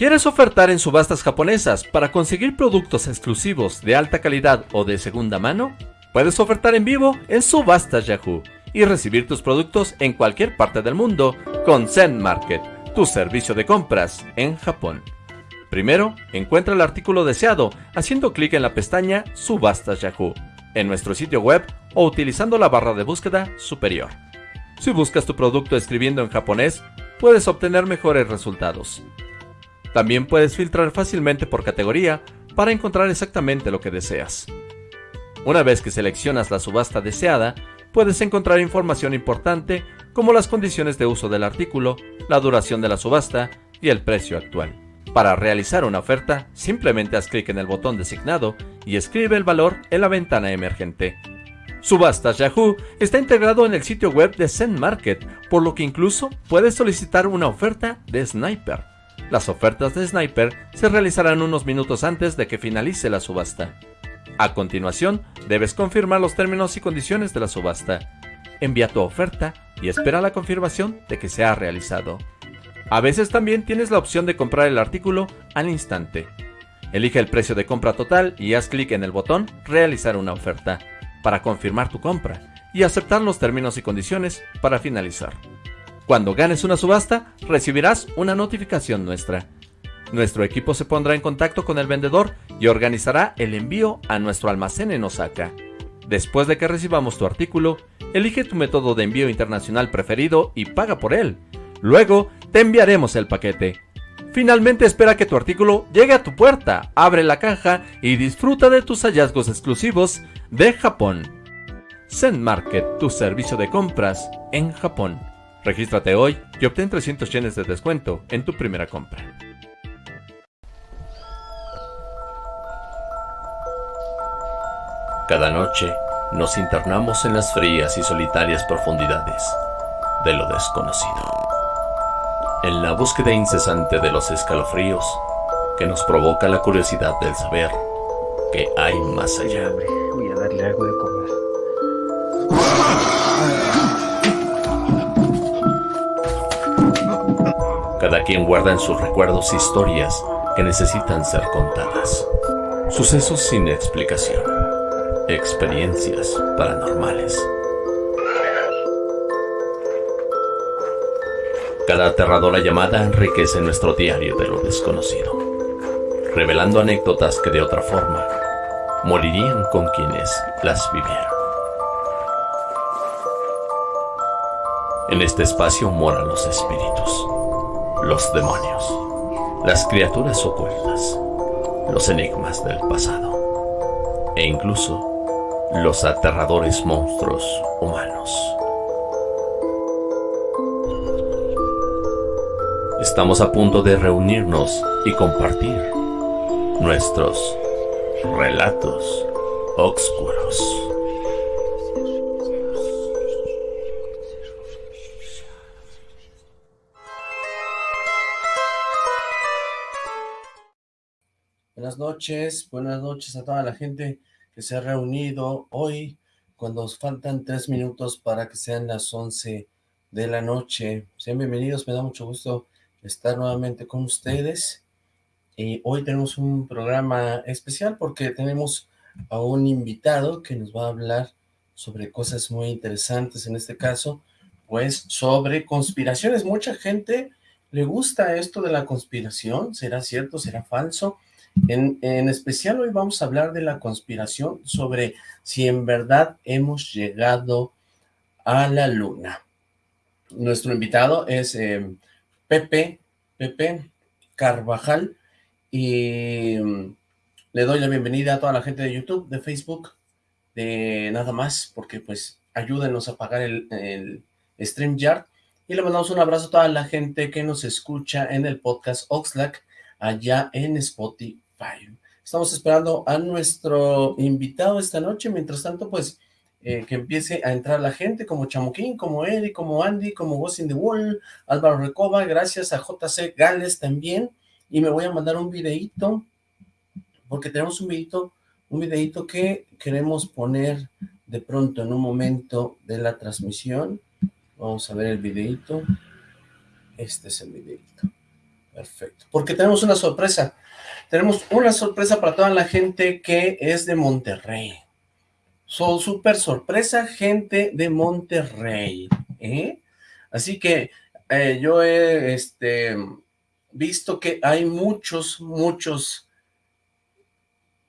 ¿Quieres ofertar en subastas japonesas para conseguir productos exclusivos de alta calidad o de segunda mano? Puedes ofertar en vivo en Subastas Yahoo y recibir tus productos en cualquier parte del mundo con Zen Market, tu servicio de compras en Japón. Primero, encuentra el artículo deseado haciendo clic en la pestaña Subastas Yahoo en nuestro sitio web o utilizando la barra de búsqueda superior. Si buscas tu producto escribiendo en japonés, puedes obtener mejores resultados. También puedes filtrar fácilmente por categoría para encontrar exactamente lo que deseas. Una vez que seleccionas la subasta deseada, puedes encontrar información importante como las condiciones de uso del artículo, la duración de la subasta y el precio actual. Para realizar una oferta, simplemente haz clic en el botón designado y escribe el valor en la ventana emergente. Subastas Yahoo está integrado en el sitio web de Zen Market, por lo que incluso puedes solicitar una oferta de Sniper. Las ofertas de Sniper se realizarán unos minutos antes de que finalice la subasta. A continuación, debes confirmar los términos y condiciones de la subasta. Envía tu oferta y espera la confirmación de que se ha realizado. A veces también tienes la opción de comprar el artículo al instante. Elige el precio de compra total y haz clic en el botón Realizar una oferta para confirmar tu compra y aceptar los términos y condiciones para finalizar. Cuando ganes una subasta, recibirás una notificación nuestra. Nuestro equipo se pondrá en contacto con el vendedor y organizará el envío a nuestro almacén en Osaka. Después de que recibamos tu artículo, elige tu método de envío internacional preferido y paga por él. Luego, te enviaremos el paquete. Finalmente espera que tu artículo llegue a tu puerta, abre la caja y disfruta de tus hallazgos exclusivos de Japón. Zen Market, tu servicio de compras en Japón. Regístrate hoy y obtén 300 yenes de descuento en tu primera compra. Cada noche nos internamos en las frías y solitarias profundidades de lo desconocido. En la búsqueda incesante de los escalofríos que nos provoca la curiosidad del saber que hay más allá. Voy a darle algo de Cada quien guarda en sus recuerdos historias que necesitan ser contadas. Sucesos sin explicación. Experiencias paranormales. Cada aterradora llamada enriquece nuestro diario de lo desconocido, revelando anécdotas que de otra forma morirían con quienes las vivieron. En este espacio moran los espíritus los demonios, las criaturas ocultas, los enigmas del pasado e incluso los aterradores monstruos humanos. Estamos a punto de reunirnos y compartir nuestros relatos oscuros. Buenas noches, buenas noches a toda la gente que se ha reunido hoy, cuando nos faltan tres minutos para que sean las once de la noche. Sean bienvenidos, me da mucho gusto estar nuevamente con ustedes. Y hoy tenemos un programa especial porque tenemos a un invitado que nos va a hablar sobre cosas muy interesantes, en este caso, pues sobre conspiraciones. Mucha gente le gusta esto de la conspiración, ¿será cierto, será falso? En, especial hoy vamos a hablar de la conspiración sobre si en verdad hemos llegado a la luna. Nuestro invitado es eh, Pepe, Pepe Carvajal y mm, le doy la bienvenida a toda la gente de YouTube, de Facebook, de nada más, porque pues ayúdenos a pagar el, el StreamYard y le mandamos un abrazo a toda la gente que nos escucha en el podcast Oxlack allá en Spotify. Estamos esperando a nuestro invitado esta noche, mientras tanto, pues, eh, que empiece a entrar la gente, como Chamuquín, como Eddie, como Andy, como Ghost in the Wall, Álvaro Recoba, gracias a JC Gales también, y me voy a mandar un videito, porque tenemos un videito, un videito que queremos poner de pronto en un momento de la transmisión, vamos a ver el videito, este es el videito, Perfecto, porque tenemos una sorpresa. Tenemos una sorpresa para toda la gente que es de Monterrey. Son súper sorpresa, gente de Monterrey. ¿eh? Así que eh, yo he este, visto que hay muchos, muchos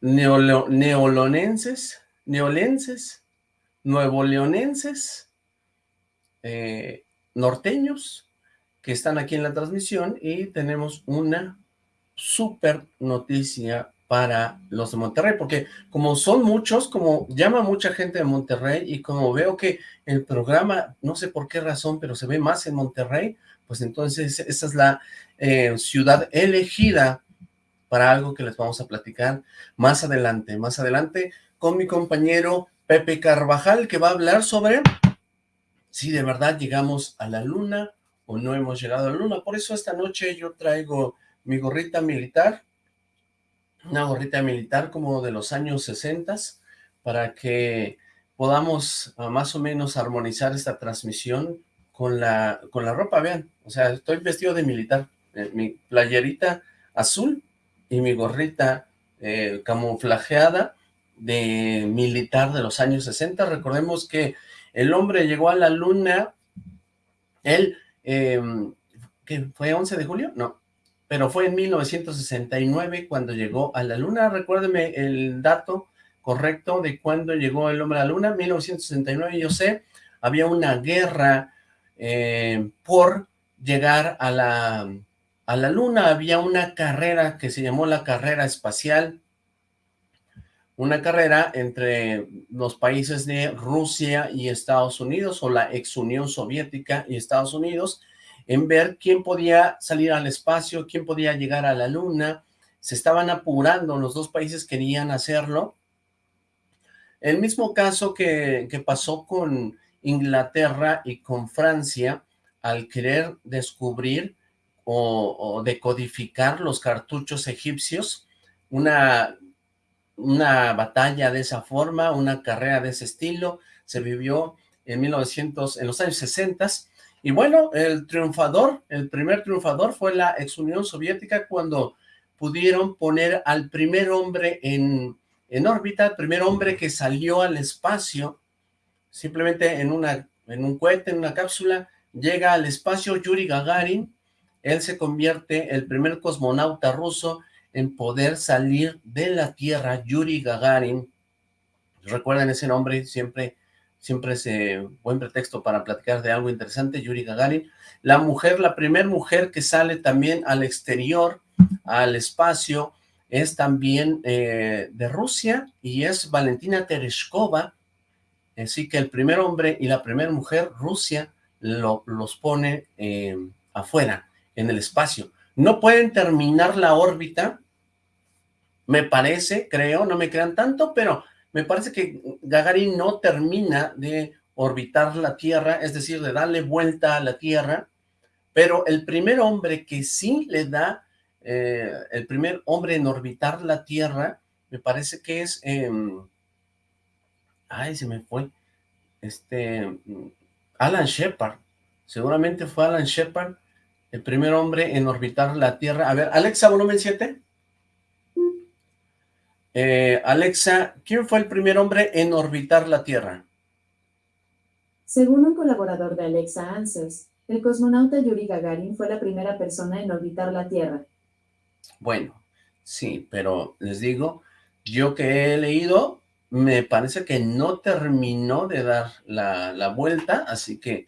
neolonenses, neolenses, nuevoleonenses, eh, norteños, que están aquí en la transmisión y tenemos una súper noticia para los de Monterrey, porque como son muchos, como llama mucha gente de Monterrey y como veo que el programa, no sé por qué razón, pero se ve más en Monterrey, pues entonces esa es la eh, ciudad elegida para algo que les vamos a platicar más adelante, más adelante con mi compañero Pepe Carvajal, que va a hablar sobre si de verdad llegamos a la luna no hemos llegado a la luna. Por eso esta noche yo traigo mi gorrita militar, una gorrita militar como de los años 60, para que podamos ah, más o menos armonizar esta transmisión con la, con la ropa, vean, o sea, estoy vestido de militar, eh, mi playerita azul y mi gorrita eh, camuflajeada de militar de los años 60, recordemos que el hombre llegó a la luna, él, eh, ¿qué fue 11 de julio? No, pero fue en 1969 cuando llegó a la luna. Recuérdeme el dato correcto de cuándo llegó el hombre a la luna. 1969, yo sé, había una guerra eh, por llegar a la, a la luna. Había una carrera que se llamó la carrera espacial. Una carrera entre los países de Rusia y Estados Unidos, o la ex Unión Soviética y Estados Unidos, en ver quién podía salir al espacio, quién podía llegar a la luna, se estaban apurando, los dos países querían hacerlo. El mismo caso que, pasó con Inglaterra y con Francia, al querer descubrir o, decodificar los cartuchos egipcios, una, una batalla de esa forma, una carrera de ese estilo, se vivió en 1900, en los años 60 y bueno, el triunfador, el primer triunfador fue la ex Unión Soviética cuando pudieron poner al primer hombre en, en órbita, el primer hombre que salió al espacio, simplemente en, una, en un cohete, en una cápsula, llega al espacio Yuri Gagarin, él se convierte el primer cosmonauta ruso en poder salir de la Tierra, Yuri Gagarin, recuerden ese nombre, siempre siempre es eh, buen pretexto para platicar de algo interesante, Yuri Gagarin. La mujer, la primera mujer que sale también al exterior, al espacio, es también eh, de Rusia y es Valentina Tereshkova, así que el primer hombre y la primera mujer, Rusia, los pone eh, afuera, en el espacio. No pueden terminar la órbita, me parece, creo, no me crean tanto, pero me parece que Gagarin no termina de orbitar la Tierra, es decir, de darle vuelta a la Tierra, pero el primer hombre que sí le da, eh, el primer hombre en orbitar la Tierra, me parece que es, ay, se me fue, este, Alan Shepard, seguramente fue Alan Shepard, el primer hombre en orbitar la Tierra. A ver, Alexa, volumen 7. Eh, Alexa, ¿quién fue el primer hombre en orbitar la Tierra? Según un colaborador de Alexa Answers, el cosmonauta Yuri Gagarin fue la primera persona en orbitar la Tierra. Bueno, sí, pero les digo, yo que he leído, me parece que no terminó de dar la, la vuelta, así que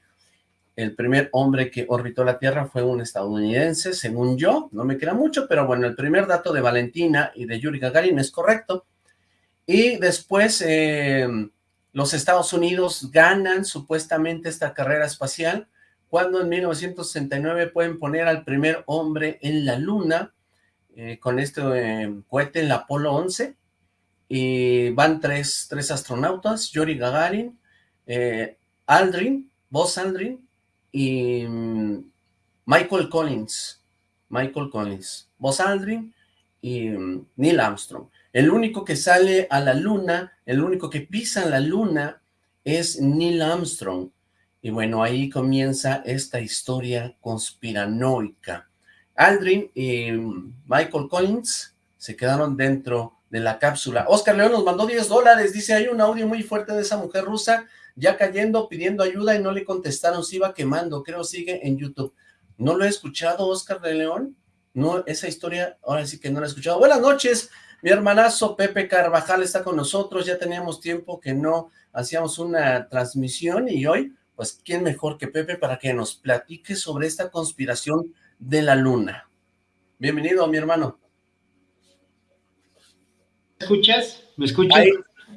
el primer hombre que orbitó la Tierra fue un estadounidense, según yo, no me queda mucho, pero bueno, el primer dato de Valentina y de Yuri Gagarin es correcto. Y después eh, los Estados Unidos ganan supuestamente esta carrera espacial, cuando en 1969 pueden poner al primer hombre en la Luna, eh, con este eh, cohete en la Apolo 11, y van tres, tres astronautas, Yuri Gagarin, Aldrin, Buzz Aldrin, y Michael Collins, Michael Collins, Buzz Aldrin y Neil Armstrong. El único que sale a la luna, el único que pisa la luna es Neil Armstrong. Y bueno, ahí comienza esta historia conspiranoica. Aldrin y Michael Collins se quedaron dentro de la cápsula. Oscar León nos mandó 10 dólares, dice, hay un audio muy fuerte de esa mujer rusa ya cayendo, pidiendo ayuda y no le contestaron, se iba quemando, creo sigue en YouTube. ¿No lo he escuchado, Oscar de León? No, esa historia, ahora sí que no la he escuchado. Buenas noches, mi hermanazo Pepe Carvajal está con nosotros, ya teníamos tiempo que no hacíamos una transmisión y hoy, pues, ¿quién mejor que Pepe para que nos platique sobre esta conspiración de la luna? Bienvenido, mi hermano. ¿Me escuchas? ¿Me escuchas? Ahí,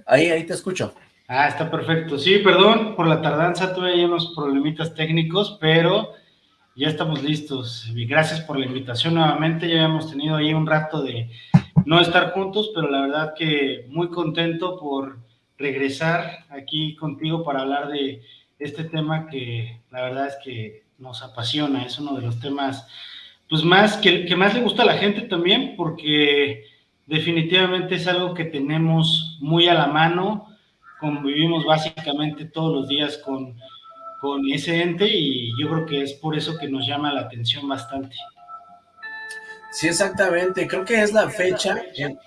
ahí, ahí te escucho. Ah, está perfecto. Sí, perdón por la tardanza, tuve ahí unos problemitas técnicos, pero ya estamos listos. Gracias por la invitación nuevamente. Ya hemos tenido ahí un rato de no estar juntos, pero la verdad que muy contento por regresar aquí contigo para hablar de este tema que la verdad es que nos apasiona. Es uno de los temas, pues más, que, que más le gusta a la gente también, porque definitivamente es algo que tenemos muy a la mano convivimos básicamente todos los días con, con ese ente y yo creo que es por eso que nos llama la atención bastante. Sí, exactamente. Creo que es la fecha en,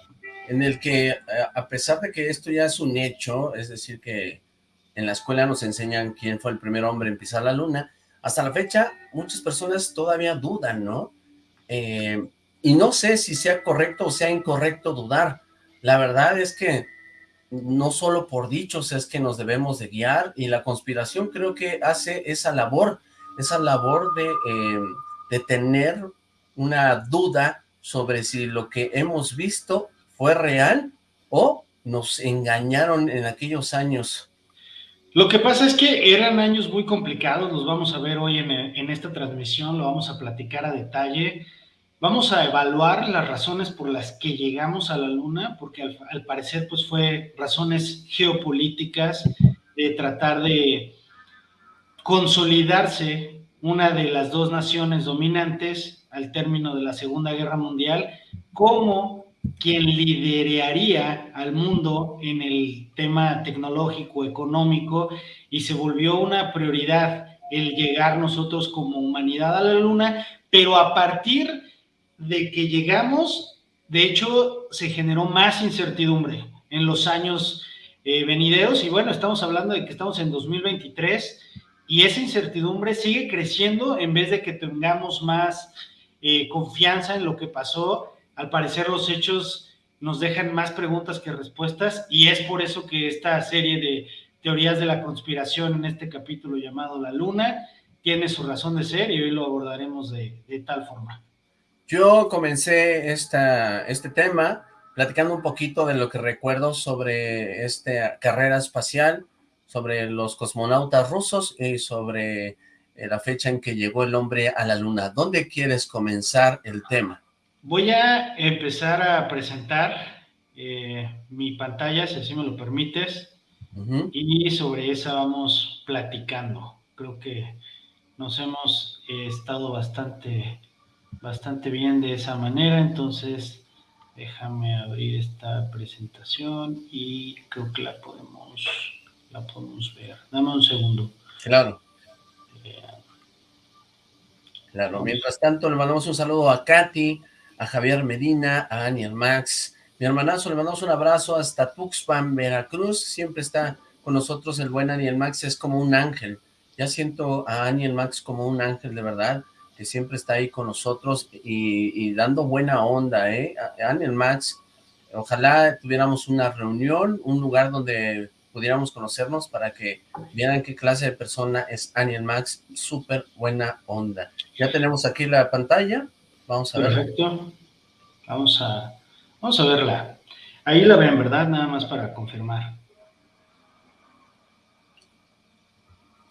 en el que, a pesar de que esto ya es un hecho, es decir, que en la escuela nos enseñan quién fue el primer hombre en pisar la luna, hasta la fecha muchas personas todavía dudan, ¿no? Eh, y no sé si sea correcto o sea incorrecto dudar. La verdad es que no solo por dichos es que nos debemos de guiar, y la conspiración creo que hace esa labor, esa labor de, eh, de tener una duda sobre si lo que hemos visto fue real o nos engañaron en aquellos años. Lo que pasa es que eran años muy complicados, los vamos a ver hoy en, en esta transmisión, lo vamos a platicar a detalle, Vamos a evaluar las razones por las que llegamos a la Luna, porque al, parecer pues fue razones geopolíticas de tratar de consolidarse una de las dos naciones dominantes al término de la Segunda Guerra Mundial como quien lideraría al mundo en el tema tecnológico, económico, y se volvió una prioridad el llegar nosotros como humanidad a la Luna, pero a partir de que llegamos, de hecho, se generó más incertidumbre en los años eh, venideros y bueno, estamos hablando de que estamos en 2023 y esa incertidumbre sigue creciendo en vez de que tengamos más eh, confianza en lo que pasó. Al parecer los hechos nos dejan más preguntas que respuestas y es por eso que esta serie de teorías de la conspiración en este capítulo llamado La Luna tiene su razón de ser y hoy lo abordaremos de tal forma. Yo comencé esta, este tema platicando un poquito de lo que recuerdo sobre esta carrera espacial, sobre los cosmonautas rusos y sobre eh, la fecha en que llegó el hombre a la luna. ¿Dónde quieres comenzar el tema? Voy a empezar a presentar eh, mi pantalla, si así me lo permites, y sobre esa vamos platicando. Creo que nos hemos eh, estado bastante bastante bien de esa manera, entonces déjame abrir esta presentación y creo que la podemos, la podemos ver. Dame un segundo. Claro. Eh, claro, mientras tanto le mandamos un saludo a Katy, a Javier Medina, a Aniel Max, mi hermanazo, le mandamos un abrazo hasta Tuxpan, Veracruz, siempre está con nosotros el buen Aniel Max, es como un ángel, ya siento a Aniel Max como un ángel de verdad, que siempre está ahí con nosotros y, dando buena onda, ¿eh? Aniel Max, ojalá tuviéramos una reunión, un lugar donde pudiéramos conocernos para que vieran qué clase de persona es Aniel Max, súper buena onda. Ya tenemos aquí la pantalla, vamos a ver. Perfecto, vamos a, vamos a verla. Ahí la ven, ¿verdad? Nada más para confirmar.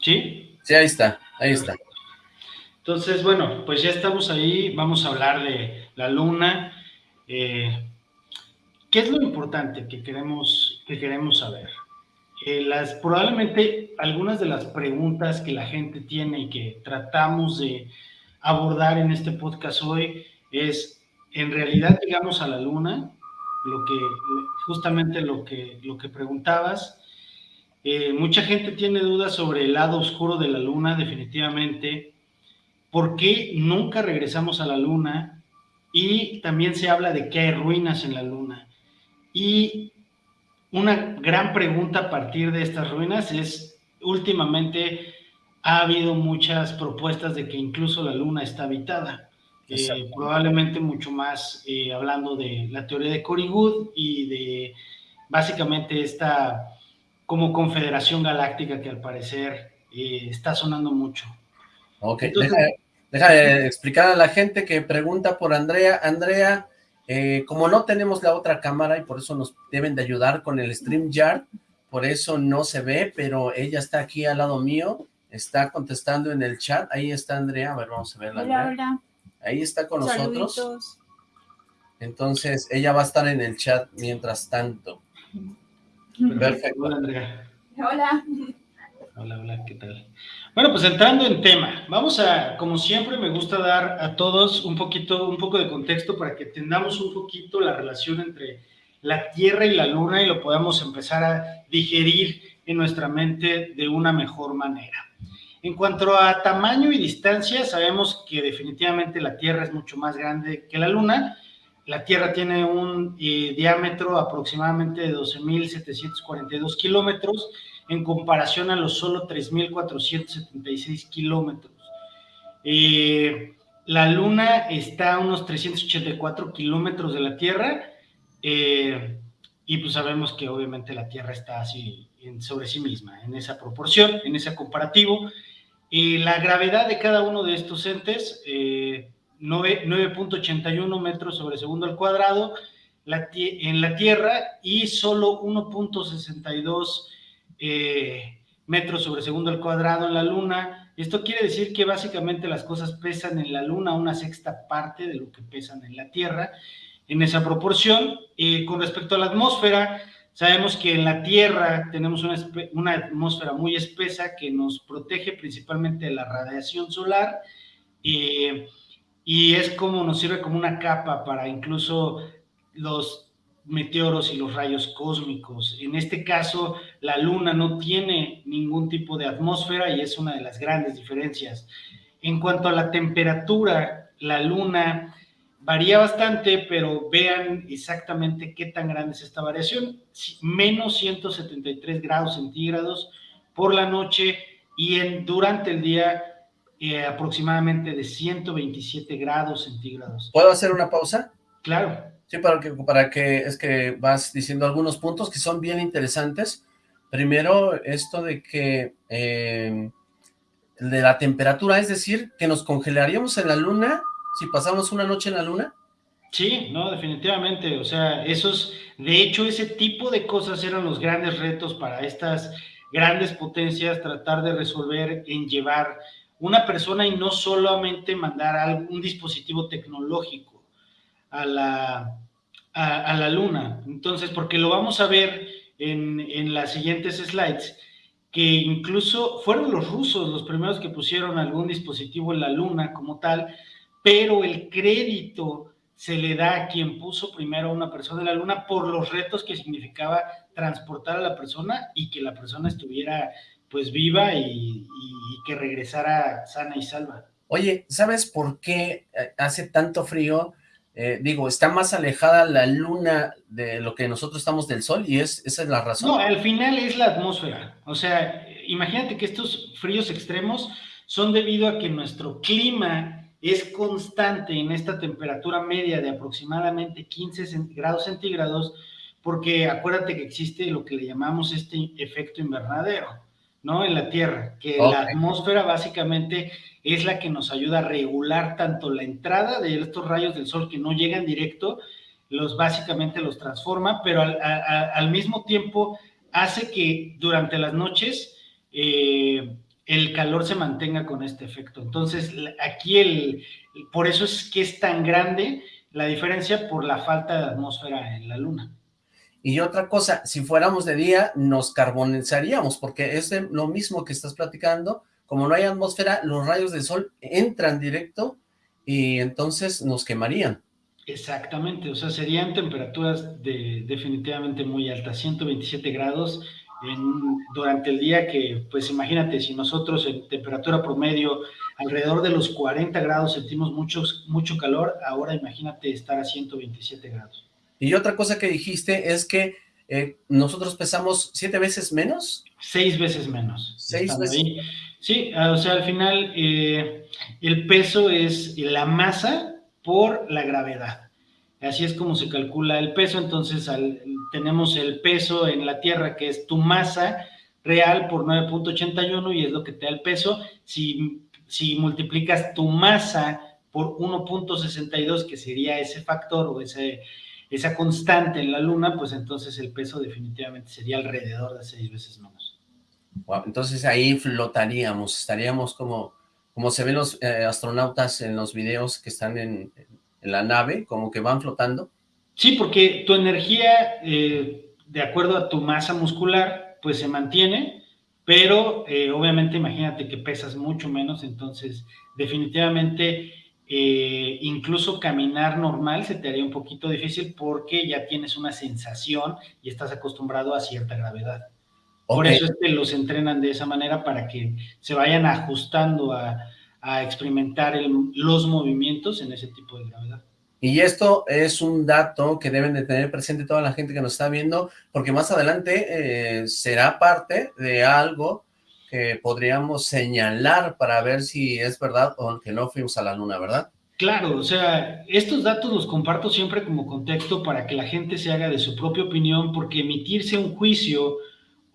¿Sí? Sí, ahí está, ahí está. Entonces, bueno, pues ya estamos ahí, vamos a hablar de la luna. Eh, ¿Qué es lo importante que queremos, que queremos saber? Eh, las, probablemente algunas de las preguntas que la gente tiene y que tratamos de abordar en este podcast hoy es, ¿en realidad llegamos a la luna? Lo que, justamente lo que, lo que preguntabas. Eh, mucha gente tiene dudas sobre el lado oscuro de la luna, definitivamente por qué nunca regresamos a la luna y también se habla de que hay ruinas en la luna. Y una gran pregunta a partir de estas ruinas es, últimamente ha habido muchas propuestas de que incluso la luna está habitada. Eh, probablemente mucho más eh, hablando de la teoría de Cory y de básicamente esta como confederación galáctica que al parecer eh, está sonando mucho. Ok, deja, explicar a la gente que pregunta por Andrea. Andrea, como no tenemos la otra cámara y por eso nos deben de ayudar con el StreamYard, por eso no se ve, pero ella está aquí al lado mío, está contestando en el chat. Ahí está Andrea, a ver, vamos a verla. Hola, hola. Ahí está con nosotros. Entonces, ella va a estar en el chat mientras tanto. Perfecto. Hola, Andrea. Hola. Hola, hola, ¿qué tal? Bueno, pues entrando en tema, vamos a, como siempre, me gusta dar a todos un poquito, un poco de contexto para que entendamos un poquito la relación entre la Tierra y la Luna y lo podamos empezar a digerir en nuestra mente de una mejor manera. En cuanto a tamaño y distancia, sabemos que definitivamente la Tierra es mucho más grande que la Luna. La Tierra tiene un eh, diámetro aproximadamente de 12.742 kilómetros en comparación a los solo 3.476 kilómetros. Eh, la Luna está a unos 384 kilómetros de la Tierra eh, y pues sabemos que obviamente la Tierra está así sobre sí misma, en esa proporción, en ese comparativo. Y la gravedad de cada uno de estos entes, 9.81 eh, metros sobre segundo al cuadrado en la Tierra y solo 1.62 eh, metros sobre segundo al cuadrado en la Luna. Esto quiere decir que básicamente las cosas pesan en la Luna una sexta parte de lo que pesan en la Tierra, en esa proporción. Eh, con respecto a la atmósfera, Sabemos que en la Tierra tenemos una, atmósfera muy espesa que nos protege principalmente de la radiación solar eh, y es como nos sirve como una capa para incluso los meteoros y los rayos cósmicos. En este caso, la Luna no tiene ningún tipo de atmósfera y es una de las grandes diferencias. En cuanto a la temperatura, la Luna Varía bastante, pero vean exactamente qué tan grande es esta variación. Menos 173 grados centígrados por la noche y en, durante el día eh, aproximadamente de 127 grados centígrados. ¿Puedo hacer una pausa? Claro. Sí, para que, para que es que vas diciendo algunos puntos que son bien interesantes. Primero, esto de que eh, de la temperatura, es decir, que nos congelaríamos en la luna si pasamos una noche en la luna? Sí, no, definitivamente, o sea, esos, de hecho, ese tipo de cosas eran los grandes retos para estas grandes potencias, tratar de resolver en llevar una persona y no solamente mandar algún dispositivo tecnológico a la, a, la luna. Entonces, porque lo vamos a ver en, en las siguientes slides, que incluso fueron los rusos los primeros que pusieron algún dispositivo en la luna como tal, pero el crédito se le da a quien puso primero a una persona en la luna por los retos que significaba transportar a la persona y que la persona estuviera pues viva y, que regresara sana y salva. Oye, ¿sabes por qué eh, hace tanto frío? Eh, digo, está más alejada la luna de lo que nosotros estamos del sol y es, esa es la razón. No, al final es la atmósfera. O sea, imagínate que estos fríos extremos son debido a que nuestro clima es constante en esta temperatura media de aproximadamente 15 grados centígrados, porque acuérdate que existe lo que le llamamos este efecto invernadero, ¿no? En la Tierra, que la atmósfera básicamente es la que nos ayuda a regular tanto la entrada de estos rayos del sol que no llegan directo, los básicamente los transforma, pero al, mismo tiempo hace que durante las noches eh, el calor se mantenga con este efecto. Entonces, aquí el, por eso es que es tan grande la diferencia por la falta de atmósfera en la luna. Y otra cosa, si fuéramos de día, nos carbonizaríamos, porque es lo mismo que estás platicando, como no hay atmósfera, los rayos del sol entran directo y entonces nos quemarían. Exactamente, o sea, serían temperaturas de, definitivamente muy altas, 127 grados, durante el día que, pues imagínate, si nosotros en temperatura promedio alrededor de los 40 grados sentimos mucho, mucho calor, ahora imagínate estar a 127 grados. Y otra cosa que dijiste es que eh, nosotros pesamos siete veces menos. Seis veces menos. Seis veces. Sí, o sea, al final eh, el peso es la masa por la gravedad. Así es como se calcula el peso, entonces tenemos el peso en la Tierra, que es tu masa real por 9.81 y es lo que te da el peso. Si, si multiplicas tu masa por 1.62, que sería ese factor o ese, esa constante en la Luna, pues entonces el peso definitivamente sería alrededor de seis veces menos. Entonces ahí flotaríamos, estaríamos como, como se ven los eh, astronautas en los videos que están en, la nave, como que van flotando. Sí, porque tu energía, eh, de acuerdo a tu masa muscular, pues se mantiene, pero eh, obviamente imagínate que pesas mucho menos, entonces definitivamente incluso caminar normal se te haría un poquito difícil porque ya tienes una sensación y estás acostumbrado a cierta gravedad. Por eso es que los entrenan de esa manera para que se vayan ajustando a, experimentar los movimientos en ese tipo de gravedad. Y esto es un dato que deben de tener presente toda la gente que nos está viendo, porque más adelante eh, será parte de algo que podríamos señalar para ver si es verdad o que no fuimos a la luna, ¿verdad? Claro, o sea, estos datos los comparto siempre como contexto para que la gente se haga de su propia opinión, porque emitirse un juicio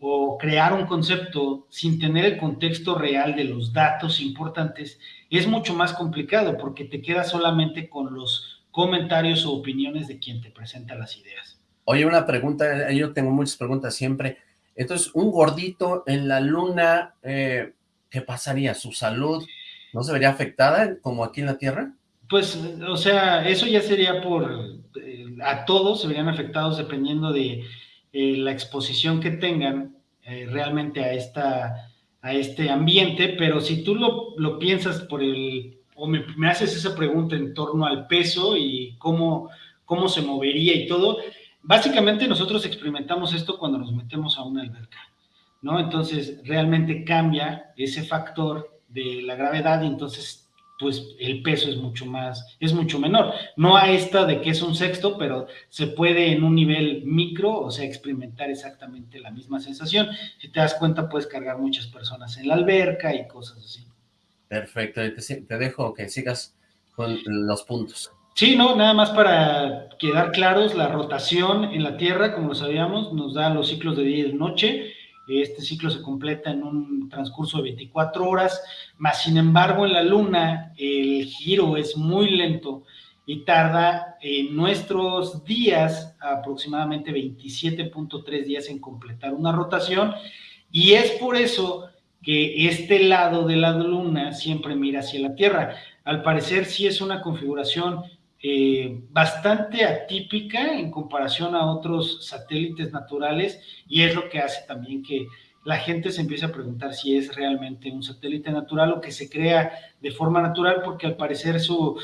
o crear un concepto sin tener el contexto real de los datos importantes es mucho más complicado, porque te quedas solamente con los comentarios o opiniones de quien te presenta las ideas. Oye, una pregunta, yo tengo muchas preguntas siempre. Entonces, un gordito en la luna, eh, ¿qué pasaría? ¿Su salud no se vería afectada como aquí en la Tierra? Pues, o sea, eso ya sería por, eh, a todos se verían afectados dependiendo de eh, la exposición que tengan realmente a, esta, a este ambiente, pero si tú lo, lo piensas por el, o me, me, haces esa pregunta en torno al peso y cómo, cómo se movería y todo, Básicamente nosotros experimentamos esto cuando nos metemos a una alberca, ¿no? Entonces realmente cambia ese factor de la gravedad y entonces pues el peso es mucho más, es mucho menor. No a esta de que es un sexto, pero se puede en un nivel micro, o sea, experimentar exactamente la misma sensación. Si te das cuenta, puedes cargar muchas personas en la alberca y cosas así. Perfecto, te, te dejo que sigas con los puntos. Sí, no, nada más para quedar claros, la rotación en la Tierra, como lo sabíamos, nos da los ciclos de día y de noche. Este ciclo se completa en un transcurso de 24 horas, más sin embargo en la Luna el giro es muy lento y tarda en nuestros días aproximadamente 27.3 días en completar una rotación y es por eso que este lado de la Luna siempre mira hacia la Tierra. Al parecer sí es una configuración eh, bastante atípica en comparación a otros satélites naturales y es lo que hace también que la gente se empiece a preguntar si es realmente un satélite natural o que se crea de forma natural porque al parecer su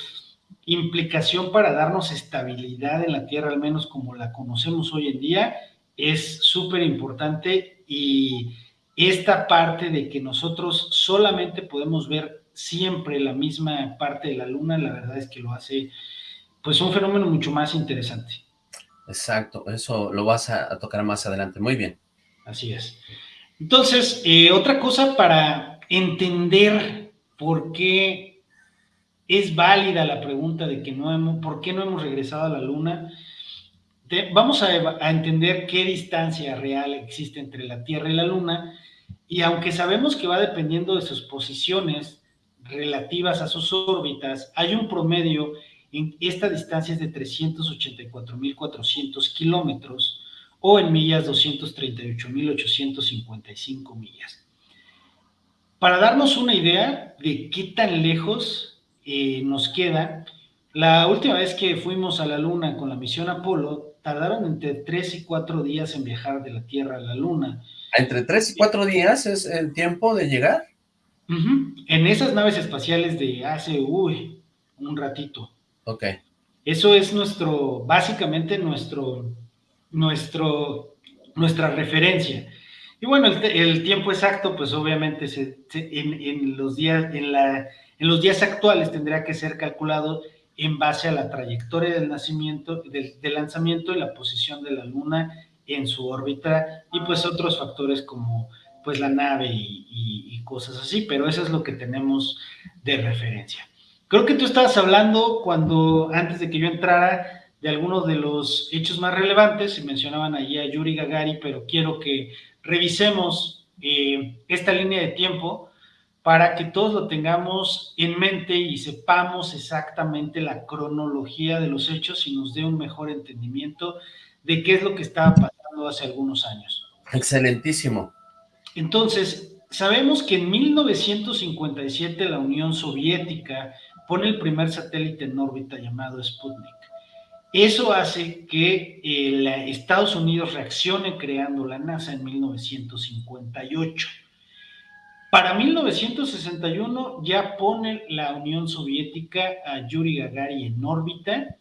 implicación para darnos estabilidad en la Tierra, al menos como la conocemos hoy en día, es súper importante y esta parte de que nosotros solamente podemos ver siempre la misma parte de la Luna, la verdad es que lo hace pues un fenómeno mucho más interesante. Exacto, eso lo vas a, tocar más adelante, muy bien. Así es. Entonces, eh, otra cosa para entender por qué es válida la pregunta de que no hemos, por qué no hemos regresado a la Luna, vamos a, a entender qué distancia real existe entre la Tierra y la Luna, y aunque sabemos que va dependiendo de sus posiciones relativas a sus órbitas, hay un promedio esta distancia es de 384.400 kilómetros o en millas 238.855 millas. Para darnos una idea de qué tan lejos eh, nos queda, la última vez que fuimos a la Luna con la misión Apolo, tardaron entre 3 y 4 días en viajar de la Tierra a la Luna. ¿Entre 3 y 4 días es el tiempo de llegar? En esas naves espaciales de hace, uy, un ratito. Ok. Eso es nuestro, básicamente nuestro, nuestro, nuestra referencia. Y bueno, el, tiempo exacto, pues obviamente se, en, los días, en, la, en los días actuales tendría que ser calculado en base a la trayectoria del nacimiento, del, lanzamiento y la posición de la Luna en su órbita y pues otros factores como pues la nave y, y, cosas así, pero eso es lo que tenemos de referencia. Creo que tú estabas hablando cuando, antes de que yo entrara, de algunos de los hechos más relevantes, y mencionaban allí a Yuri Gagari, pero quiero que revisemos eh, esta línea de tiempo para que todos lo tengamos en mente y sepamos exactamente la cronología de los hechos y nos dé un mejor entendimiento de qué es lo que estaba pasando hace algunos años. Excelentísimo. Entonces, sabemos que en 1957 la Unión Soviética pone el primer satélite en órbita llamado Sputnik. Eso hace que eh, Estados Unidos reaccione creando la NASA en 1958. Para 1961 ya pone la Unión Soviética a Yuri Gagarin en órbita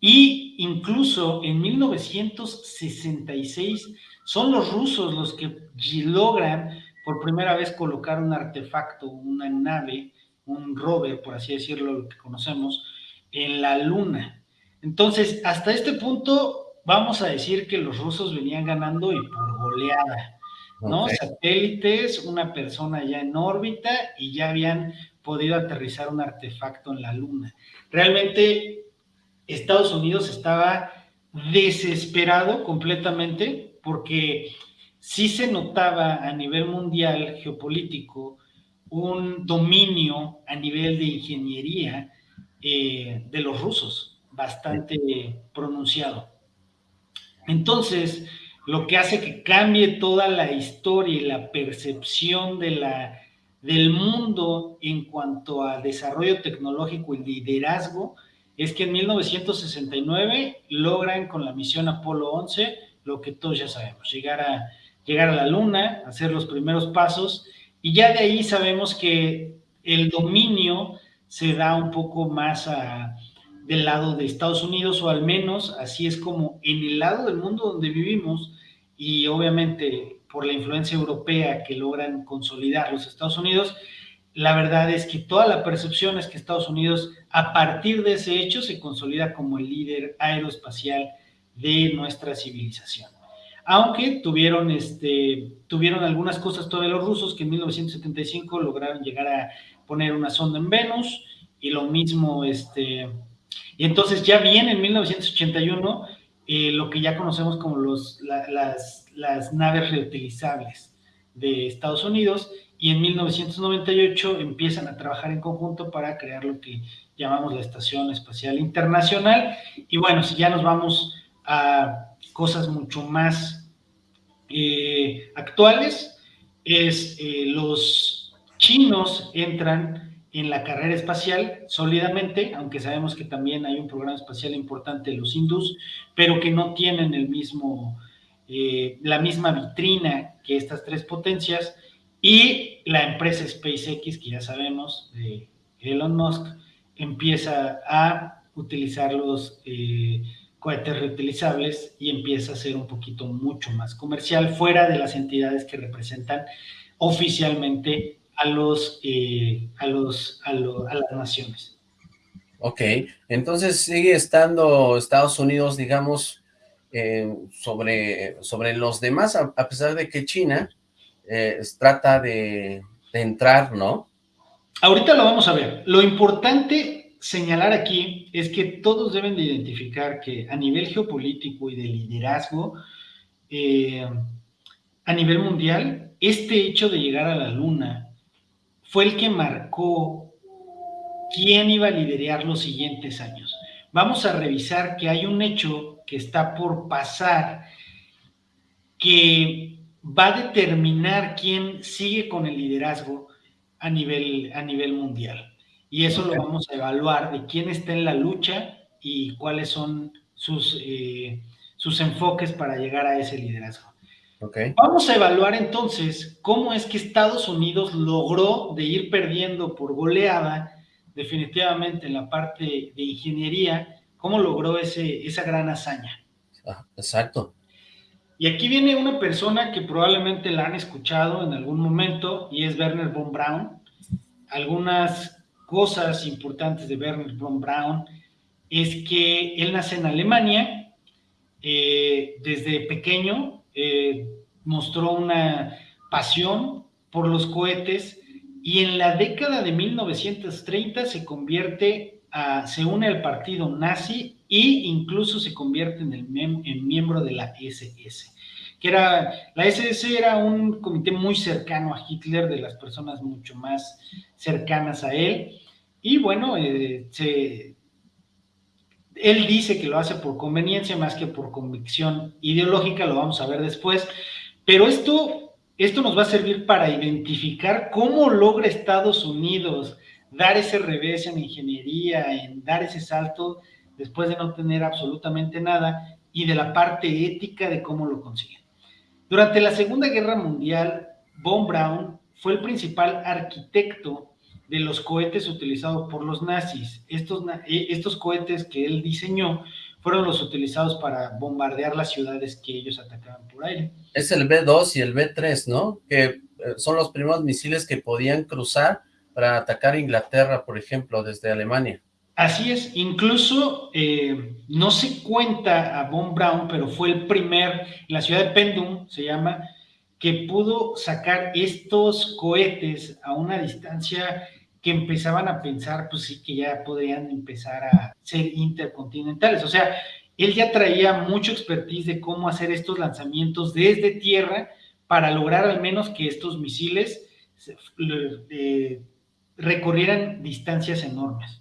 y incluso en 1966 son los rusos los que logran por primera vez colocar un artefacto, una nave, un rover, por así decirlo, lo que conocemos, en la Luna. Entonces, hasta este punto, vamos a decir que los rusos venían ganando y por goleada, ¿no? Satélites, una persona ya en órbita y ya habían podido aterrizar un artefacto en la Luna. Realmente, Estados Unidos estaba desesperado completamente porque sí se notaba a nivel mundial geopolítico un dominio a nivel de ingeniería eh, de los rusos bastante pronunciado. Entonces, lo que hace que cambie toda la historia y la percepción de la, del mundo en cuanto a desarrollo tecnológico y liderazgo es que en 1969 logran con la misión Apolo 11 lo que todos ya sabemos, llegar a, llegar a la Luna, hacer los primeros pasos y ya de ahí sabemos que el dominio se da un poco más a, del lado de Estados Unidos, o al menos así es como en el lado del mundo donde vivimos, y obviamente por la influencia europea que logran consolidar los Estados Unidos, la verdad es que toda la percepción es que Estados Unidos, a partir de ese hecho, se consolida como el líder aeroespacial de nuestra civilización. Aunque tuvieron, este, tuvieron algunas cosas todavía los rusos que en 1975 lograron llegar a poner una sonda en Venus y lo mismo este, y entonces ya viene en 1981 eh, lo que ya conocemos como los, las, las naves reutilizables de Estados Unidos y en 1998 empiezan a trabajar en conjunto para crear lo que llamamos la Estación Espacial Internacional. Y bueno, si ya nos vamos a cosas mucho más eh, actuales, es eh, los chinos entran en la carrera espacial sólidamente, aunque sabemos que también hay un programa espacial importante de los hindús, pero que no tienen el mismo, eh, la misma vitrina que estas tres potencias, y la empresa SpaceX, que ya sabemos, de Elon Musk, empieza a utilizar los cohetes reutilizables y empieza a ser un poquito mucho más comercial, fuera de las entidades que representan oficialmente a los, eh, a los, a, las naciones. Ok, entonces sigue estando Estados Unidos, digamos, eh, sobre, sobre los demás, a, pesar de que China eh, trata de, de entrar, ¿no? Ahorita lo vamos a ver. Lo importante señalar aquí es que todos deben de identificar que a nivel geopolítico y de liderazgo, a nivel mundial, este hecho de llegar a la luna fue el que marcó quién iba a liderar los siguientes años. Vamos a revisar que hay un hecho que está por pasar que va a determinar quién sigue con el liderazgo a nivel, a nivel mundial. Y eso lo vamos a evaluar de quién está en la lucha y cuáles son sus, eh, sus enfoques para llegar a ese liderazgo. Vamos a evaluar entonces cómo es que Estados Unidos logró de ir perdiendo por goleada, definitivamente en la parte de ingeniería, cómo logró ese, esa gran hazaña. Ah, exacto. Y aquí viene una persona que probablemente la han escuchado en algún momento y es Werner von Braun. algunas cosas importantes de Werner von Braun es que él nace en Alemania, eh, desde pequeño eh, mostró una pasión por los cohetes y en la década de 1930 se convierte a, se une al partido nazi e incluso se convierte en, el en miembro de la SS que era, la SS era un comité muy cercano a Hitler, de las personas mucho más cercanas a él, y bueno, eh, él dice que lo hace por conveniencia más que por convicción ideológica, lo vamos a ver después, pero esto, esto nos va a servir para identificar cómo logra Estados Unidos dar ese revés en ingeniería, en dar ese salto después de no tener absolutamente nada, y de la parte ética de cómo lo consiguen. Durante la Segunda Guerra Mundial, Von Braun fue el principal arquitecto de los cohetes utilizados por los nazis. Estos, eh, estos cohetes que él diseñó fueron los utilizados para bombardear las ciudades que ellos atacaban por aire. Es el B-2 y el B-3, ¿no? Que eh, son los primeros misiles que podían cruzar para atacar Inglaterra, por ejemplo, desde Alemania. Así es, incluso eh, no se cuenta a Von Braun, pero fue el primer, la ciudad de Pendum se llama, que pudo sacar estos cohetes a una distancia que empezaban a pensar, pues sí, que ya podrían empezar a ser intercontinentales. O sea, él ya traía mucho expertise de cómo hacer estos lanzamientos desde tierra para lograr al menos que estos misiles eh, recorrieran distancias enormes.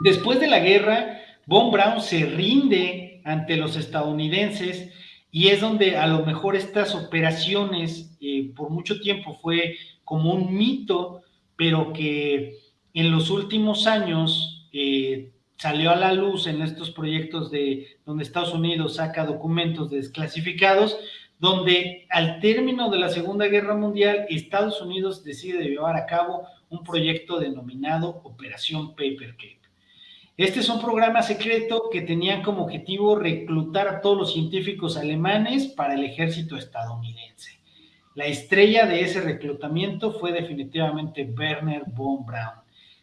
Después de la guerra, Von Braun se rinde ante los estadounidenses y es donde a lo mejor estas operaciones eh, por mucho tiempo fue como un mito, pero que en los últimos años eh, salió a la luz en estos proyectos de donde Estados Unidos saca documentos desclasificados, donde al término de la Segunda Guerra Mundial Estados Unidos decide llevar a cabo un proyecto denominado Operación Paperclip. Este es un programa secreto que tenía como objetivo reclutar a todos los científicos alemanes para el ejército estadounidense. La estrella de ese reclutamiento fue definitivamente Werner von Braun.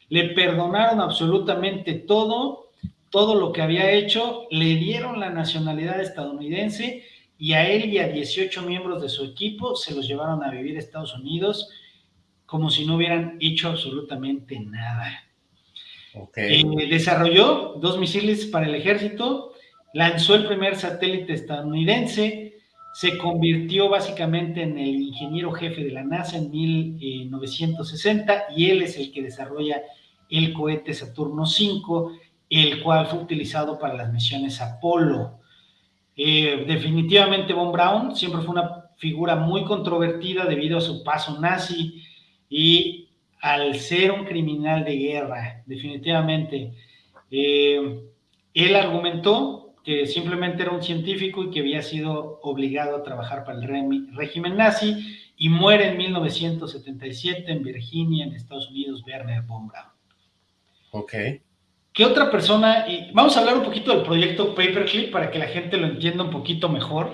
Le perdonaron absolutamente todo, todo lo que había hecho, le dieron la nacionalidad estadounidense y a él y a 18 miembros de su equipo se los llevaron a vivir a Estados Unidos como si no hubieran hecho absolutamente nada. Eh, desarrolló dos misiles para el ejército, lanzó el primer satélite estadounidense, se convirtió básicamente en el ingeniero jefe de la NASA en 1960 y él es el que desarrolla el cohete Saturno V, el cual fue utilizado para las misiones Apolo. Eh, definitivamente Von Braun siempre fue una figura muy controvertida debido a su paso nazi y al ser un criminal de guerra, definitivamente. Eh, él argumentó que simplemente era un científico y que había sido obligado a trabajar para el régimen nazi y muere en 1977 en Virginia, en Estados Unidos, Werner von Braun. Ok. ¿Qué otra persona? vamos a hablar un poquito del proyecto Paperclip para que la gente lo entienda un poquito mejor.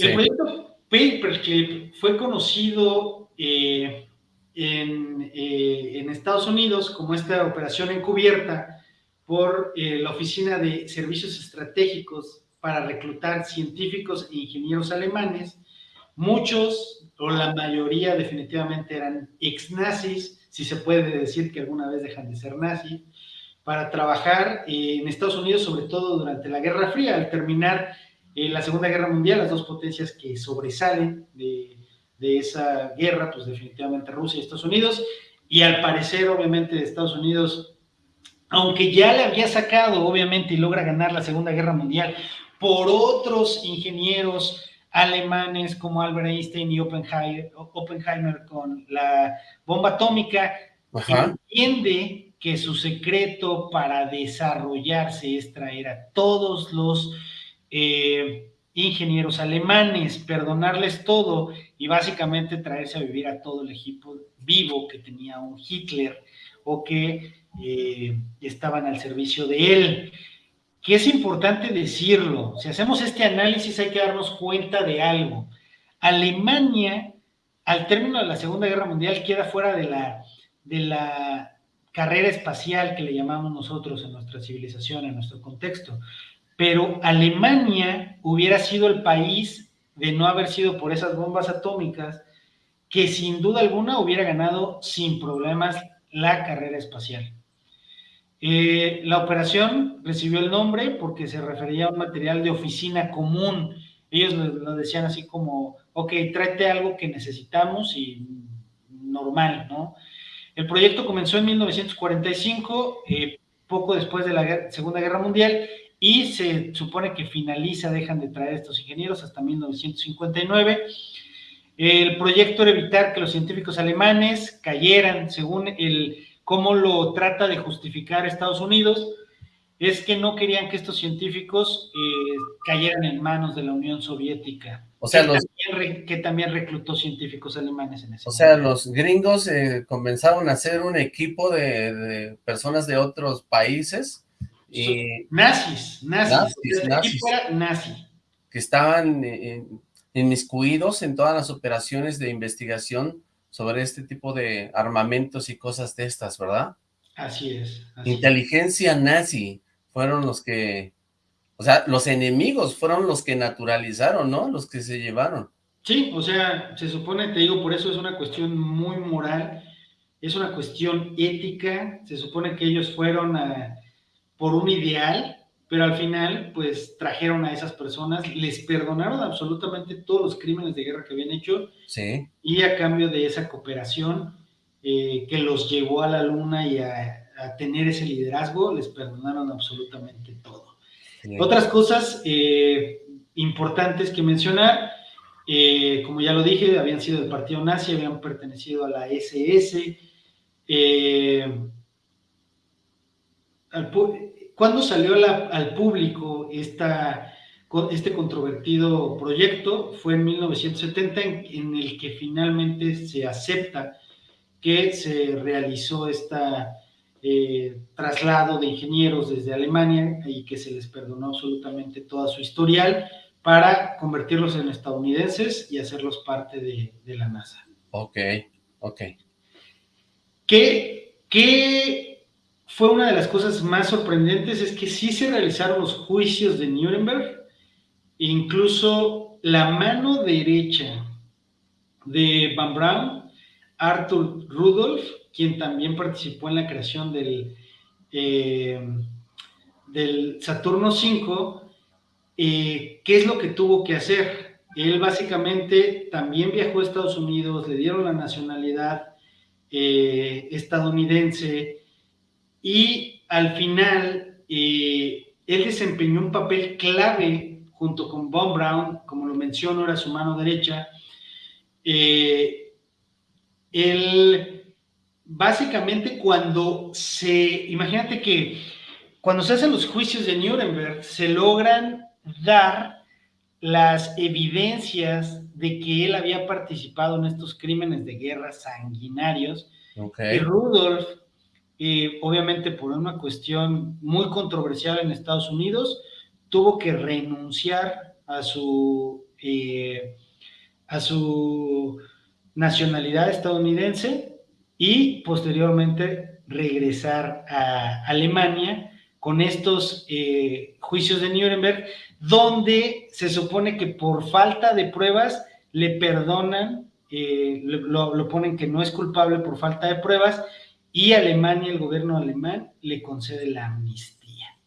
El proyecto Paperclip fue conocido eh, eh, en, Estados Unidos como esta operación encubierta por eh, la Oficina de Servicios Estratégicos para reclutar científicos e ingenieros alemanes. Muchos, o la mayoría definitivamente eran ex-nazis, si se puede decir que alguna vez dejan de ser nazis, para trabajar eh, en Estados Unidos, sobre todo durante la Guerra Fría, al terminar la Segunda Guerra Mundial, las dos potencias que sobresalen de, de esa guerra, pues definitivamente Rusia y Estados Unidos, y al parecer, obviamente, de Estados Unidos, aunque ya le había sacado, obviamente, y logra ganar la Segunda Guerra Mundial por otros ingenieros alemanes como Albert Einstein y Oppenheimer, con la bomba atómica, entiende que su secreto para desarrollarse es traer a todos los eh, ingenieros alemanes, perdonarles todo y básicamente traerse a vivir a todo el equipo vivo que tenía un Hitler o que eh, estaban al servicio de él. Que es importante decirlo, si hacemos este análisis hay que darnos cuenta de algo. Alemania al término de la Segunda Guerra Mundial queda fuera de la, de la carrera espacial que le llamamos nosotros en nuestra civilización, en nuestro contexto. Pero Alemania hubiera sido el país de no haber sido por esas bombas atómicas que sin duda alguna hubiera ganado sin problemas la carrera espacial. Eh, la operación recibió el nombre porque se refería a un material de oficina común. Ellos lo, decían así como, ok, tráete algo que necesitamos y normal, ¿no? El proyecto comenzó en 1945, eh, poco después de la Segunda Guerra Mundial, y se supone que finaliza, dejan de traer estos ingenieros hasta 1959. El proyecto era evitar que los científicos alemanes cayeran, según el cómo lo trata de justificar Estados Unidos, es que no querían que estos científicos eh, cayeran en manos de la Unión Soviética. O sea, que, los, también, que también reclutó científicos alemanes en ese O sea, los gringos eh, comenzaron a hacer un equipo de, personas de otros países y... Nazis, nazis. nazis, nazi. Que estaban eh, inmiscuidos en todas las operaciones de investigación sobre este tipo de armamentos y cosas de estas, ¿verdad? Así es. Inteligencia nazi fueron los que, o sea, los enemigos fueron los que naturalizaron, ¿no? Los que se llevaron. Sí, o sea, se supone, te digo, por eso es una cuestión muy moral, es una cuestión ética, se supone que ellos fueron por un ideal, pero al final, pues, trajeron a esas personas, les perdonaron absolutamente todos los crímenes de guerra que habían hecho, sí. y a cambio de esa cooperación eh, que los llevó a la luna y a, tener ese liderazgo, les perdonaron absolutamente todo. Otras cosas eh, importantes que mencionar, eh, como ya lo dije, habían sido del partido nazi, habían pertenecido a la SS, al, ¿Cuándo salió al público esta, este controvertido proyecto? Fue en 1970 en, el que finalmente se acepta que se realizó este traslado de ingenieros desde Alemania y que se les perdonó absolutamente toda su historial para convertirlos en estadounidenses y hacerlos parte de, la NASA. Ok, ok. ¿Qué, qué fue una de las cosas más sorprendentes, es que sí se realizaron los juicios de Nuremberg, incluso la mano derecha de Van Braun, Arthur Rudolph, quien también participó en la creación del, eh, del Saturno V, eh, ¿qué es lo que tuvo que hacer? Él básicamente también viajó a Estados Unidos, le dieron la nacionalidad eh, estadounidense, y al final eh, él desempeñó un papel clave junto con Von Brown, como lo menciono, era su mano derecha. Eh, él, básicamente cuando se, imagínate que cuando se hacen los juicios de Nuremberg, se logran dar las evidencias de que él había participado en estos crímenes de guerra sanguinarios. Y Rudolf obviamente por una cuestión muy controversial en Estados Unidos, tuvo que renunciar a su, eh, a su nacionalidad estadounidense y posteriormente regresar a Alemania con estos eh, juicios de Nuremberg, donde se supone que por falta de pruebas le perdonan, eh, lo, lo, ponen que no es culpable por falta de pruebas y Alemania, el gobierno alemán, le concede la amnistía.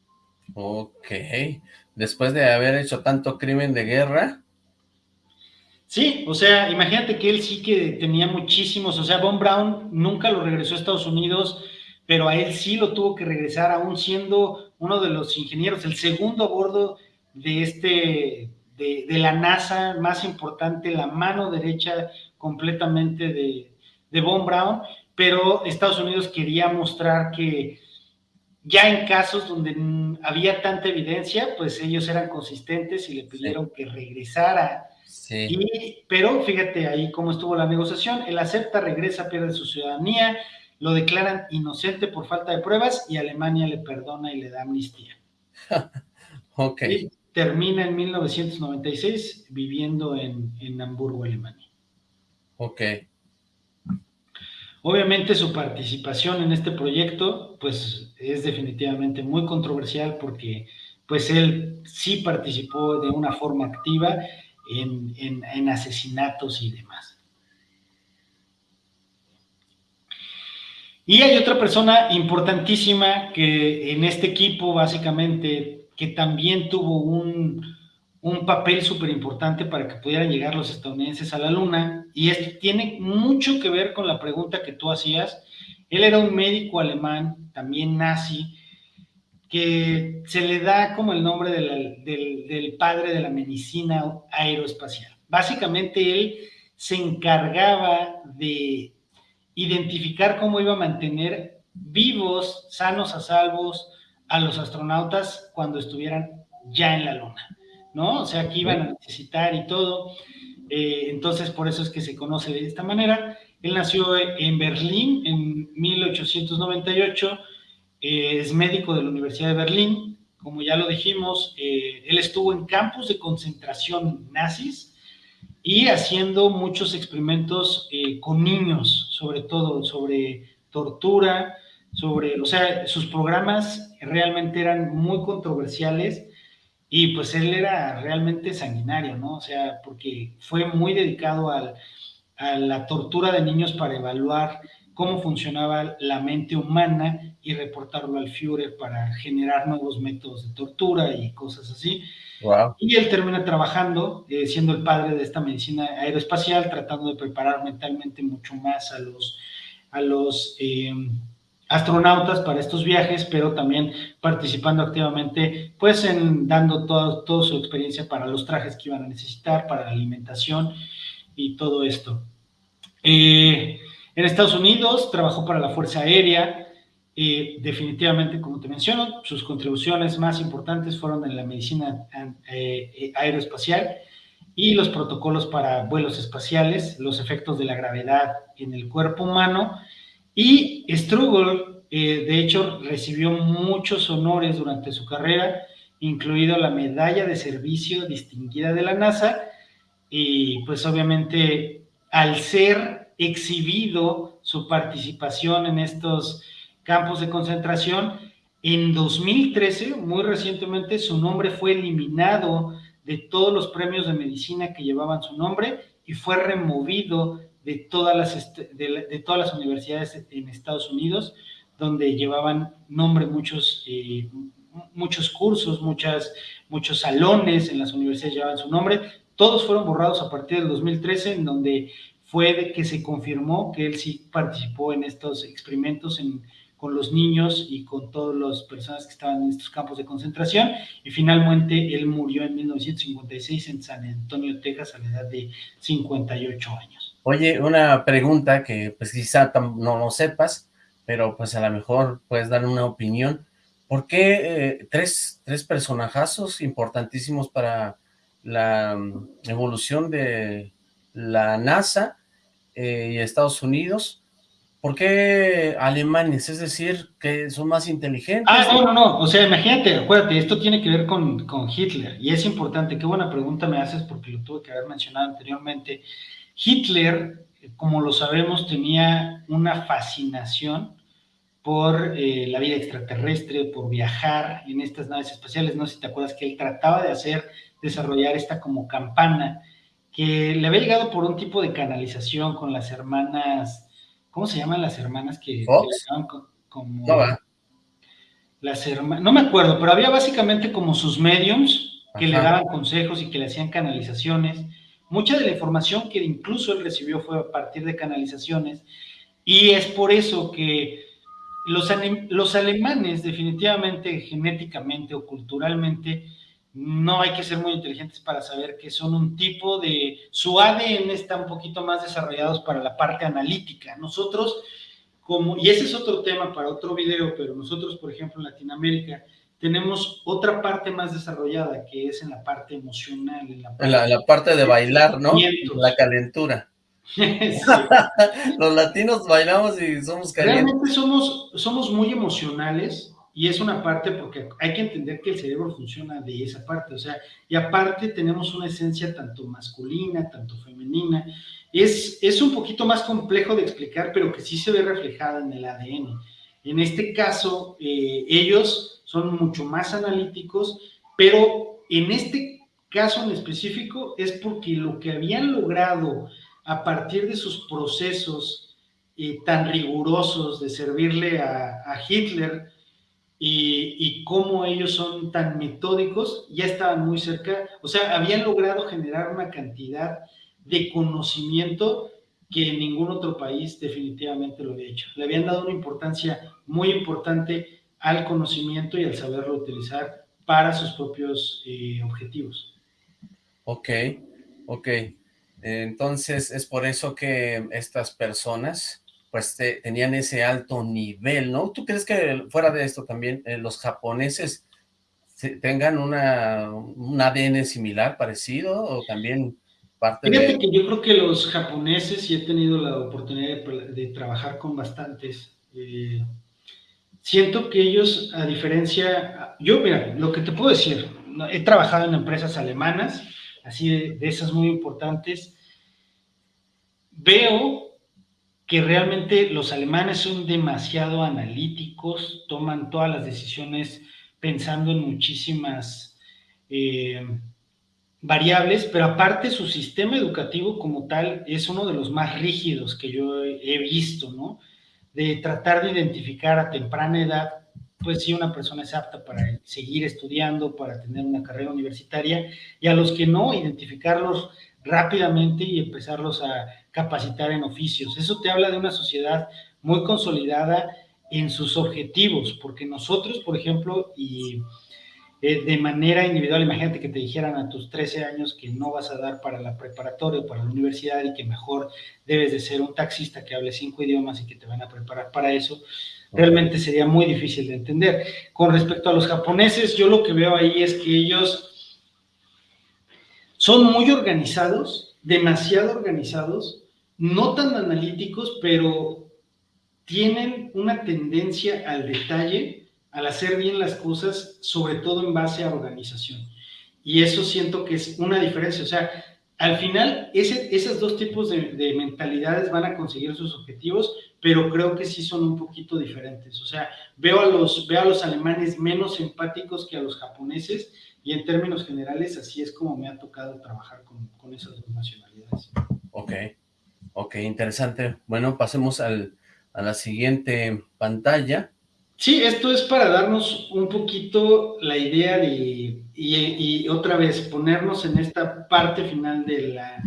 Ok, después de haber hecho tanto crimen de guerra. Sí, o sea, imagínate que él sí que tenía muchísimos, o sea, Von Braun nunca lo regresó a Estados Unidos, pero a él sí lo tuvo que regresar, aún siendo uno de los ingenieros, el segundo a bordo de este, de, de la NASA más importante, la mano derecha completamente de, de Von Braun, pero Estados Unidos quería mostrar que ya en casos donde había tanta evidencia, pues ellos eran consistentes y le pidieron que regresara. Sí. pero fíjate ahí cómo estuvo la negociación. Él acepta, regresa, pierde su ciudadanía, lo declaran inocente por falta de pruebas y Alemania le perdona y le da amnistía. ok. Y termina en 1996 viviendo en, en Hamburgo, Alemania. Ok. Obviamente su participación en este proyecto, pues es definitivamente muy controversial porque pues él sí participó de una forma activa en, en asesinatos y demás. Y hay otra persona importantísima que en este equipo básicamente que también tuvo un, un papel súper importante para que pudieran llegar los estadounidenses a la luna. Y esto tiene mucho que ver con la pregunta que tú hacías. Él era un médico alemán, también nazi, que se le da como el nombre del, del padre de la medicina aeroespacial. Básicamente él se encargaba de identificar cómo iba a mantener vivos, sanos a salvos a los astronautas cuando estuvieran ya en la Luna, ¿no? O sea, que iban a necesitar y todo. Eh, entonces, por eso es que se conoce de esta manera. Él nació en Berlín en 1898, eh, es médico de la Universidad de Berlín, como ya lo dijimos, eh, él estuvo en campos de concentración nazis, y haciendo muchos experimentos con niños, sobre todo sobre tortura, sobre, o sea, sus programas realmente eran muy controversiales y pues él era realmente sanguinario, ¿no? O sea, porque fue muy dedicado a la tortura de niños para evaluar cómo funcionaba la mente humana y reportarlo al Führer para generar nuevos métodos de tortura y cosas así. Y él termina trabajando, eh, siendo el padre de esta medicina aeroespacial, tratando de preparar mentalmente mucho más a los, a los em, astronautas para estos viajes, pero también participando activamente, pues en dando toda su experiencia para los trajes que iban a necesitar, para la alimentación y todo esto. Eh, en Estados Unidos trabajó para la Fuerza Aérea, y definitivamente, como te menciono, sus contribuciones más importantes fueron en la medicina eh, aeroespacial y los protocolos para vuelos espaciales, los efectos de la gravedad en el cuerpo humano. Y Struggle, eh, de hecho, recibió muchos honores durante su carrera, incluido la medalla de servicio distinguida de la NASA. Y pues obviamente, al ser exhibido su participación en estos campos de concentración. En 2013, muy recientemente, su nombre fue eliminado de todos los premios de medicina que llevaban su nombre y fue removido de todas las, de, todas las universidades en Estados Unidos, donde llevaban nombre muchos, eh, muchos cursos, muchas, muchos salones en las universidades llevaban su nombre. Todos fueron borrados a partir del 2013, en donde fue de que se confirmó que él sí participó en estos experimentos en con los niños y con todas las personas que estaban en estos campos de concentración y finalmente él murió en 1956 en San Antonio, Texas a la edad de 58 años. Oye, una pregunta que pues quizá no lo sepas, pero pues a lo mejor puedes dar una opinión. ¿Por qué eh, tres, tres personajazos importantísimos para la mm, evolución de la NASA eh, y Estados Unidos ¿Por qué alemanes? Es decir, que son más inteligentes. Ah, no, no, no. O sea, imagínate, acuérdate, esto tiene que ver con, Hitler. Y es importante, qué buena pregunta me haces porque lo tuve que haber mencionado anteriormente. Hitler, como lo sabemos, tenía una fascinación por eh, la vida extraterrestre, por viajar en estas naves espaciales. No sé si te acuerdas que él trataba de hacer, desarrollar esta como campana, que le había llegado por un tipo de canalización con las hermanas ¿Cómo se llaman las hermanas que, le como... No, las hermanas, no me acuerdo, pero había básicamente como sus mediums que le daban consejos y que le hacían canalizaciones. Mucha de la información que incluso él recibió fue a partir de canalizaciones y es por eso que los, alemanes definitivamente genéticamente o culturalmente no hay que ser muy inteligentes para saber que son un tipo de, su ADN está un poquito más desarrollados para la parte analítica. Nosotros, como, y ese es otro tema para otro video, pero nosotros, por ejemplo, en Latinoamérica, tenemos otra parte más desarrollada que es en la parte emocional. En la parte, de bailar, ¿no? La calentura. Los latinos bailamos y somos calientes. Realmente somos, somos muy emocionales y es una parte porque hay que entender que el cerebro funciona de esa parte, o sea, y aparte tenemos una esencia tanto masculina, tanto femenina. Es, es un poquito más complejo de explicar, pero que sí se ve reflejada en el ADN. En este caso, eh, ellos son mucho más analíticos, pero en este caso en específico es porque lo que habían logrado a partir de sus procesos eh, tan rigurosos de servirle a, Hitler, y, cómo ellos son tan metódicos, ya estaban muy cerca, o sea, habían logrado generar una cantidad de conocimiento que ningún otro país definitivamente lo había hecho. Le habían dado una importancia muy importante al conocimiento y al saberlo utilizar para sus propios eh, objetivos. Ok, ok. Entonces es por eso que estas personas pues tenían ese alto nivel, ¿no? ¿Tú crees que fuera de esto también eh, los japoneses tengan una, un ADN similar, parecido, o también parte Fíjate que yo creo que los japoneses, y he tenido la oportunidad de, trabajar con bastantes, eh, siento que ellos, a diferencia, yo mira, lo que te puedo decir, he trabajado en empresas alemanas, así de esas muy importantes, veo que realmente los alemanes son demasiado analíticos, toman todas las decisiones pensando en muchísimas eh, variables, pero aparte su sistema educativo como tal es uno de los más rígidos que yo he visto, ¿no? De tratar de identificar a temprana edad, pues si una persona es apta para seguir estudiando, para tener una carrera universitaria, y a los que no, identificarlos rápidamente y empezarlos a capacitar en oficios. Eso te habla de una sociedad muy consolidada en sus objetivos, porque nosotros, por ejemplo, y eh, de manera individual, imagínate que te dijeran a tus 13 años que no vas a dar para la preparatoria o para la universidad y que mejor debes de ser un taxista que hable cinco idiomas y que te van a preparar para eso, realmente sería muy difícil de entender. Con respecto a los japoneses, yo lo que veo ahí es que ellos son muy organizados, demasiado organizados, no tan analíticos, pero tienen una tendencia al detalle, al hacer bien las cosas, sobre todo en base a organización. Y eso siento que es una diferencia. O sea, al final, ese, esos dos tipos de, de, mentalidades van a conseguir sus objetivos, pero creo que sí son un poquito diferentes. O sea, veo a los, veo a los alemanes menos empáticos que a los japoneses, y en términos generales, así es como me ha tocado trabajar con, con esas dos nacionalidades. Ok, ok, interesante. Bueno, pasemos al, a la siguiente pantalla. Sí, esto es para darnos un poquito la idea de, y, y, otra vez, ponernos en esta parte final de la,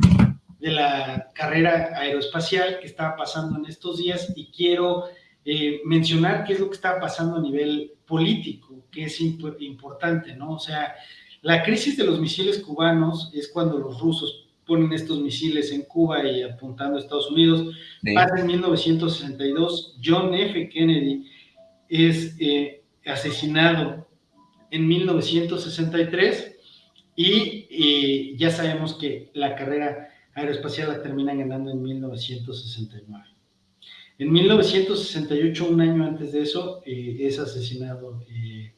de la carrera aeroespacial que estaba pasando en estos días y quiero eh, mencionar qué es lo que estaba pasando a nivel político, que es importante, ¿no? O sea, la crisis de los misiles cubanos es cuando los rusos ponen estos misiles en Cuba y apuntando a Estados Unidos. Pasa en 1962, John F. Kennedy es eh, asesinado en 1963 y ya sabemos que la carrera aeroespacial la terminan ganando en 1969. En 1968, un año antes de eso, eh, es asesinado eh,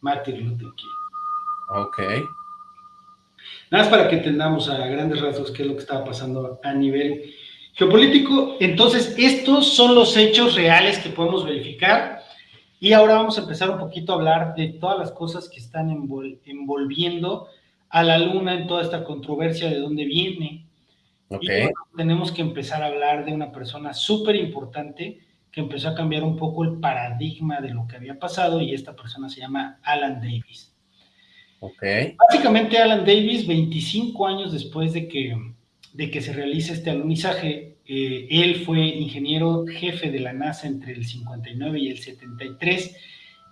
Martin Luther King. Ok. Nada más para que entendamos a grandes rasgos qué es lo que estaba pasando a nivel geopolítico. Entonces, estos son los hechos reales que podemos verificar. Y ahora vamos a empezar un poquito a hablar de todas las cosas que están envolviendo a la Luna en toda esta controversia de dónde viene, tenemos que empezar a hablar de una persona súper importante que empezó a cambiar un poco el paradigma de lo que había pasado y esta persona se llama Alan Davis. Okay. Básicamente Alan Davis, 25 años después de que, de que se realice este alunizaje, eh, él fue ingeniero jefe de la NASA entre el 59 y el 73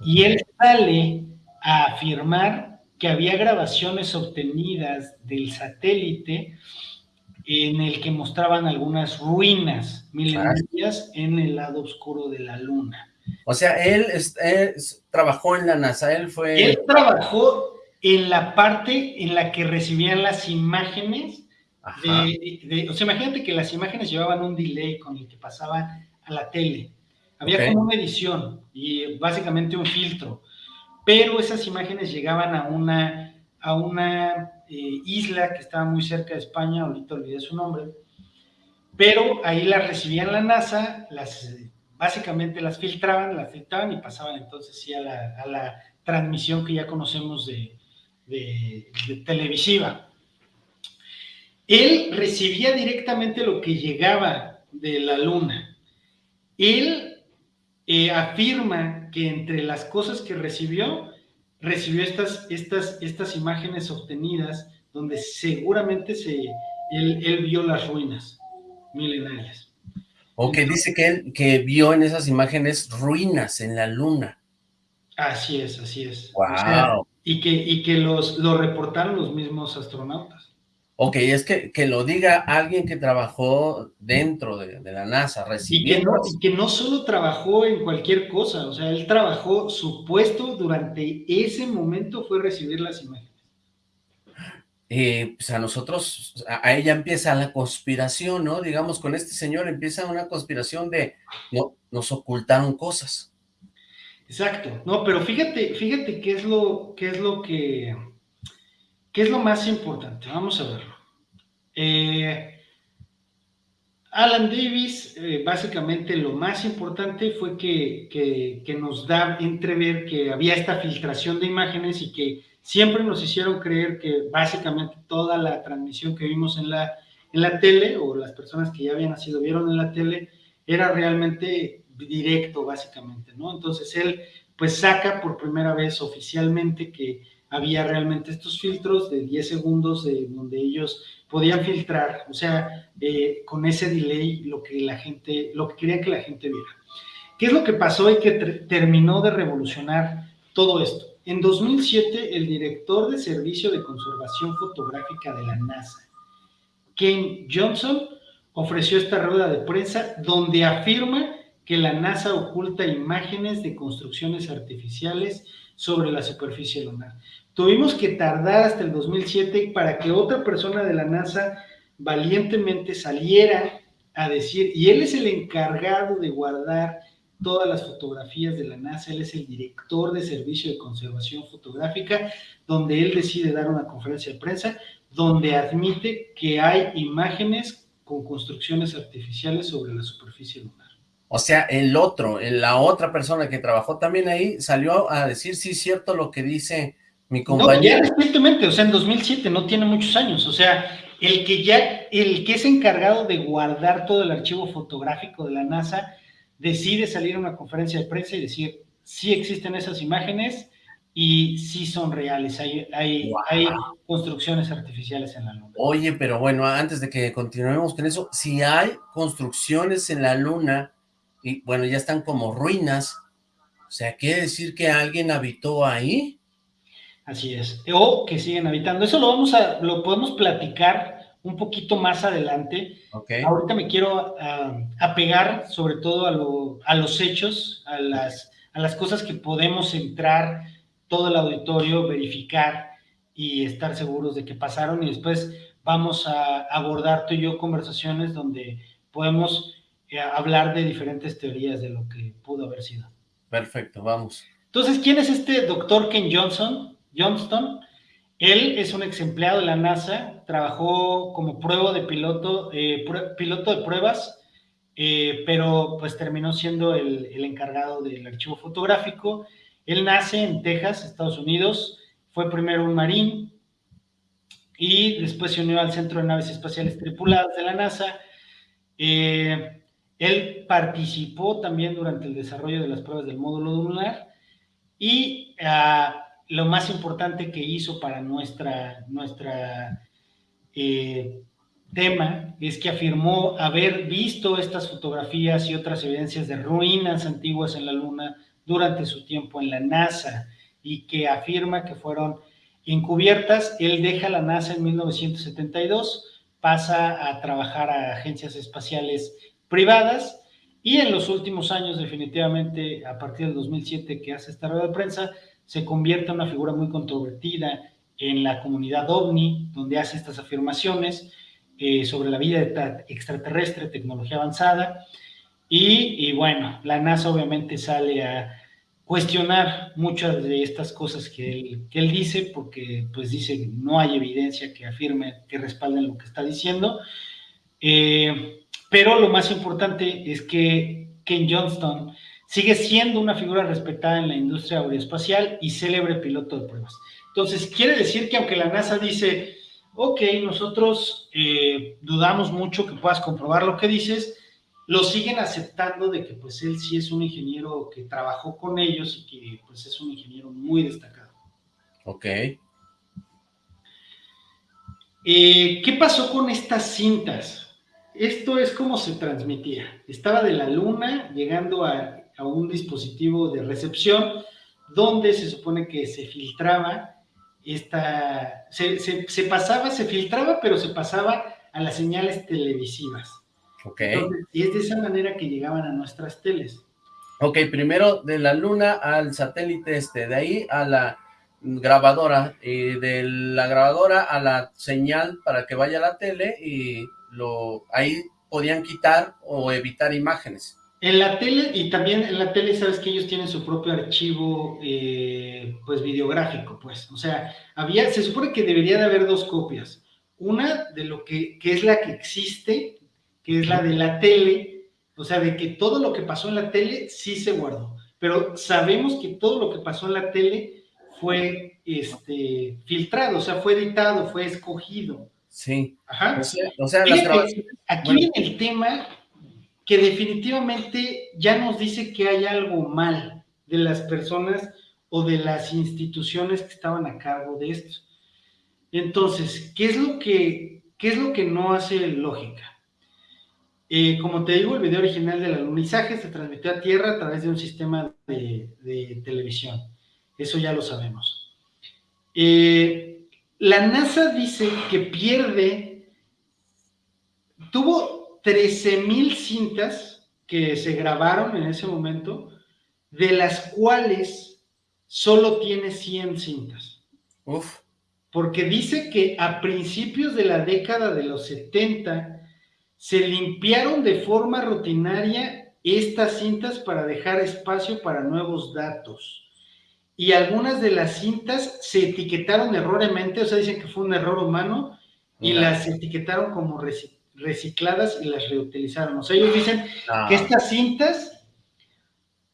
y él sale a afirmar que había grabaciones obtenidas del satélite en el que mostraban algunas ruinas milenarias en el lado oscuro de la luna. O sea, él, trabajó en la NASA, él fue... Él trabajó en la parte en la que recibían las imágenes de, o sea, imagínate que las imágenes llevaban un delay con el que pasaban a la tele. Había como una edición y básicamente un filtro, pero esas imágenes llegaban a una, a una eh, isla que estaba muy cerca de España, ahorita olvidé su nombre, pero ahí las recibían la NASA, las, básicamente las filtraban, las filtraban y pasaban entonces sí a la, transmisión que ya conocemos de, televisiva. Él recibía directamente lo que llegaba de la luna. Él eh, afirma que entre las cosas que recibió, recibió estas, estas, estas imágenes obtenidas donde seguramente se, él, vio las ruinas milenarias. O que dice que él que vio en esas imágenes ruinas en la luna. Así es, así es. Wow. y que, y que los, lo reportaron los mismos astronautas. Ok, es que, que lo diga alguien que trabajó dentro de, la NASA, recibiendo... Y que, no, que no solo trabajó en cualquier cosa, o sea, él trabajó, su puesto durante ese momento fue recibir las imágenes. Eh, pues a nosotros, a, ella empieza la conspiración, ¿no? Digamos, con este señor empieza una conspiración de, no, nos ocultaron cosas. Exacto, no, pero fíjate, fíjate qué es lo, qué es lo que, qué es lo más importante, vamos a verlo. Eh, Alan Davis, eh, básicamente lo más importante fue que, nos da entrever que había esta filtración de imágenes y que siempre nos hicieron creer que básicamente toda la transmisión que vimos en la, en la tele, o las personas que ya habían nacido vieron en la tele, era realmente directo, básicamente, ¿no? Entonces él, pues saca por primera vez oficialmente que había realmente estos filtros de 10 segundos de donde ellos podían filtrar, o sea, eh, con ese delay lo que la gente, lo que querían que la gente viera. ¿Qué es lo que pasó y que terminó de revolucionar todo esto? En 2007, el director de Servicio de Conservación Fotográfica de la NASA, Ken Johnson, ofreció esta rueda de prensa donde afirma que la NASA oculta imágenes de construcciones artificiales sobre la superficie lunar. Tuvimos que tardar hasta el 2007 para que otra persona de la NASA valientemente saliera a decir, y él es el encargado de guardar todas las fotografías de la NASA, él es el director de servicio de conservación fotográfica, donde él decide dar una conferencia de prensa, donde admite que hay imágenes con construcciones artificiales sobre la superficie lunar. O sea, el otro, la otra persona que trabajó también ahí, salió a decir, sí, cierto lo que dice mi compañero. No, ya recientemente, o sea, en 2007, no tiene muchos años, o sea, el que ya, el que es encargado de guardar todo el archivo fotográfico de la NASA, decide salir a una conferencia de prensa y decir, sí existen esas imágenes y sí son reales, hay, hay, hay construcciones artificiales en la Luna. Oye, pero bueno, antes de que continuemos con eso, si hay construcciones en la Luna, y bueno, ya están como ruinas, o sea, ¿quiere decir que alguien habitó ahí? Así es. O que siguen habitando. Eso lo vamos a, lo podemos platicar un poquito más adelante. Ahorita me quiero uh, apegar sobre todo a, a, los hechos, a las, a las cosas que podemos entrar todo el auditorio, verificar y estar seguros de que pasaron y después vamos a abordar tú y yo conversaciones donde podemos eh, hablar de diferentes teorías de lo que pudo haber sido. Perfecto, vamos. Entonces, ¿quién es este doctor Ken Johnson? Johnston. Él es un ex empleado de la NASA, trabajó como prueba de piloto, eh, piloto de pruebas, eh, pero pues terminó siendo el, encargado del archivo fotográfico. Él nace en Texas, Estados Unidos, fue primero un marín y después se unió al Centro de Naves Espaciales Tripuladas de la NASA. Eh, él participó también durante el desarrollo de las pruebas del módulo lunar y ah, lo más importante que hizo para nuestra, nuestra eh, tema es que afirmó haber visto estas fotografías y otras evidencias de ruinas antiguas en la Luna durante su tiempo en la NASA y que afirma que fueron encubiertas. Él deja la NASA en 1972, pasa a trabajar a agencias espaciales privadas y en los últimos años, definitivamente, a partir del 2007 que hace esta rueda de prensa, se convierte en una figura muy controvertida en la comunidad ovni, donde hace estas afirmaciones eh, sobre la vida extraterrestre, tecnología avanzada, Y, bueno, la NASA obviamente sale a cuestionar muchas de estas cosas que él, que él dice, porque pues dice que no hay evidencia que afirme, que respalden lo que está diciendo. Eh, pero lo más importante es que Ken Johnston sigue siendo una figura respetada en la industria aeroespacial y célebre piloto de pruebas. Entonces, quiere decir que aunque la NASA dice, ok, nosotros eh, dudamos mucho que puedas comprobar lo que dices, lo siguen aceptando de que pues él sí es un ingeniero que trabajó con ellos y que pues es un ingeniero muy destacado. Ok. Eh, ¿Qué pasó con estas cintas? Esto es como se transmitía. Estaba de la luna llegando a, a un dispositivo de recepción donde se supone que se filtraba esta, se, se, pasaba, se filtraba, pero se pasaba a las señales televisivas. Ok. y es de esa manera que llegaban a nuestras teles. Ok, primero de la luna al satélite este, de ahí a la grabadora, y de la grabadora a la señal para que vaya a la tele, y lo ahí podían quitar o evitar imágenes. En la tele, y también en la tele, sabes que ellos tienen su propio archivo, eh, pues, videográfico, pues. O sea, había, se supone que debería de haber dos copias. Una de lo que, que es la que existe, que es la de la tele, o sea, de que todo lo que pasó en la tele sí se guardó. Pero sabemos que todo lo que pasó en la tele fue este, filtrado, o sea, fue editado, fue escogido. Sí. Ajá. O sea, las grabaciones... Aquí viene el tema que definitivamente ya nos dice que hay algo mal de las personas o de las instituciones que estaban a cargo de esto. Entonces, ¿qué es lo que, qué es lo que no hace lógica? Eh, como te digo, el video original del alunizaje se transmitió a Tierra a través de un sistema de, televisión. Eso ya lo sabemos. Eh, la NASA dice que pierde, tuvo 13.000 cintas que se grabaron en ese momento, de las cuales solo tiene 100 cintas. Uf. Porque dice que a principios de la década de los 70 se limpiaron de forma rutinaria estas cintas para dejar espacio para nuevos datos. Y algunas de las cintas se etiquetaron erróneamente, o sea, dicen que fue un error humano, y las etiquetaron como recicladas recicladas y las reutilizaron. O sea, ellos dicen ah. que estas cintas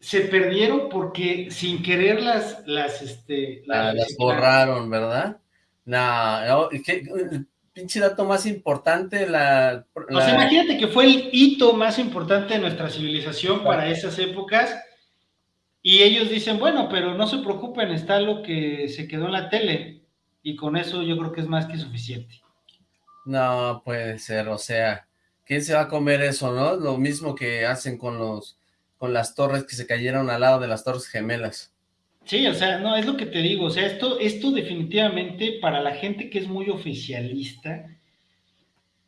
se perdieron porque sin querer las, las, este, las, ah, borraron, ¿verdad? No, el pinche dato más importante, la, O sea, imagínate que fue el hito más importante de nuestra civilización para esas épocas, y ellos dicen, bueno, pero no se preocupen, está lo que se quedó en la tele, y con eso yo creo que es más que suficiente. No puede ser, o sea, ¿quién se va a comer eso, no? Lo mismo que hacen con los con las torres que se cayeron al lado de las torres gemelas. Sí, o sea, no, es lo que te digo, o sea, esto, esto definitivamente para la gente que es muy oficialista,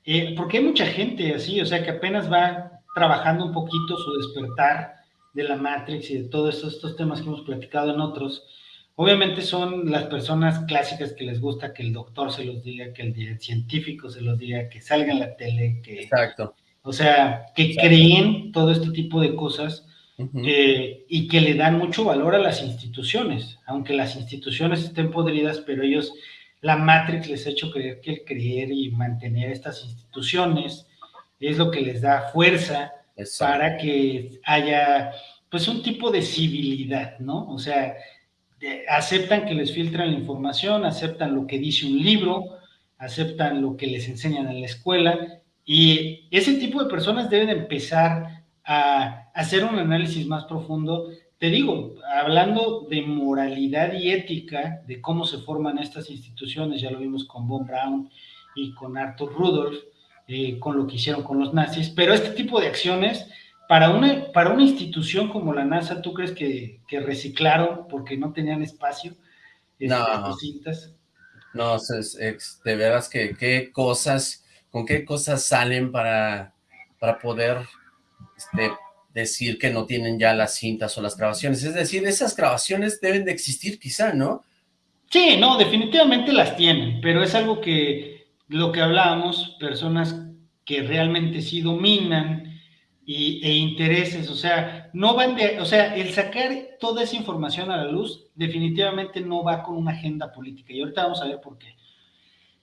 eh, porque hay mucha gente así, o sea, que apenas va trabajando un poquito su despertar de la Matrix y de todos estos, estos temas que hemos platicado en otros, Obviamente son las personas clásicas que les gusta que el doctor se los diga, que el científico se los diga, que salga en la tele, que... Exacto. O sea, que creen todo este tipo de cosas eh, y que le dan mucho valor a las instituciones, aunque las instituciones estén podridas, pero ellos, la Matrix les ha hecho creer que el creer y mantener estas instituciones es lo que les da fuerza para que haya, pues, un tipo de civilidad, ¿no? O sea, aceptan que les filtran la información, aceptan lo que dice un libro, aceptan lo que les enseñan en la escuela y ese tipo de personas deben empezar a hacer un análisis más profundo. Te digo, hablando de moralidad y ética, de cómo se forman estas instituciones, ya lo vimos con Von Braun y con Arthur Rudolph, eh, con lo que hicieron con los nazis, pero este tipo de acciones para una, para una institución como la NASA, ¿tú crees que, reciclaron porque no tenían espacio? Este, no, cintas? no, es, de veras que qué cosas, con qué cosas salen para, para poder este, decir que no tienen ya las cintas o las grabaciones. Es decir, esas grabaciones deben de existir quizá, ¿no? Sí, no, definitivamente las tienen, pero es algo que lo que hablábamos, personas que realmente sí dominan y, e intereses, o sea, no van de, o sea, el sacar toda esa información a la luz definitivamente no va con una agenda política y ahorita vamos a ver por qué.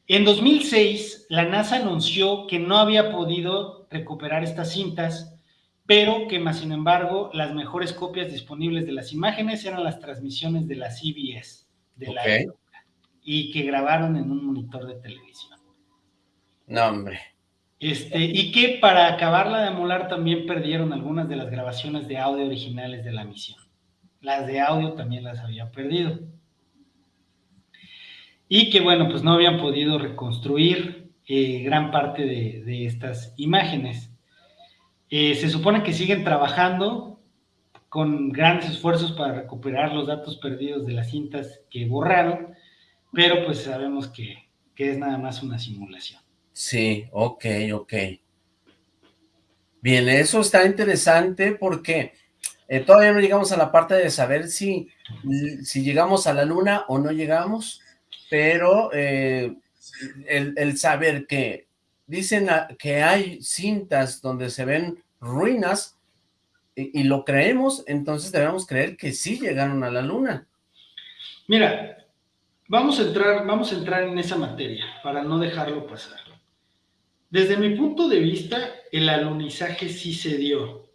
En 2006, la NASA anunció que no había podido recuperar estas cintas, pero que más sin embargo las mejores copias disponibles de las imágenes eran las transmisiones de la CBS, de la época, y que grabaron en un monitor de televisión. No, hombre. Este, y que para acabarla de molar también perdieron algunas de las grabaciones de audio originales de la misión. Las de audio también las había perdido. Y que bueno, pues no habían podido reconstruir eh, gran parte de, estas imágenes. Eh, se supone que siguen trabajando con grandes esfuerzos para recuperar los datos perdidos de las cintas que borraron, pero pues sabemos que es nada más una simulación. Sí, ok, ok. Bien, eso está interesante porque eh, todavía no llegamos a la parte de saber si, si llegamos a la luna o no llegamos, pero eh, el, saber que dicen que hay cintas donde se ven ruinas y, y, lo creemos, entonces debemos creer que sí llegaron a la luna. Mira, vamos a entrar, vamos a entrar en esa materia para no dejarlo pasar. Desde mi punto de vista, el alunizaje sí se dio.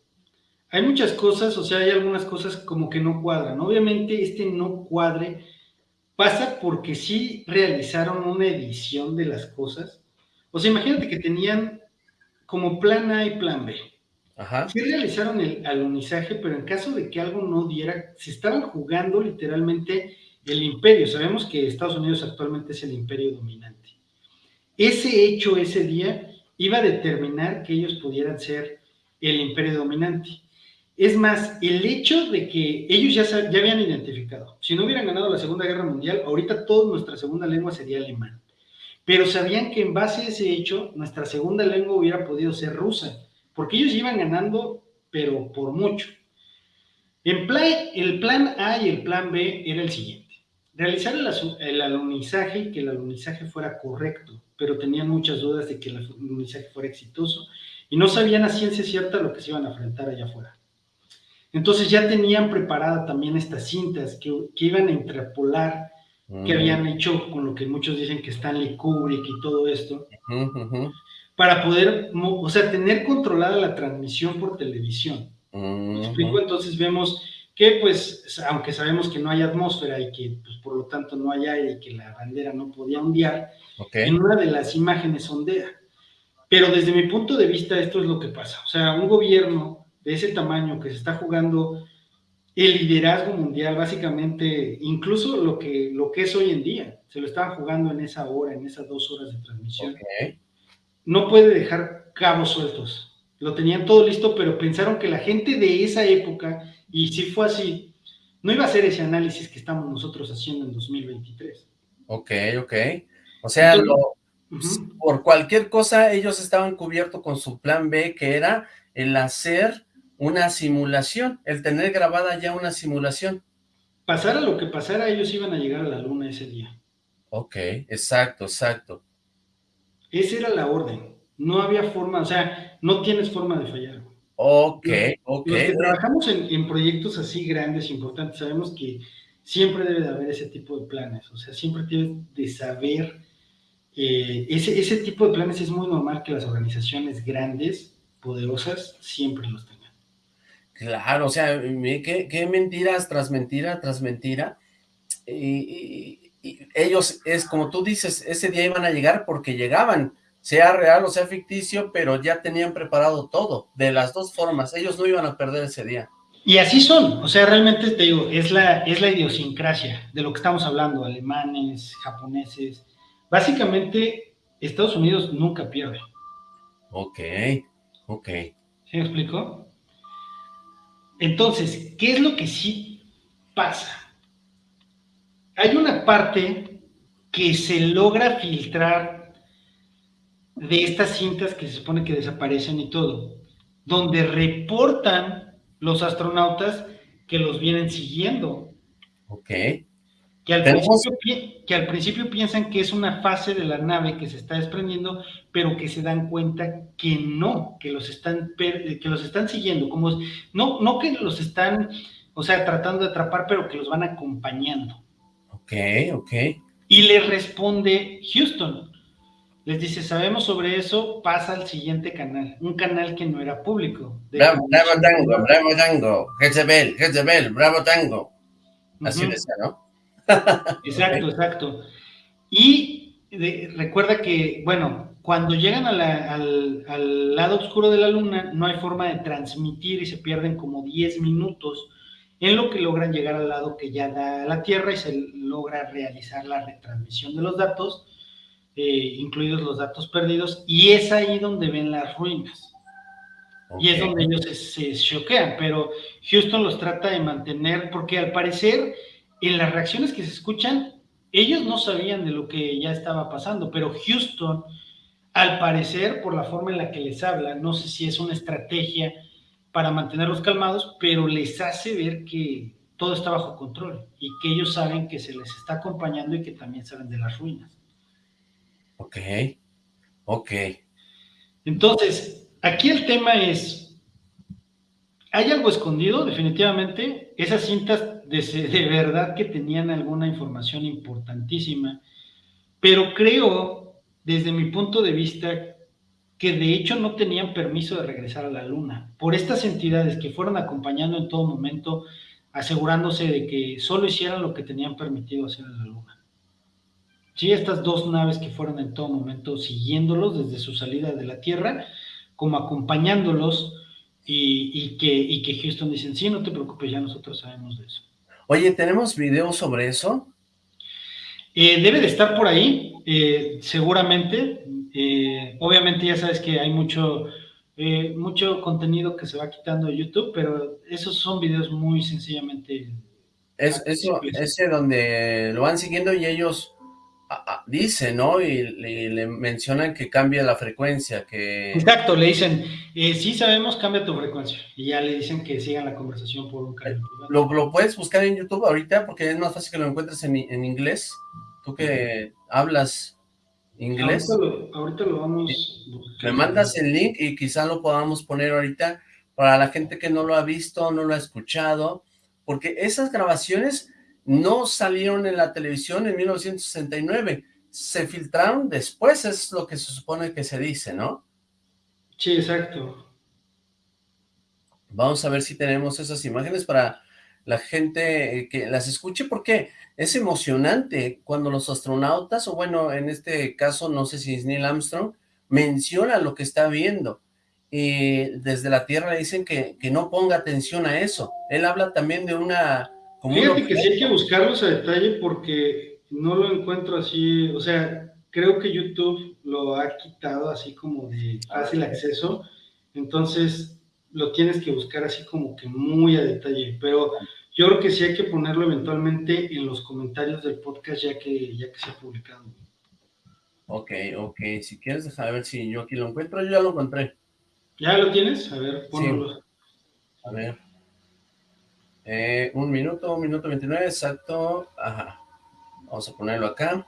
Hay muchas cosas, o sea, hay algunas cosas como que no cuadran. Obviamente este no cuadre pasa porque sí realizaron una edición de las cosas. O sea, imagínate que tenían como plan A y plan B. Ajá. Sí realizaron el alunizaje, pero en caso de que algo no diera, se estaban jugando literalmente el imperio. Sabemos que Estados Unidos actualmente es el imperio dominante. Ese hecho ese día iba a determinar que ellos pudieran ser el imperio dominante. Es más, el hecho de que ellos ya, ya habían identificado, si no hubieran ganado la Segunda Guerra Mundial, ahorita toda nuestra segunda lengua sería alemán. Pero sabían que en base a ese hecho, nuestra segunda lengua hubiera podido ser rusa, porque ellos iban ganando, pero por mucho. El plan A y el plan B era el siguiente. Realizar el, el alunizaje y que el alunizaje fuera correcto pero tenían muchas dudas de que el mensaje fuera exitoso y no sabían a ciencia cierta lo que se iban a enfrentar allá afuera. Entonces ya tenían preparada también estas cintas que, iban a interpolar, que mm. habían hecho con lo que muchos dicen que Stanley Kubrick y todo esto, para poder, o sea, tener controlada la transmisión por televisión. ¿Me explico? Entonces vemos que pues, aunque sabemos que no hay atmósfera y que pues, por lo tanto no hay aire y que la bandera no podía ondear, en una de las imágenes ondea. Pero desde mi punto de vista esto es lo que pasa. O sea, un gobierno de ese tamaño que se está jugando el liderazgo mundial, básicamente, incluso lo que, lo que es hoy en día, se lo estaban jugando en esa hora, en esas dos horas de transmisión. No puede dejar cabos sueltos. Lo tenían todo listo, pero pensaron que la gente de esa época, y si fue así, no iba a hacer ese análisis que estamos nosotros haciendo en 2023. Ok, ok. O sea, por cualquier cosa ellos estaban cubiertos con su plan B, que era el hacer una simulación, el tener grabada ya una simulación. Pasara lo que pasara, ellos iban a llegar a la luna ese día. Ok, exacto, exacto. Esa era la orden. No había forma, o sea, no tienes forma de fallar. Ok, ok. Los que trabajamos en, en proyectos así grandes, importantes, sabemos que siempre debe de haber ese tipo de planes. O sea, siempre tienes de saber eh, ese, ese tipo de planes es muy normal que las organizaciones grandes, poderosas, siempre los tengan. Claro, o sea, qué, mentiras tras mentira tras mentira. Y, ellos, es como tú dices, ese día iban a llegar porque llegaban, sea real o sea ficticio, pero ya tenían preparado todo, de las dos formas, ellos no iban a perder ese día. Y así son, o sea, realmente te digo, es la, es la idiosincrasia de lo que estamos hablando, alemanes, japoneses, Básicamente, Estados Unidos nunca pierde. Ok, ok. ¿Se me explicó? Entonces, ¿qué es lo que sí pasa? Hay una parte que se logra filtrar de estas cintas que se supone que desaparecen y todo, donde reportan los astronautas que los vienen siguiendo. Ok. Que al, principio, que al, principio, piensan que es una fase de la nave que se está desprendiendo, pero que se dan cuenta que no, que los están, que los están siguiendo, como no, no que los están, o sea, tratando de atrapar, pero que los van acompañando. Ok, ok. Y le responde Houston, les dice, sabemos sobre eso, pasa al siguiente canal, un canal que no era público. Bravo, bravo Tango, Bravo Tango, Jezebel, Jezebel, Bravo Tango. Así decía, ¿no? exacto, exacto. Y recuerda que, bueno, cuando llegan al, al, lado oscuro de la luna, no hay forma de transmitir y se pierden como 10 minutos en lo que logran llegar al lado que ya da la Tierra y se logra realizar la retransmisión de los datos eh, incluidos los datos perdidos, y es ahí donde ven las ruinas. Y es donde ellos se, choquean, pero Houston los trata de mantener, porque al parecer, en las reacciones que se escuchan, ellos no sabían de lo que ya estaba pasando, pero Houston, al parecer, por la forma en la que les habla, no sé si es una estrategia para mantenerlos calmados, pero les hace ver que todo está bajo control y que ellos saben que se les está acompañando y que también saben de las ruinas. Ok, ok. Entonces, aquí el tema es, ¿hay algo escondido? Definitivamente, esas cintas de, de verdad que tenían alguna información importantísima, pero creo, desde mi punto de vista, que de hecho no tenían permiso de regresar a la Luna, por estas entidades que fueron acompañando en todo momento, asegurándose de que solo hicieran lo que tenían permitido hacer en la Luna. Sí, estas dos naves que fueron en todo momento siguiéndolos desde su salida de la Tierra, como acompañándolos y, que, que Houston dicen, sí, no te preocupes, ya nosotros sabemos de eso. Oye, ¿tenemos videos sobre eso? Eh, debe de estar por ahí, eh, seguramente. Eh, obviamente ya sabes que hay mucho, mucho contenido que se va quitando de YouTube, pero esos son videos muy sencillamente... Es, eso, ese donde lo van siguiendo y ellos dice, ¿no? Y, le mencionan que cambia la frecuencia, que... Exacto, le dicen, eh, sí sabemos, cambia tu frecuencia. Y ya le dicen que sigan la conversación por un canal. ¿Lo, ¿Lo, puedes buscar en YouTube ahorita? Porque es más fácil que lo encuentres en, inglés. Tú que hablas inglés. Ahorita lo, vamos... Me mandas el link y quizá lo podamos poner ahorita para la gente que no lo ha visto, no lo ha escuchado, porque esas grabaciones no salieron en la televisión en 1969, se filtraron después, es lo que se supone que se dice, ¿no? Sí, exacto. Vamos a ver si tenemos esas imágenes para la gente eh, que las escuche, porque es emocionante cuando los astronautas, o bueno, en este caso, no sé si es Neil Armstrong, menciona lo que está viendo. Y desde la Tierra le dicen que, que no ponga atención a eso. Él habla también de una Fíjate que sí hay que buscarlos a detalle porque no lo encuentro así, o sea, creo que YouTube lo ha quitado así como de fácil acceso, entonces lo tienes que buscar así como que muy a detalle, pero yo creo que sí hay que ponerlo eventualmente en los comentarios del podcast ya que, ya que se ha publicado. Ok, ok, si quieres dejar ver si yo aquí lo encuentro, yo ya lo encontré. ¿Ya lo tienes? A ver, ponlo. A ver. Eh, un minuto, un minuto 29, exacto. Ajá. Vamos a ponerlo acá.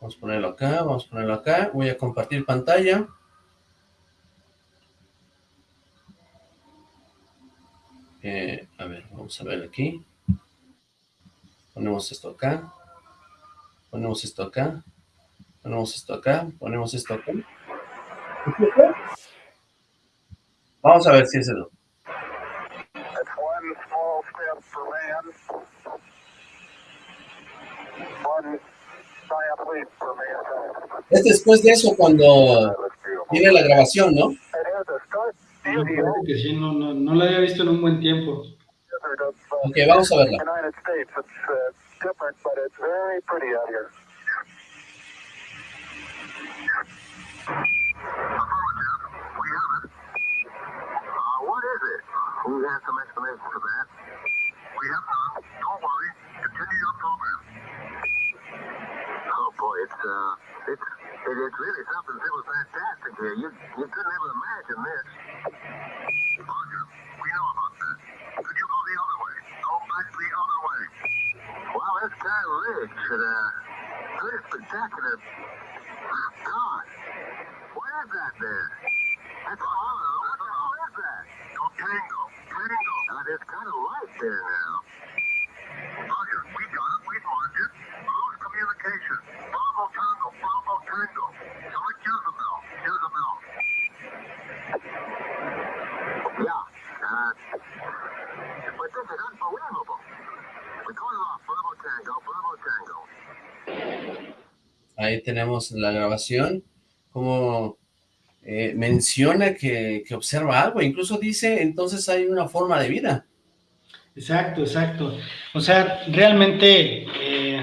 Vamos a ponerlo acá, vamos a ponerlo acá. Voy a compartir pantalla. Eh, a ver, vamos a ver aquí. Ponemos esto acá. Ponemos esto acá. Ponemos esto acá. Ponemos esto acá. Vamos a ver si es el... Es después de eso cuando viene la grabación, ¿no? que sí, no, no, no la había visto en un buen tiempo. Ok, vamos a verla. What is it? We have some explanation for that. We have none. Don't worry. Continue. Oh boy, it's uh, it's it is really something that was fantastic here. You you couldn't ever imagine this. Roger, we know about that. Could you go the other way? Go back the other way. Well, it's rich and uh, pretty spectacular. God, what is that there? That's hollow. What the hell is that? No tango. Tango. Uh, there's kind of light there now. Ahí tenemos la grabación, como eh, menciona que, que observa algo, incluso dice, entonces hay una forma de vida. Exacto, exacto. O sea, realmente, eh,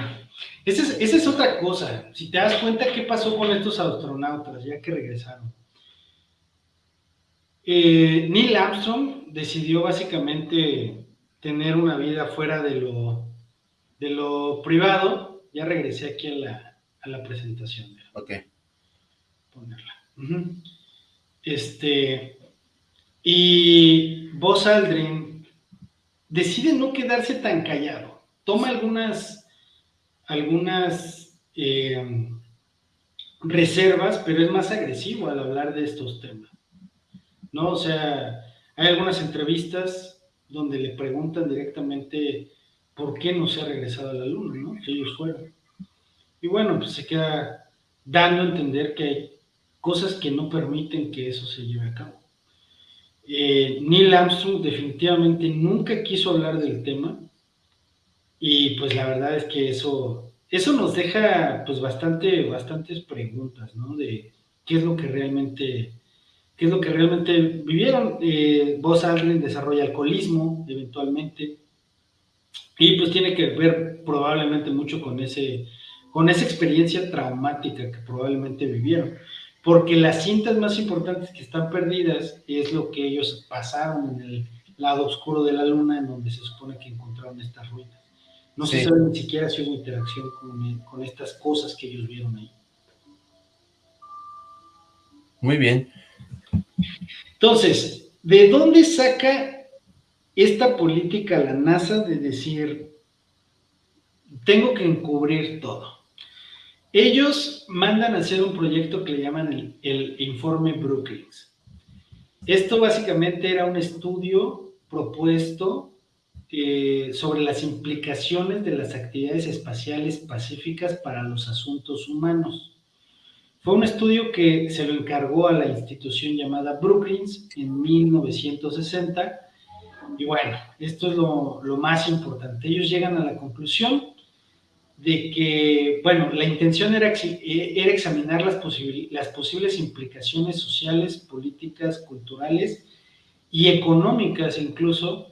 esa, es, esa es otra cosa. Si te das cuenta qué pasó con estos astronautas ya que regresaron. Eh, Neil Armstrong decidió básicamente tener una vida fuera de lo, de lo privado. Ya regresé aquí a la, a la presentación. Ok. ponerla. Este, y Buzz Aldrin decide no quedarse tan callado. Toma algunas, algunas eh, reservas, pero es más agresivo al hablar de estos temas. ¿No? O sea, hay algunas entrevistas donde le preguntan directamente por qué no se ha regresado a la luna, ¿no? Ellos fueron. Y bueno, pues se queda dando a entender que hay cosas que no permiten que eso se lleve a cabo. Eh, Neil Armstrong definitivamente nunca quiso hablar del tema y pues la verdad es que eso, eso nos deja pues bastante, bastantes preguntas, ¿no? De qué es lo que realmente, qué es lo que realmente vivieron. Eh, Buzz desarrolla alcoholismo eventualmente y pues tiene que ver probablemente mucho con ese, con esa experiencia traumática que probablemente vivieron porque las cintas más importantes que están perdidas es lo que ellos pasaron en el lado oscuro de la luna, en donde se supone que encontraron estas ruinas. No se sabe ni siquiera si hubo interacción con, con estas cosas que ellos vieron ahí. Muy bien. Entonces, ¿de dónde saca esta política la NASA de decir, tengo que encubrir todo? Ellos mandan a hacer un proyecto que le llaman el, el informe Brookings. Esto básicamente era un estudio propuesto eh, sobre las implicaciones de las actividades espaciales pacíficas para los asuntos humanos. Fue un estudio que se lo encargó a la institución llamada Brookings en 1960. Y bueno, esto es lo, más importante. Ellos llegan a la conclusión de que, bueno, la intención era, era examinar las posibles implicaciones sociales, políticas, culturales y económicas incluso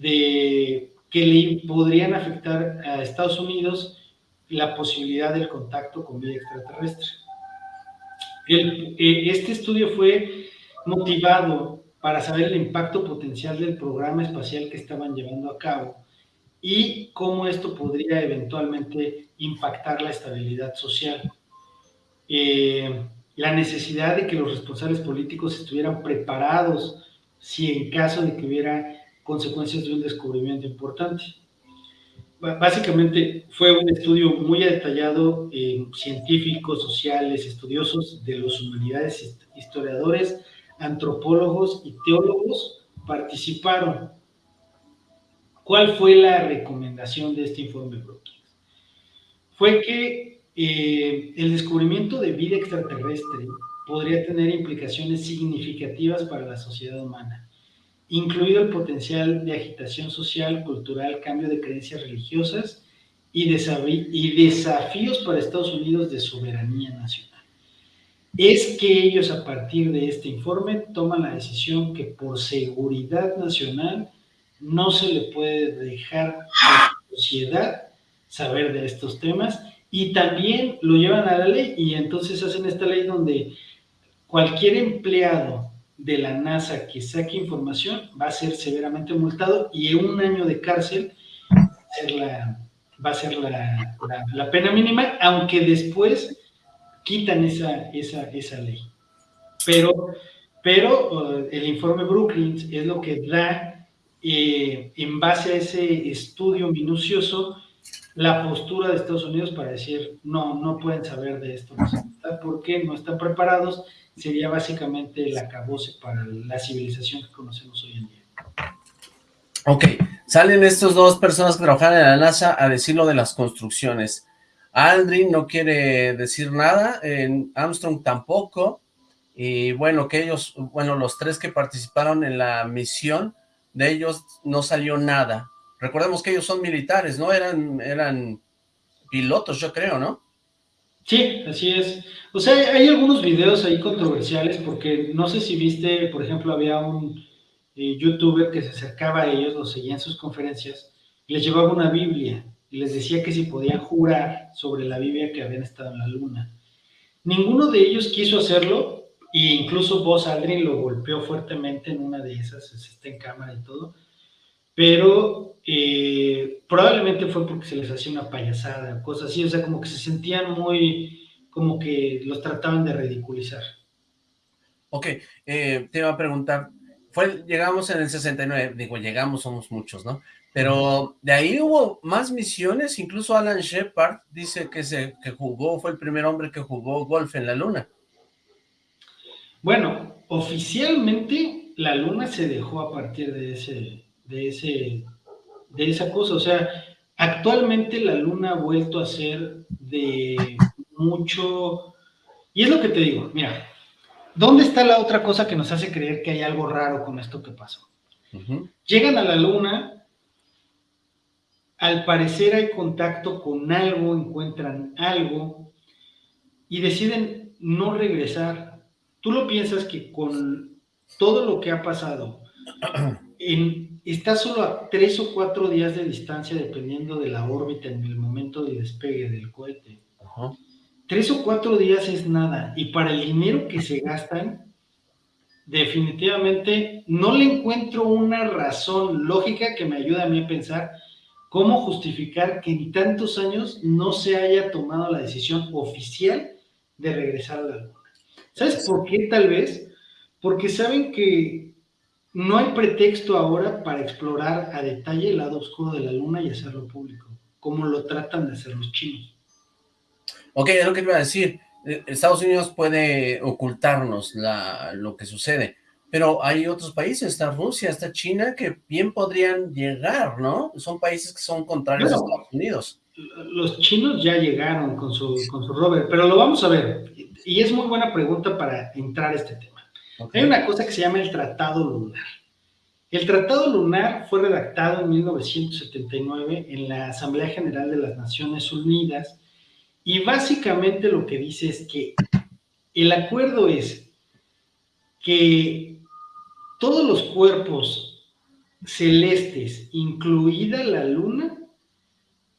de que le podrían afectar a Estados Unidos la posibilidad del contacto con vida extraterrestre. El- eh, este estudio fue motivado para saber el impacto potencial del programa espacial que estaban llevando a cabo y cómo esto podría eventualmente impactar la estabilidad social. Eh, la necesidad de que los responsables políticos estuvieran preparados si en caso de que hubiera consecuencias de un descubrimiento importante. Básicamente fue un estudio muy detallado en científicos, sociales, estudiosos de las humanidades, hist- historiadores, antropólogos y teólogos participaron. ¿Cuál fue la recomendación de este informe Brookings? Fue que eh, el descubrimiento de vida extraterrestre podría tener implicaciones significativas para la sociedad humana, incluido el potencial de agitación social, cultural, cambio de creencias religiosas y, desafíos para Estados Unidos de soberanía nacional. Es que ellos a partir de este informe toman la decisión que por seguridad nacional no se le puede dejar a la sociedad saber de estos temas y también lo llevan a la ley y entonces hacen esta ley donde cualquier empleado de la NASA que saque información va a ser severamente multado y un año de cárcel va a ser la, la pena mínima, aunque después quitan esa, esa, esa ley. Pero, pero eh, el informe Brookings es lo que da, eh, en base a ese estudio minucioso, la postura de Estados Unidos para decir, no, no pueden saber de esto, porque no están preparados, sería básicamente el acabose para la civilización que conocemos hoy en día. Ok, salen estos dos personas que trabajan en la NASA a decir lo de las construcciones. Aldrin no quiere decir nada, Armstrong tampoco, y bueno, que ellos, bueno, los tres que participaron en la misión, de ellos no salió nada. Recordemos que ellos son militares, ¿no? Eran, eran pilotos, yo creo, ¿no? Sí, así es. O sea, hay algunos videos ahí controversiales porque no sé si viste, por ejemplo, había un eh, youtuber que se acercaba a ellos, los seguía en sus conferencias, y les llevaba una Biblia y les decía que si podían jurar sobre la Biblia que habían estado en la luna. Ninguno de ellos quiso hacerlo, e incluso Buzz Aldrin lo golpeó fuertemente en una de esas, está en cámara y todo, pero eh, probablemente fue porque se les hacía una payasada, cosas así, o sea, como que se sentían muy, como que los trataban de ridiculizar. Ok, eh, te iba a preguntar, fue, llegamos en el 69, digo, llegamos, somos muchos, ¿no? Pero de ahí hubo más misiones, incluso Alan Shepard dice que, se, que jugó, fue el primer hombre que jugó golf en la luna. Bueno, oficialmente la luna se dejó a partir de ese, de ese, de esa cosa, o sea, actualmente la luna ha vuelto a ser de mucho, y es lo que te digo, mira, ¿dónde está la otra cosa que nos hace creer que hay algo raro con esto que pasó? Llegan a la luna al parecer hay contacto con algo, encuentran algo y deciden no regresar. Tú lo piensas que con todo lo que ha pasado, en, está solo a tres o cuatro días de distancia dependiendo de la órbita en el momento del despegue del cohete. Tres o cuatro días es nada y para el dinero que se gastan, definitivamente no le encuentro una razón lógica que me ayude a mí a pensar ¿Cómo justificar que en tantos años no se haya tomado la decisión oficial de regresar a la Luna? ¿Sabes por qué tal vez? Porque saben que no hay pretexto ahora para explorar a detalle el lado oscuro de la Luna y hacerlo público, como lo tratan de hacer los chinos. Ok, es lo que iba a decir. Eh, Estados Unidos puede ocultarnos la, lo que sucede, pero hay otros países, está Rusia, está China, que bien podrían llegar, ¿no? Son países que son contrarios a Estados Unidos. Los chinos ya llegaron con su, con su rover, pero lo vamos a ver. Y es muy buena pregunta para entrar a este tema. Hay una cosa que se llama el Tratado Lunar. El Tratado Lunar fue redactado en 1979 en la Asamblea General de las Naciones Unidas y básicamente lo que dice es que el acuerdo es que todos los cuerpos celestes, incluida la luna,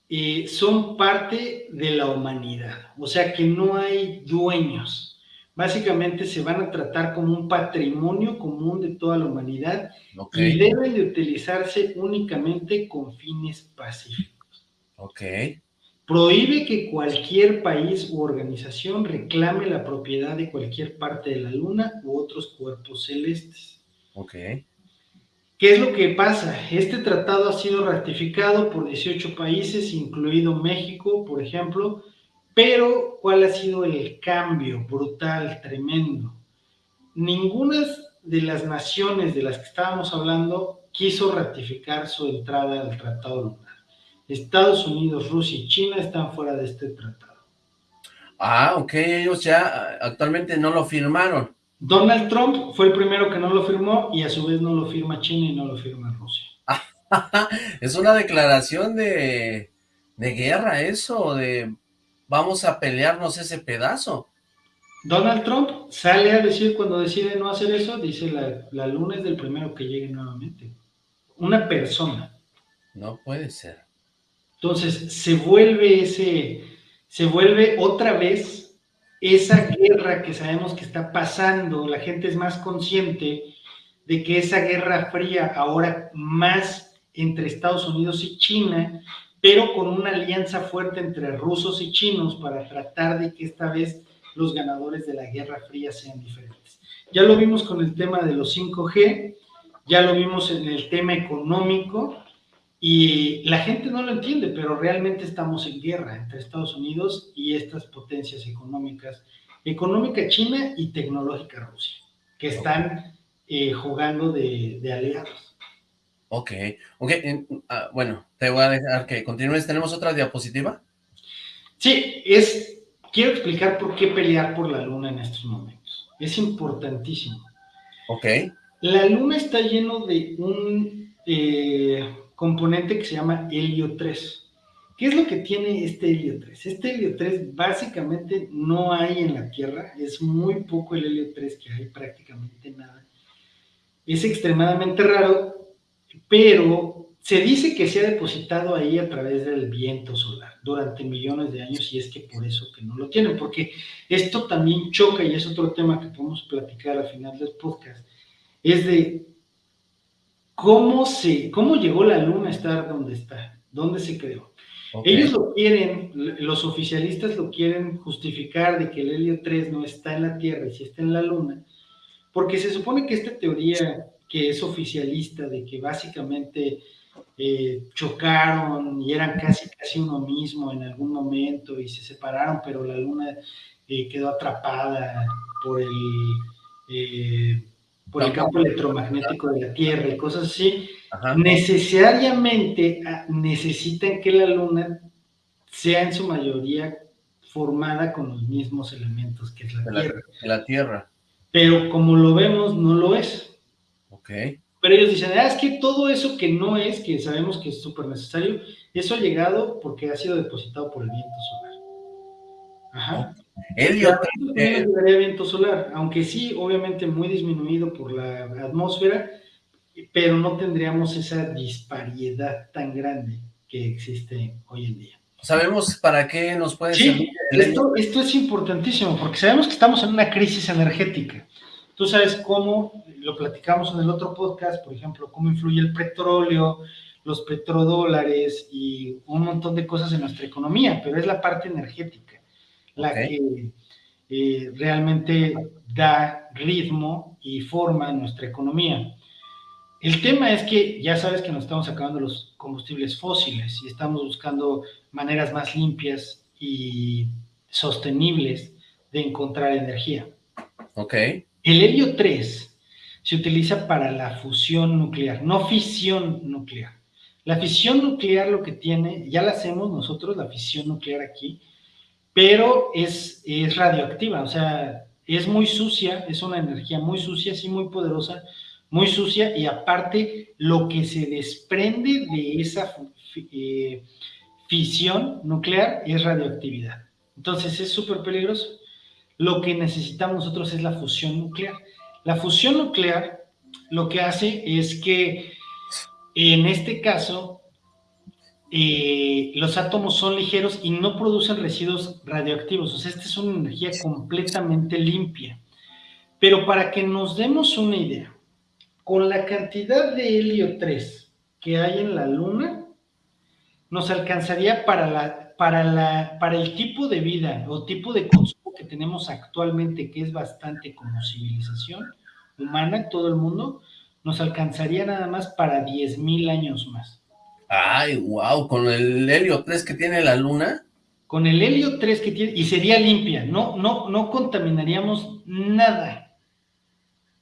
eh, son parte de la humanidad, o sea que no hay dueños. Básicamente se van a tratar como un patrimonio común de toda la humanidad y deben de utilizarse únicamente con fines pacíficos. Ok. Prohíbe que cualquier país u organización reclame la propiedad de cualquier parte de la luna u otros cuerpos celestes. Ok. ¿Qué es lo que pasa? Este tratado ha sido ratificado por 18 países, incluido México, por ejemplo, pero ¿cuál ha sido el cambio brutal, tremendo? Ninguna de las naciones de las que estábamos hablando quiso ratificar su entrada al Tratado Lunar. Estados Unidos, Rusia y China están fuera de este tratado. Ah, ok, ellos ya actualmente no lo firmaron. Donald Trump fue el primero que no lo firmó y a su vez no lo firma China y no lo firma Rusia. es una declaración de, guerra eso, de vamos a pelearnos ese pedazo. Donald Trump sale a decir cuando decide no hacer eso, dice la, la luna es del primero que llegue nuevamente. Una persona. No puede ser. Entonces se vuelve ese, se vuelve otra vez esa guerra que sabemos que está pasando, la gente es más consciente de que esa guerra fría ahora más entre Estados Unidos y China, pero con una alianza fuerte entre rusos y chinos para tratar de que esta vez los ganadores de la guerra fría sean diferentes. Ya lo vimos con el tema de los 5G, ya lo vimos en el tema económico, Y la gente no lo entiende, pero realmente estamos en guerra entre Estados Unidos y estas potencias económicas, económica China y tecnológica Rusia, que están eh, jugando de, aliados. Ok, ok, ah, bueno, te voy a dejar que continúes. ¿Tenemos otra diapositiva? Sí, es, quiero explicar por qué pelear por la luna en estos momentos. Es importantísimo. Ok. La luna está lleno de un eh, componente que se llama helio 3. ¿Qué es lo que tiene este helio 3? Este helio 3 básicamente no hay en la Tierra, es muy poco el helio 3 que hay, prácticamente nada. Es extremadamente raro, pero se dice que se ha depositado ahí a través del viento solar durante millones de años y es que por eso que no lo tienen, porque esto también choca y es otro tema que podemos platicar al final del podcast, es de cómo, se, cómo llegó la luna a estar donde está, dónde se creó. Ellos lo quieren, los oficialistas lo quieren justificar de que el helio 3 no está en la Tierra y sí está en la luna, porque se supone que esta teoría que es oficialista de que básicamente eh, chocaron y eran casi casi uno mismo en algún momento y se separaron, pero la luna eh, quedó atrapada por el eh, por el campo electromagnético de la Tierra y cosas así, necesariamente ah, necesitan que la Luna sea en su mayoría formada con los mismos elementos que es la Tierra. La, Tierra. Pero como lo vemos, no lo es. Ok. Pero ellos dicen, ah, es que todo eso que no es, que sabemos que es súper necesario, eso ha llegado porque ha sido depositado por el viento solar. Ajá. Eh, viento solar, aunque sí, obviamente muy disminuido por la atmósfera, pero no tendríamos esa disparidad tan grande que existe hoy en día. ¿Sabemos para qué nos puede sí, Esto, esto es importantísimo, porque sabemos que estamos en una crisis energética. Tú sabes cómo, lo platicamos en el otro podcast, por ejemplo, cómo influye el petróleo, los petrodólares y un montón de cosas en nuestra economía, pero es la parte energética la que eh, realmente da ritmo y forma a nuestra economía. El tema es que ya sabes que nos estamos acabando los combustibles fósiles y estamos buscando maneras más limpias y sostenibles de encontrar energía. Ok. El helio 3 se utiliza para la fusión nuclear, no fisión nuclear. La fisión nuclear lo que tiene, ya la hacemos nosotros, la fisión nuclear aquí, pero es, es radioactiva, o sea, es muy sucia, es una energía muy sucia, sí, muy poderosa, muy sucia, y aparte lo que se desprende de esa eh, fisión nuclear es radioactividad. Entonces es súper peligroso. Lo que necesitamos nosotros es la fusión nuclear. La fusión nuclear lo que hace es que en este caso eh, los átomos son ligeros y no producen residuos radioactivos. O sea, esta es una energía completamente limpia. Pero para que nos demos una idea, con la cantidad de helio 3 que hay en la Luna, nos alcanzaría para, la, para, la, para el tipo de vida o tipo de consumo que tenemos actualmente, que es bastante como civilización humana, todo el mundo, nos alcanzaría nada más para 10.000 años más. Ay, wow, con el helio 3 que tiene la luna. Con el helio 3 que tiene, y sería limpia, no, no, no contaminaríamos nada.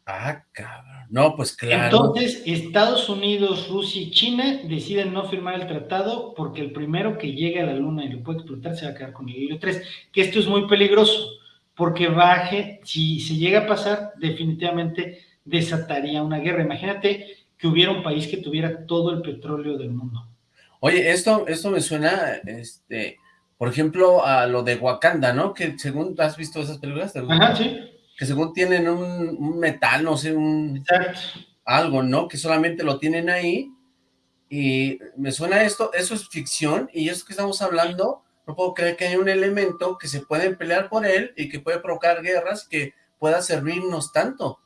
Ah, cabrón. No, pues claro. Entonces, Estados Unidos, Rusia y China deciden no firmar el tratado porque el primero que llegue a la luna y lo puede explotar se va a quedar con el helio 3, que esto es muy peligroso, porque baje, si se llega a pasar, definitivamente desataría una guerra. Imagínate que hubiera un país que tuviera todo el petróleo del mundo. Oye, esto, esto me suena, este, por ejemplo, a lo de Wakanda, ¿no? Que según, ¿has visto esas películas? Ajá, sí. Que según tienen un, metal, no sé, un... Algo, ¿no? Que solamente lo tienen ahí, y me suena esto, eso es ficción, y eso que estamos hablando, no puedo creer que haya un elemento que se puede pelear por él, y que puede provocar guerras, que pueda servirnos tanto.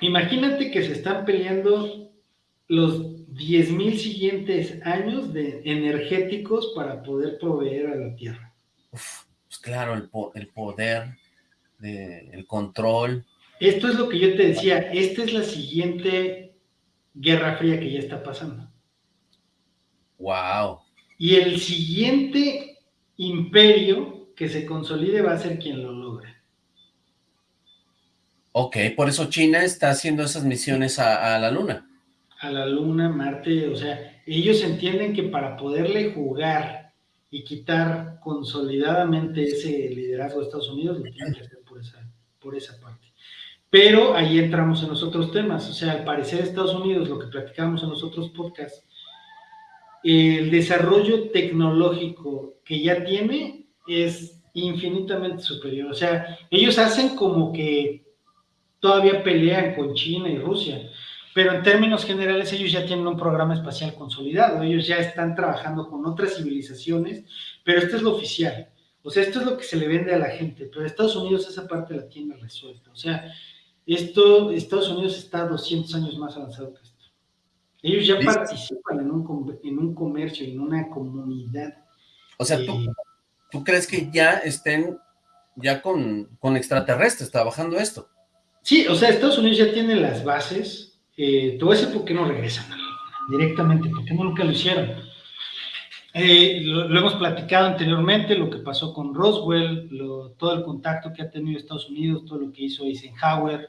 Imagínate que se están peleando los 10.000 siguientes años de energéticos para poder proveer a la Tierra. Uf, pues claro, el, el poder, el control. Esto es lo que yo te decía, esta es la siguiente Guerra Fría que ya está pasando. Wow. Y el siguiente imperio que se consolide va a ser quien lo logre. Ok, por eso China está haciendo esas misiones a, a la Luna. A la Luna, Marte, o sea, ellos entienden que para poderle jugar y quitar consolidadamente ese liderazgo de Estados Unidos, lo tienen que hacer por esa, parte. Pero ahí entramos en los otros temas, o sea, al parecer Estados Unidos, lo que platicamos en los otros podcasts, el desarrollo tecnológico que ya tiene es infinitamente superior. O sea, ellos hacen como que todavía pelean con China y Rusia, pero en términos generales ellos ya tienen un programa espacial consolidado, ellos ya están trabajando con otras civilizaciones, pero esto es lo oficial. O sea, esto es lo que se le vende a la gente, pero Estados Unidos esa parte la tiene resuelta. O sea, esto, Estados Unidos está 200 años más avanzado que esto. Ellos ya participan en un, en un comercio, en una comunidad. O sea, ¿tú, eh, ¿tú crees que ya estén ya con, con, extraterrestres trabajando esto? Sí, o sea, Estados Unidos ya tiene las bases. Eh, a decir por qué no regresan directamente, porque nunca lo hicieron. Eh, lo, hemos platicado anteriormente, lo que pasó con Roswell, todo el contacto que ha tenido Estados Unidos, todo lo que hizo Eisenhower,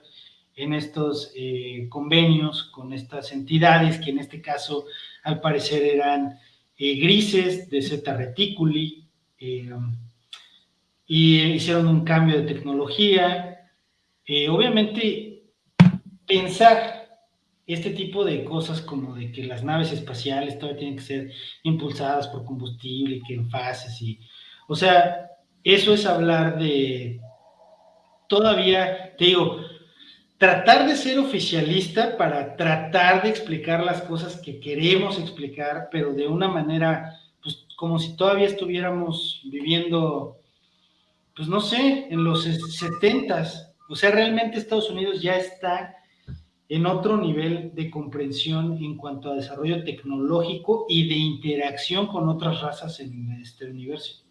en estos eh, convenios con estas entidades que en este caso al parecer eran eh, grises de Zeta Reticuli y hicieron un cambio de tecnología. Obviamente pensar este tipo de cosas como de que las naves espaciales todavía tienen que ser impulsadas por combustible, que en fases y... O sea, eso es hablar de... Todavía, te digo, tratar de ser oficialista para tratar de explicar las cosas que queremos explicar, pero de una manera, pues como si todavía estuviéramos viviendo, pues no sé, en los setentas. O sea, realmente Estados Unidos ya está en otro nivel de comprensión en cuanto a desarrollo tecnológico y de interacción con otras razas en este universo.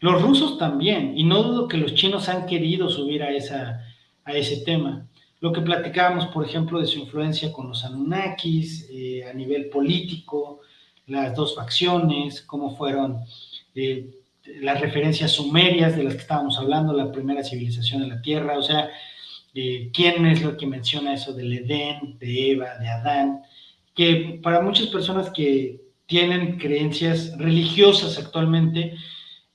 Los rusos también, y no dudo que los chinos han querido subir a, esa, a ese tema lo que platicábamos, por ejemplo, de su influencia con los Anunnakis eh, a nivel político, las dos facciones, cómo fueron eh, las referencias sumerias de las que estábamos hablando, la primera civilización de la Tierra, o sea, eh, quién es lo que menciona eso del Edén, de Eva, de Adán, que para muchas personas que tienen creencias religiosas actualmente,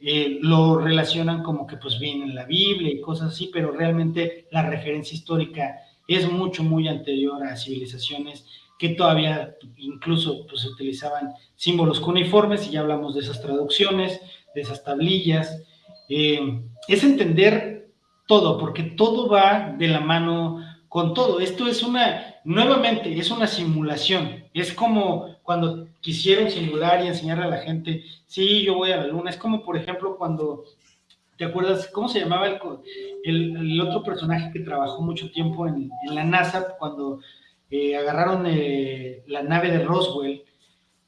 eh, lo relacionan como que pues viene en la Biblia y cosas así, pero realmente la referencia histórica es mucho, muy anterior a civilizaciones que todavía incluso pues utilizaban símbolos cuneiformes y ya hablamos de esas traducciones, de esas tablillas. Eh, es entender todo, porque todo va de la mano con todo. Esto es una, nuevamente, es una simulación. Es como cuando quisieron simular y enseñarle a la gente, sí, yo voy a la luna. Es como, por ejemplo, cuando, ¿te acuerdas cómo se llamaba el, el, otro personaje que trabajó mucho tiempo en, la NASA cuando eh, agarraron eh, la nave de Roswell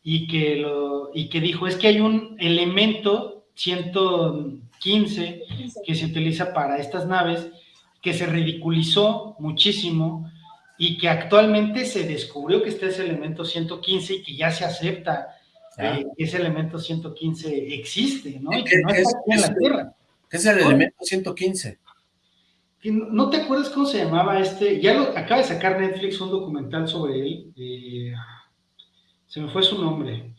y que, lo, y que dijo, es que hay un elemento 115 que se utiliza para estas naves que se ridiculizó muchísimo y que actualmente se descubrió que este es el elemento 115 y que ya se acepta eh, que ese elemento 115 existe, ¿no? Y que no está aquí en la Tierra. ¿Qué es el elemento 115? ¿No te acuerdas cómo se llamaba este? Ya lo, acaba de sacar Netflix un documental sobre él. Eh, se me fue su nombre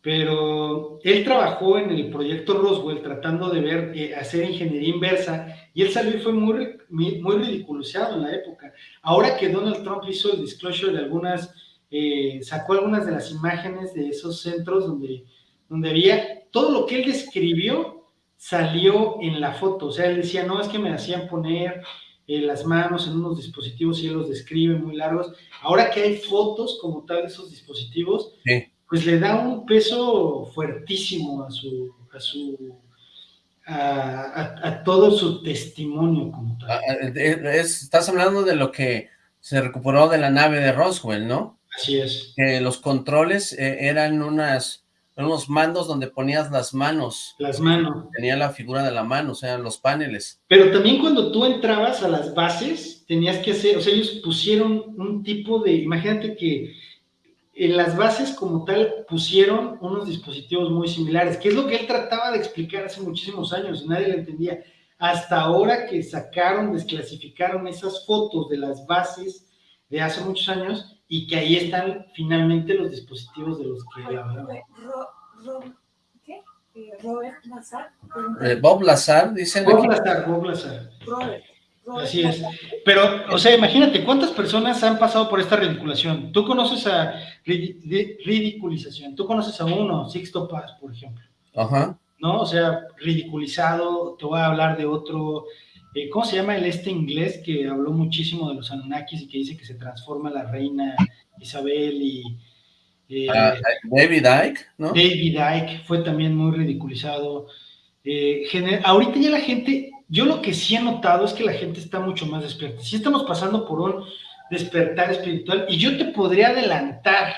pero él trabajó en el proyecto Roswell tratando de ver, eh, hacer ingeniería inversa, y él salió y fue muy, muy ridiculizado en la época. Ahora que Donald Trump hizo el disclosure de algunas, eh, sacó algunas de las imágenes de esos centros donde, donde había, todo lo que él describió salió en la foto, o sea, él decía, no, es que me hacían poner eh, las manos en unos dispositivos y él los describe muy largos. Ahora que hay fotos como tal de esos dispositivos, sí pues le da un peso fuertísimo a su, a su, a, todo su testimonio como tal. Ah, estás hablando de lo que se recuperó de la nave de Roswell, ¿no? Así es. Que los controles eh, eran unas, unos mandos donde ponías las manos. Las manos. Tenía la figura de la mano, o sea, los paneles. Pero también cuando tú entrabas a las bases, tenías que hacer, o sea, ellos pusieron un tipo de, imagínate que en las bases como tal pusieron unos dispositivos muy similares, que es lo que él trataba de explicar hace muchísimos años y nadie lo entendía. Hasta ahora que sacaron, desclasificaron esas fotos de las bases de hace muchos años y que ahí están finalmente los dispositivos de los que él hablaba. ¿Qué? Eh, Robert Lazar. Eh, Bob Lazar, dicen. Bob Lazar, Bob Lazar. Robert. Así es. Pero, o sea, imagínate, ¿cuántas personas han pasado por esta ridiculación? Tú conoces a ridiculización, tú conoces a uno, Sixto Paz, por ejemplo. Ajá. ¿No? O sea, ridiculizado, te voy a hablar de otro, eh, ¿cómo se llama el este inglés que habló muchísimo de los Anunnakis y que dice que se transforma la reina Isabel y... Eh, ah, David Icke, ¿no? David Icke fue también muy ridiculizado. Eh, ahorita ya la gente yo lo que sí he notado es que la gente está mucho más despierta. Sí estamos pasando por un despertar espiritual y yo te podría adelantar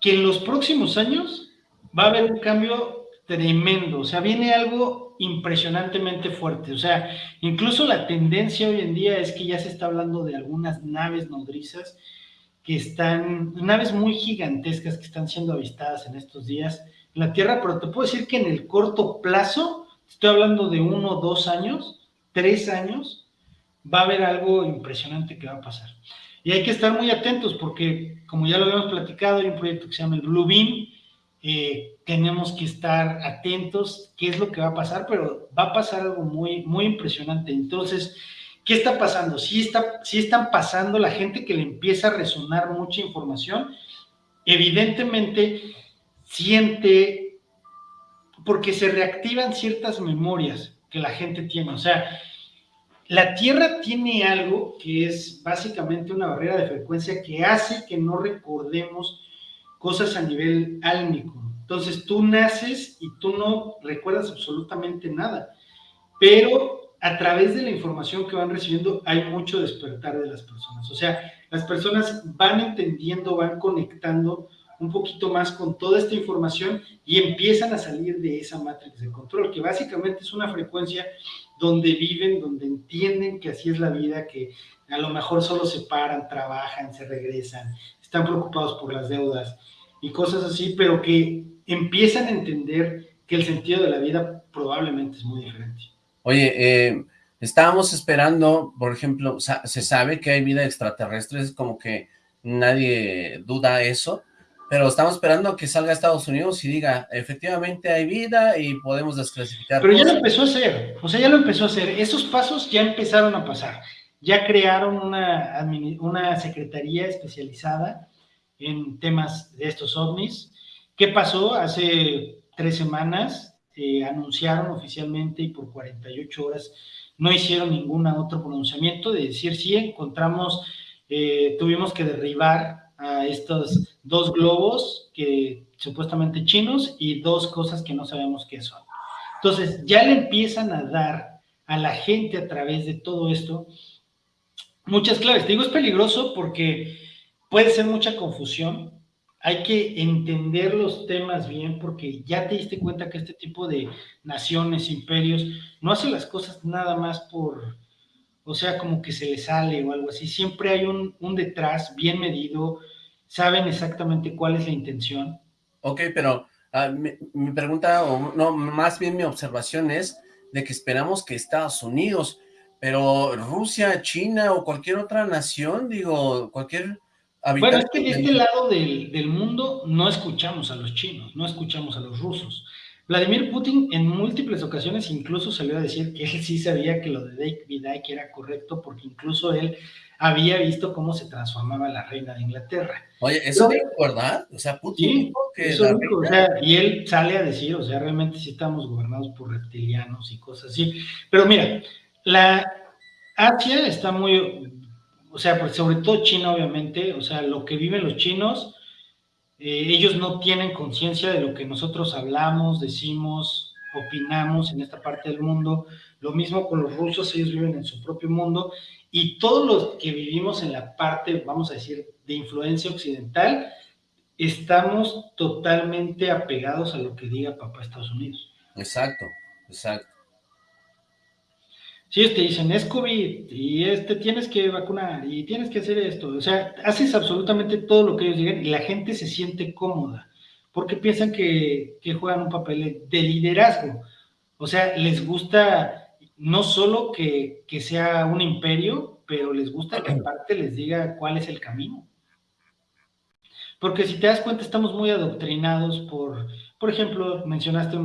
que en los próximos años va a haber un cambio tremendo, o sea, viene algo impresionantemente fuerte, o sea, incluso la tendencia hoy en día es que ya se está hablando de algunas naves nodrizas que están, naves muy gigantescas que están siendo avistadas en estos días en la Tierra, pero te puedo decir que en el corto plazo estoy hablando de uno, dos años, tres años, va a haber algo impresionante que va a pasar. Y hay que estar muy atentos porque, como ya lo habíamos platicado, hay un proyecto que se llama el Blue Beam, eh, tenemos que estar atentos qué es lo que va a pasar, pero va a pasar algo muy, muy impresionante. Entonces, ¿qué está pasando? Sí, está, sí están pasando la gente que le empieza a resonar mucha información, evidentemente siente porque se reactivan ciertas memorias que la gente tiene. O sea, la Tierra tiene algo que es básicamente una barrera de frecuencia que hace que no recordemos cosas a nivel álmico. Entonces tú naces y tú no recuerdas absolutamente nada, pero a través de la información que van recibiendo hay mucho despertar de las personas. O sea, las personas van entendiendo, van conectando un poquito más con toda esta información y empiezan a salir de esa matriz de control, que básicamente es una frecuencia donde viven, donde entienden que así es la vida, que a lo mejor solo se paran, trabajan, se regresan, están preocupados por las deudas y cosas así, pero que empiezan a entender que el sentido de la vida probablemente es muy diferente. Oye, eh, estábamos esperando, por ejemplo, se sabe que hay vida extraterrestre, es como que nadie duda eso, pero estamos esperando que salga a Estados Unidos y diga, efectivamente hay vida y podemos desclasificar. Pero ya lo empezó a hacer, o sea, ya lo empezó a hacer. Esos pasos ya empezaron a pasar. Ya crearon una, una secretaría especializada en temas de estos ovnis. ¿Qué pasó? Hace tres semanas eh, anunciaron oficialmente y por 48 horas no hicieron ningún otro pronunciamiento de decir sí, encontramos, eh, tuvimos que derribar a estos dos globos que supuestamente chinos y dos cosas que no sabemos qué son. Entonces, ya le empiezan a dar a la gente a través de todo esto muchas claves. Te digo, es peligroso porque puede ser mucha confusión. Hay que entender los temas bien porque ya te diste cuenta que este tipo de naciones, imperios, no hacen las cosas nada más por, o sea, como que se le sale o algo así. Siempre hay un, un detrás bien medido, saben exactamente cuál es la intención. Ok, pero ah, mi, pregunta, o no, más bien mi observación es de que esperamos que Estados Unidos, pero Rusia, China o cualquier otra nación, digo, cualquier habitante... Bueno, es que de este lado del, del mundo no escuchamos a los chinos, no escuchamos a los rusos. Vladimir Putin en múltiples ocasiones incluso salió a decir que él sí sabía que lo de David Icke era correcto porque incluso él había visto cómo se transformaba la reina de Inglaterra. Oye, ¿eso es verdad? O sea, Putin que o sea, y él sale a decir, o sea, realmente sí estamos gobernados por reptilianos y cosas así. Pero mira, la Asia está muy, o sea, pues, sobre todo China, obviamente, o sea, lo que viven los chinos, eh, ellos no tienen conciencia de lo que nosotros hablamos, decimos, opinamos en esta parte del mundo. Lo mismo con los rusos, ellos viven en su propio mundo y todos los que vivimos en la parte, vamos a decir, de influencia occidental, estamos totalmente apegados a lo que diga papá Estados Unidos. Exacto, exacto. Si ellos te dicen, es COVID, y este tienes que vacunar, y tienes que hacer esto, o sea, haces absolutamente todo lo que ellos digan y la gente se siente cómoda, porque piensan que, que juegan un papel de liderazgo. O sea, les gusta no solo que, que sea un imperio, pero les gusta que aparte les diga cuál es el camino. Porque si te das cuenta, estamos muy adoctrinados por, por ejemplo, mencionaste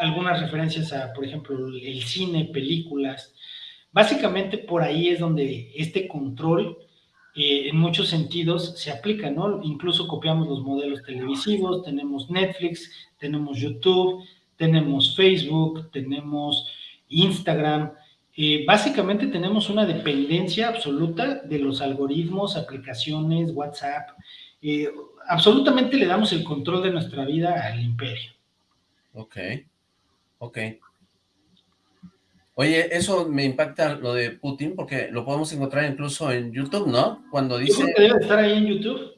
algunas referencias a, por ejemplo, el cine, películas. Básicamente por ahí es donde este control eh, en muchos sentidos se aplica, ¿no? Incluso copiamos los modelos televisivos, tenemos Netflix, tenemos YouTube, tenemos Facebook, tenemos Instagram. Eh, básicamente tenemos una dependencia absoluta de los algoritmos, aplicaciones, WhatsApp, eh, absolutamente le damos el control de nuestra vida al imperio. Ok, ok. Oye, eso me impacta lo de Putin, porque lo podemos encontrar incluso en YouTube, ¿no? Cuando dice... Yo que debe estar ahí en YouTube.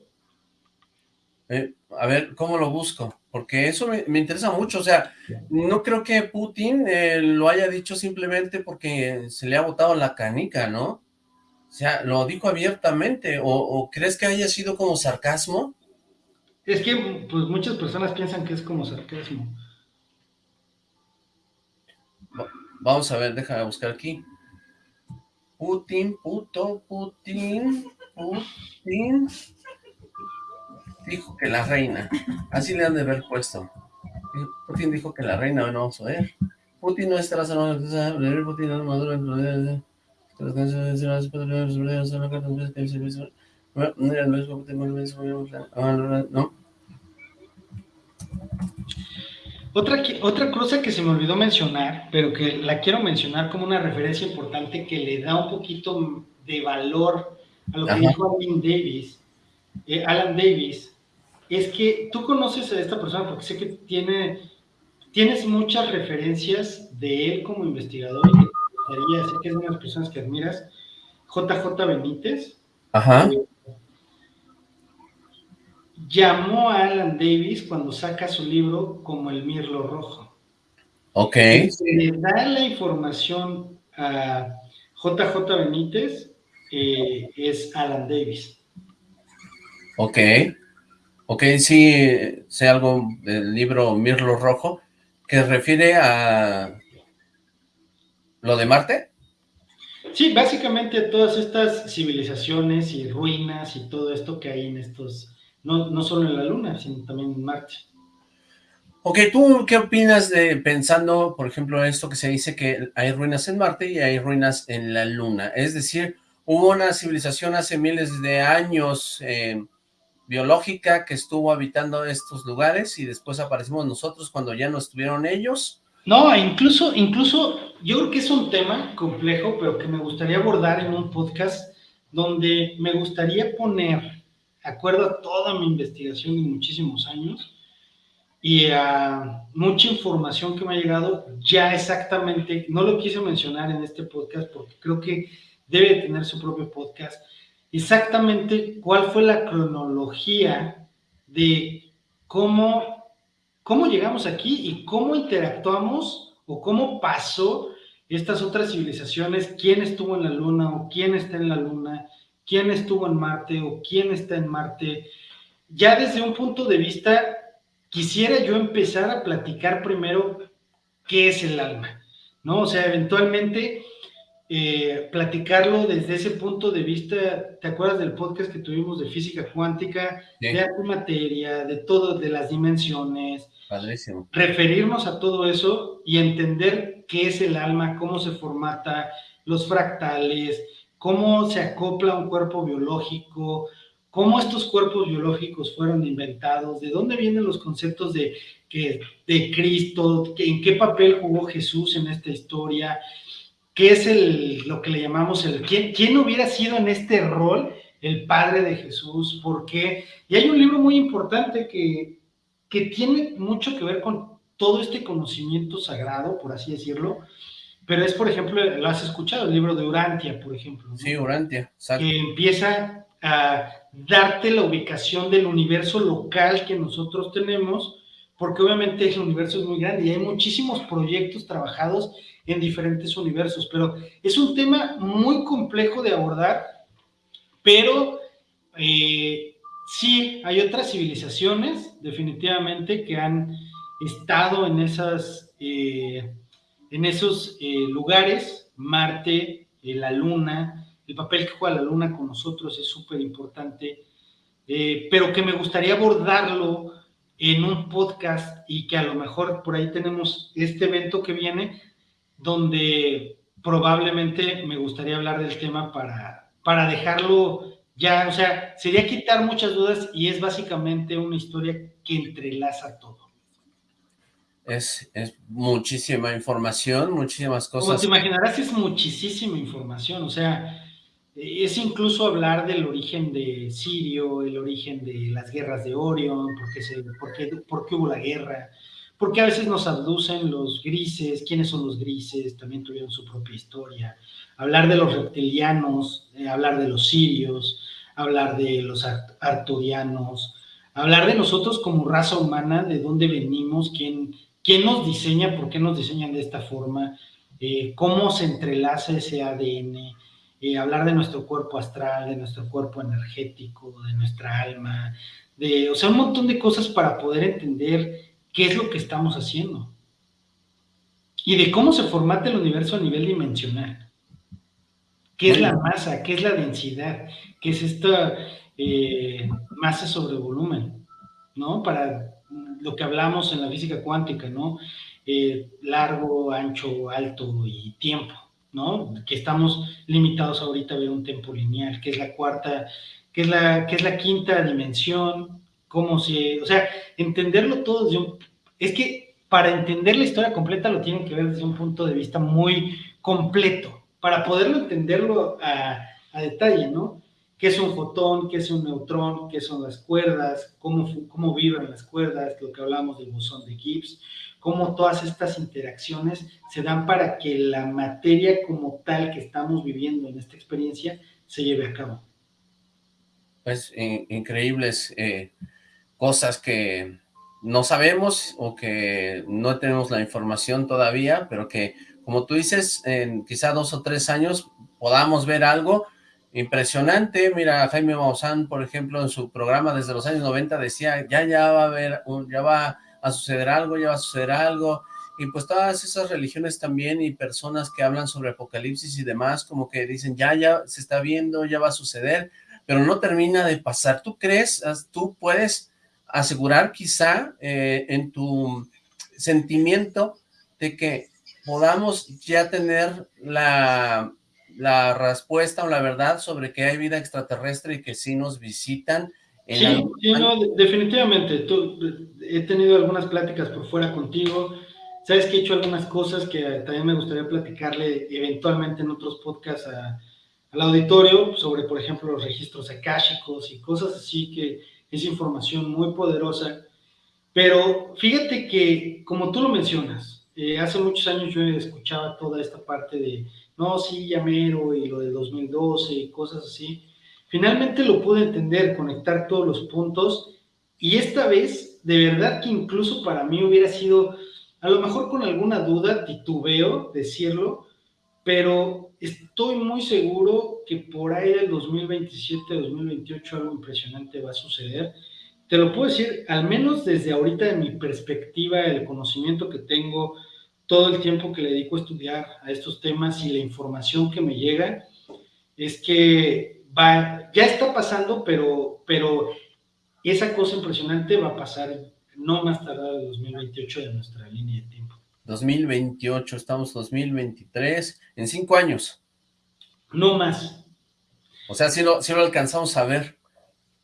Eh, a ver, ¿cómo lo busco? Porque eso me, interesa mucho, o sea, no creo que Putin eh, lo haya dicho simplemente porque se le ha botado la canica, ¿no? O sea, lo dijo abiertamente, o, crees que haya sido como sarcasmo? Es que pues muchas personas piensan que es como sarcasmo. Vamos a ver, déjame buscar aquí. Putin, puto, Putin, Putin. Dijo que la reina. Así le han de haber puesto. Putin dijo que la reina, no vamos a ver. Putin no estará Putin no maduro otra, otra cosa que se me olvidó mencionar, pero que la quiero mencionar como una referencia importante que le da un poquito de valor a lo que dijo Alan Davis, eh, Alan Davis, es que tú conoces a esta persona porque sé que tiene, tienes muchas referencias de él como investigador y sé que es una de las personas que admiras, JJ Benítez. Ajá. llamó a Alan Davis cuando saca su libro como el Mirlo Rojo. Ok. Se le da la información a JJ Benítez, eh, es Alan Davis. Ok. Ok, sí, sé algo del libro Mirlo Rojo, que refiere a ¿Lo de Marte? Sí, básicamente todas estas civilizaciones y ruinas y todo esto que hay en estos, no, no solo en la Luna, sino también en Marte. Ok, ¿tú qué opinas de pensando, por ejemplo, esto que se dice que hay ruinas en Marte y hay ruinas en la Luna? Es decir, hubo una civilización hace miles de años eh, biológica que estuvo habitando estos lugares y después aparecimos nosotros cuando ya no estuvieron ellos. No, incluso, incluso yo creo que es un tema complejo, pero que me gustaría abordar en un podcast donde me gustaría poner, acuerdo a toda mi investigación de muchísimos años y a mucha información que me ha llegado, ya exactamente, no lo quise mencionar en este podcast porque creo que debe tener su propio podcast, exactamente cuál fue la cronología de cómo cómo llegamos aquí y cómo interactuamos o cómo pasó estas otras civilizaciones, quién estuvo en la Luna o quién está en la Luna, quién estuvo en Marte o quién está en Marte. Ya desde un punto de vista, quisiera yo empezar a platicar primero qué es el alma, ¿no? O sea, eventualmente eh, platicarlo desde ese punto de vista, ¿te acuerdas del podcast que tuvimos de física cuántica, de antimateria, de todo, de las dimensiones? Padrísimo. Referirnos a todo eso y entender qué es el alma, cómo se formata, los fractales, cómo se acopla un cuerpo biológico, cómo estos cuerpos biológicos fueron inventados, de dónde vienen los conceptos de, que, de Cristo, en qué papel jugó Jesús en esta historia, qué es el, lo que le llamamos el, ¿quién, quién hubiera sido en este rol el padre de Jesús, por qué. Y hay un libro muy importante que, que tiene mucho que ver con todo este conocimiento sagrado, por así decirlo, pero es, por ejemplo, lo has escuchado, el libro de Urantia, por ejemplo. Sí, Urantia, exacto. Que empieza a darte la ubicación del universo local que nosotros tenemos, porque obviamente el universo es muy grande y hay muchísimos proyectos trabajados en diferentes universos, pero es un tema muy complejo de abordar, pero eh, sí, hay otras civilizaciones definitivamente que han estado en, esas, eh, en esos eh, lugares, Marte, la Luna, el papel que juega la Luna con nosotros es súper importante, pero que me gustaría abordarlo en un podcast y que a lo mejor por ahí tenemos este evento que viene, donde probablemente me gustaría hablar del tema para, para dejarlo ya, o sea, sería quitar muchas dudas y es básicamente una historia que entrelaza todo. Es, es muchísima información, muchísimas cosas. Como te imaginarás, es muchísima información, o sea, es incluso hablar del origen de Sirio, el origen de las guerras de Orion, por qué, por qué, hubo la guerra, porque a veces nos aducen los grises, quiénes son los grises, también tuvieron su propia historia, hablar de los reptilianos, eh, hablar de los sirios, hablar de los arturianos, hablar de nosotros como raza humana, de dónde venimos, quién, quién nos diseña, por qué nos diseñan de esta forma, eh, cómo se entrelaza ese ADN, eh, hablar de nuestro cuerpo astral, de nuestro cuerpo energético, de nuestra alma, de, o sea, un montón de cosas para poder entender qué es lo que estamos haciendo y de cómo se formata el universo a nivel dimensional. ¿Qué es la masa? ¿Qué es la densidad? ¿Qué es esta eh, masa sobre volumen? ¿No? Para lo que hablamos en la física cuántica, ¿no? Eh, largo, ancho, alto y tiempo. ¿No? Que estamos limitados ahorita a ver un tiempo lineal, que es la cuarta, que es la, es la quinta dimensión, cómo se, o sea, entenderlo todo desde un, es que para entender la historia completa lo tienen que ver desde un punto de vista muy completo, para poderlo entenderlo a detalle, ¿no? ¿Qué es un fotón? ¿Qué es un neutrón? ¿Qué son las cuerdas? ¿Cómo, cómo vibran las cuerdas? Lo que hablamos del bosón de Gibbs cómo todas estas interacciones se dan para que la materia como tal que estamos viviendo en esta experiencia se lleve a cabo. Pues increíbles eh, cosas que no sabemos o que no tenemos la información todavía, pero que, como tú dices, en quizá dos o tres años podamos ver algo impresionante. Mira, Jaime Maussan, por ejemplo, en su programa desde los años 90 decía, ya, ya va a haber, ya va a suceder algo, ya va a suceder algo, y pues todas esas religiones también y personas que hablan sobre apocalipsis y demás, como que dicen, ya, ya se está viendo, ya va a suceder, pero no termina de pasar. ¿Tú crees, tú puedes asegurar quizá eh, en tu sentimiento de que podamos ya tener la, la respuesta o la verdad sobre que hay vida extraterrestre y que sí nos visitan Sí, definitivamente. he tenido algunas pláticas por fuera contigo. Sabes que he hecho algunas cosas que también me gustaría platicarle eventualmente en otros podcasts al auditorio sobre, por ejemplo, los registros akáshicos y cosas así que es información muy poderosa. Pero fíjate que, como tú lo mencionas, eh, hace muchos años yo escuchaba toda esta parte de, no, sí, llamero y lo de 2012 y cosas así. Finalmente lo pude entender, conectar todos los puntos y esta vez, de verdad que incluso para mí hubiera sido, a lo mejor con alguna duda, titubeo decirlo, pero estoy muy seguro que por ahí del 2027-2028 algo impresionante va a suceder. Te lo puedo decir, al menos desde ahorita de mi perspectiva, el conocimiento que tengo, todo el tiempo que le dedico a estudiar a estos temas y la información que me llega, es que ya está pasando, pero, pero esa cosa impresionante va a pasar no más tarde del 2028 de nuestra línea de tiempo. 2028, estamos 2023, en cinco años. No más. O sea, si lo, si lo alcanzamos a ver.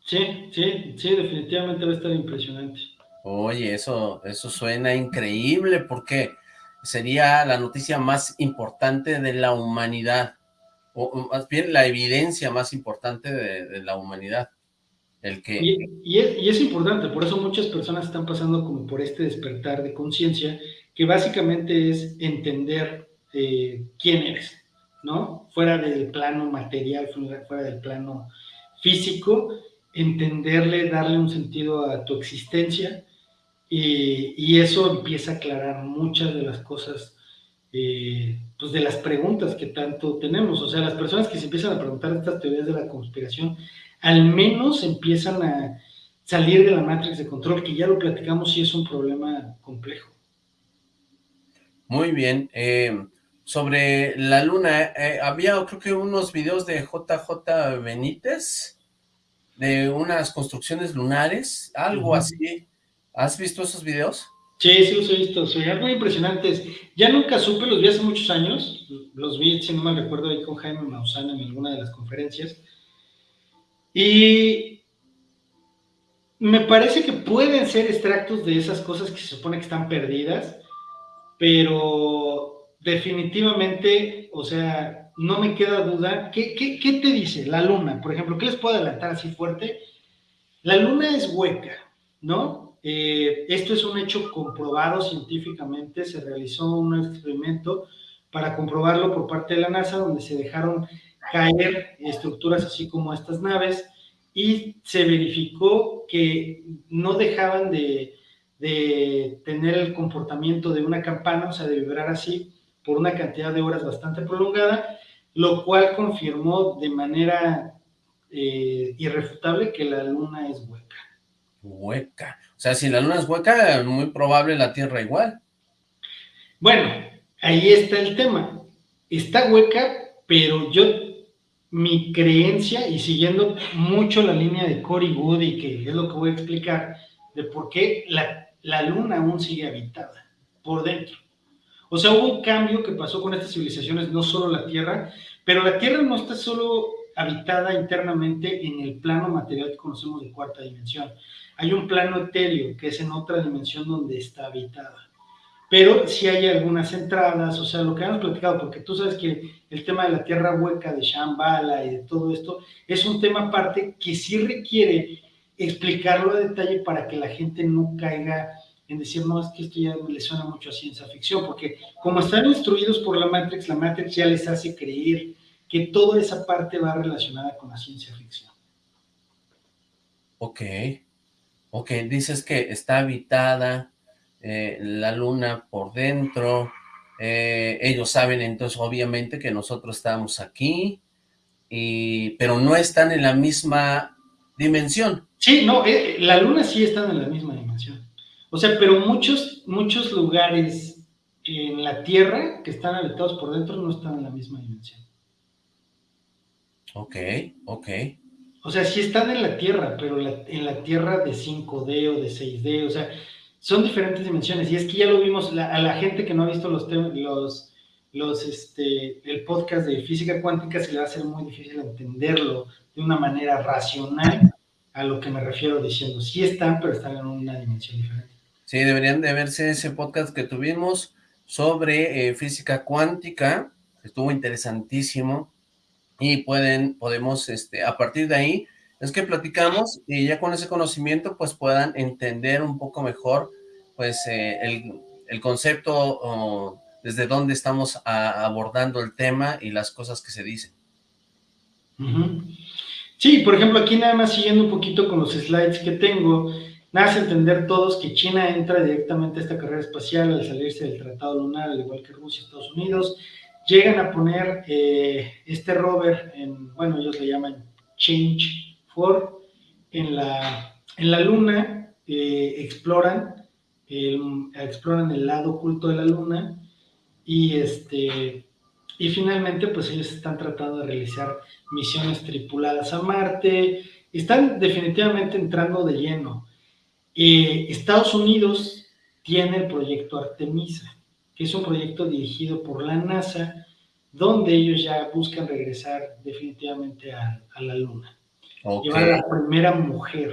Sí, sí, sí, definitivamente va a estar impresionante. Oye, eso, eso suena increíble porque sería la noticia más importante de la humanidad o, más bien la evidencia más importante de, la humanidad. El que... Y, es, importante, por eso muchas personas están pasando como por este despertar de conciencia, que básicamente es entender eh, quién eres, ¿no? Fuera del plano material, fuera del plano físico, entenderle, darle un sentido a tu existencia y eso empieza a aclarar muchas de las cosas, eh, pues de las preguntas que tanto tenemos. O sea, las personas que se empiezan a preguntar estas teorías de la conspiración, al menos empiezan a salir de la matrix de control, que ya lo platicamos y es un problema complejo. Muy bien. Eh, sobre la luna, eh, había creo que unos videos de JJ Benítez, de unas construcciones lunares, algo así. ¿Has visto esos videos? Sí, sí los he visto, son muy impresionantes. Ya nunca supe, los vi hace muchos años, los vi, si no me recuerdo, ahí con Jaime Maussan en alguna de las conferencias. Y me parece que pueden ser extractos de esas cosas que se supone que están perdidas, pero definitivamente, o sea, no me queda duda. ¿Qué, qué te dice la luna? Por ejemplo, ¿qué les puedo adelantar así fuerte? La luna es hueca, ¿no? Eh, esto es un hecho comprobado científicamente, se realizó un experimento para comprobarlo por parte de la NASA, donde se dejaron caer estructuras así como estas naves y se verificó que no dejaban de, tener el comportamiento de una campana, o sea, de vibrar así por una cantidad de horas bastante prolongada, lo cual confirmó de manera eh, irrefutable que la luna es hueca. Hueca. O sea, si la luna es hueca, muy probable la Tierra igual. Bueno, ahí está el tema. Está hueca, pero yo, mi creencia, y siguiendo mucho la línea de Cory Woody, que es lo que voy a explicar, de por qué la, la luna aún sigue habitada por dentro. O sea, hubo un cambio que pasó con estas civilizaciones, no solo la Tierra, pero la Tierra no está solo habitada internamente en el plano material que conocemos de cuarta dimensión. Hay un plano etéreo que es en otra dimensión donde está habitada. Pero si hay algunas entradas, o sea, lo que hemos platicado, porque tú sabes que el tema de la tierra hueca de Shambhala y de todo esto es un tema aparte que sí requiere explicarlo a detalle para que la gente no caiga en decir, no, es que esto ya le suena mucho a ciencia ficción, porque como están instruidos por la Matrix, la Matrix ya les hace creer que toda esa parte va relacionada con la ciencia ficción. Ok. Ok, dices que está habitada eh, la luna por dentro, eh, ellos saben entonces obviamente que nosotros estamos aquí, y, pero no están en la misma dimensión. Sí, no, eh, la luna sí está en la misma dimensión. O sea, pero muchos, muchos lugares en la Tierra que están habitados por dentro no están en la misma dimensión. Ok, ok. O sea, sí están en la Tierra, pero en la Tierra de 5D o de 6D, o sea, son diferentes dimensiones. Y es que ya lo vimos, a la gente que no ha visto los, los, los, este, el podcast de física cuántica se le va a hacer muy difícil entenderlo de una manera racional a lo que me refiero diciendo. Sí están, pero están en una dimensión diferente. Sí, deberían de verse ese podcast que tuvimos sobre eh, física cuántica, estuvo interesantísimo, y pueden, podemos, este, a partir de ahí, es que platicamos y ya con ese conocimiento, pues puedan entender un poco mejor, pues, eh, el, el, concepto, desde dónde estamos abordando el tema y las cosas que se dicen. Sí, por ejemplo, aquí nada más siguiendo un poquito con los slides que tengo, nada más entender todos que China entra directamente a esta carrera espacial al salirse del Tratado Lunar, al igual que Rusia y Estados Unidos, llegan a poner eh, este rover, en, bueno, ellos le llaman Change 4, en la, en la luna, eh, exploran, el, exploran el lado oculto de la luna y, este, y finalmente pues ellos están tratando de realizar misiones tripuladas a Marte, están definitivamente entrando de lleno. Eh, Estados Unidos tiene el proyecto Artemisa que es un proyecto dirigido por la NASA, donde ellos ya buscan regresar definitivamente a, la Luna. Llevar a la primera mujer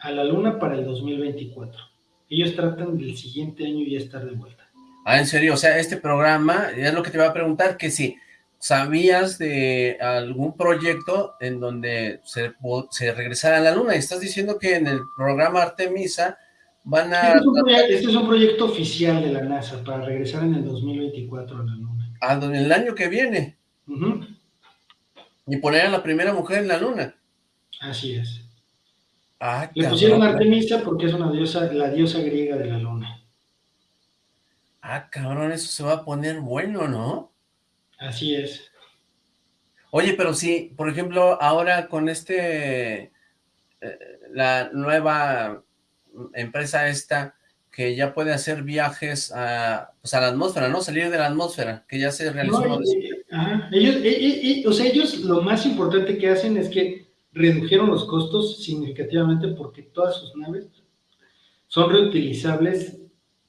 a la Luna para el 2024. Ellos tratan del siguiente año ya estar de vuelta. Ah, en serio, o sea, este programa, es lo que te iba a preguntar, que si sabías de algún proyecto en donde se, se regresara a la Luna, y estás diciendo que en el programa Artemisa Van a... Este es, un proyecto oficial de la NASA para regresar en el 2024 a la Luna. Ah, en el año que viene. Y poner a la primera mujer en la Luna. Así es. Ah, Le pusieron Artemisa porque es una diosa, la diosa griega de la luna. Ah, cabrón, eso se va a poner bueno, ¿no? Así es. Oye, pero sí, por ejemplo, ahora con este, eh, la nueva empresa esta, que ya puede hacer viajes a, pues a la atmósfera, ¿no? Salir de la atmósfera, que ya se realizó. ellos, o sea, ellos lo más importante que hacen es que redujeron los costos significativamente porque todas sus naves son reutilizables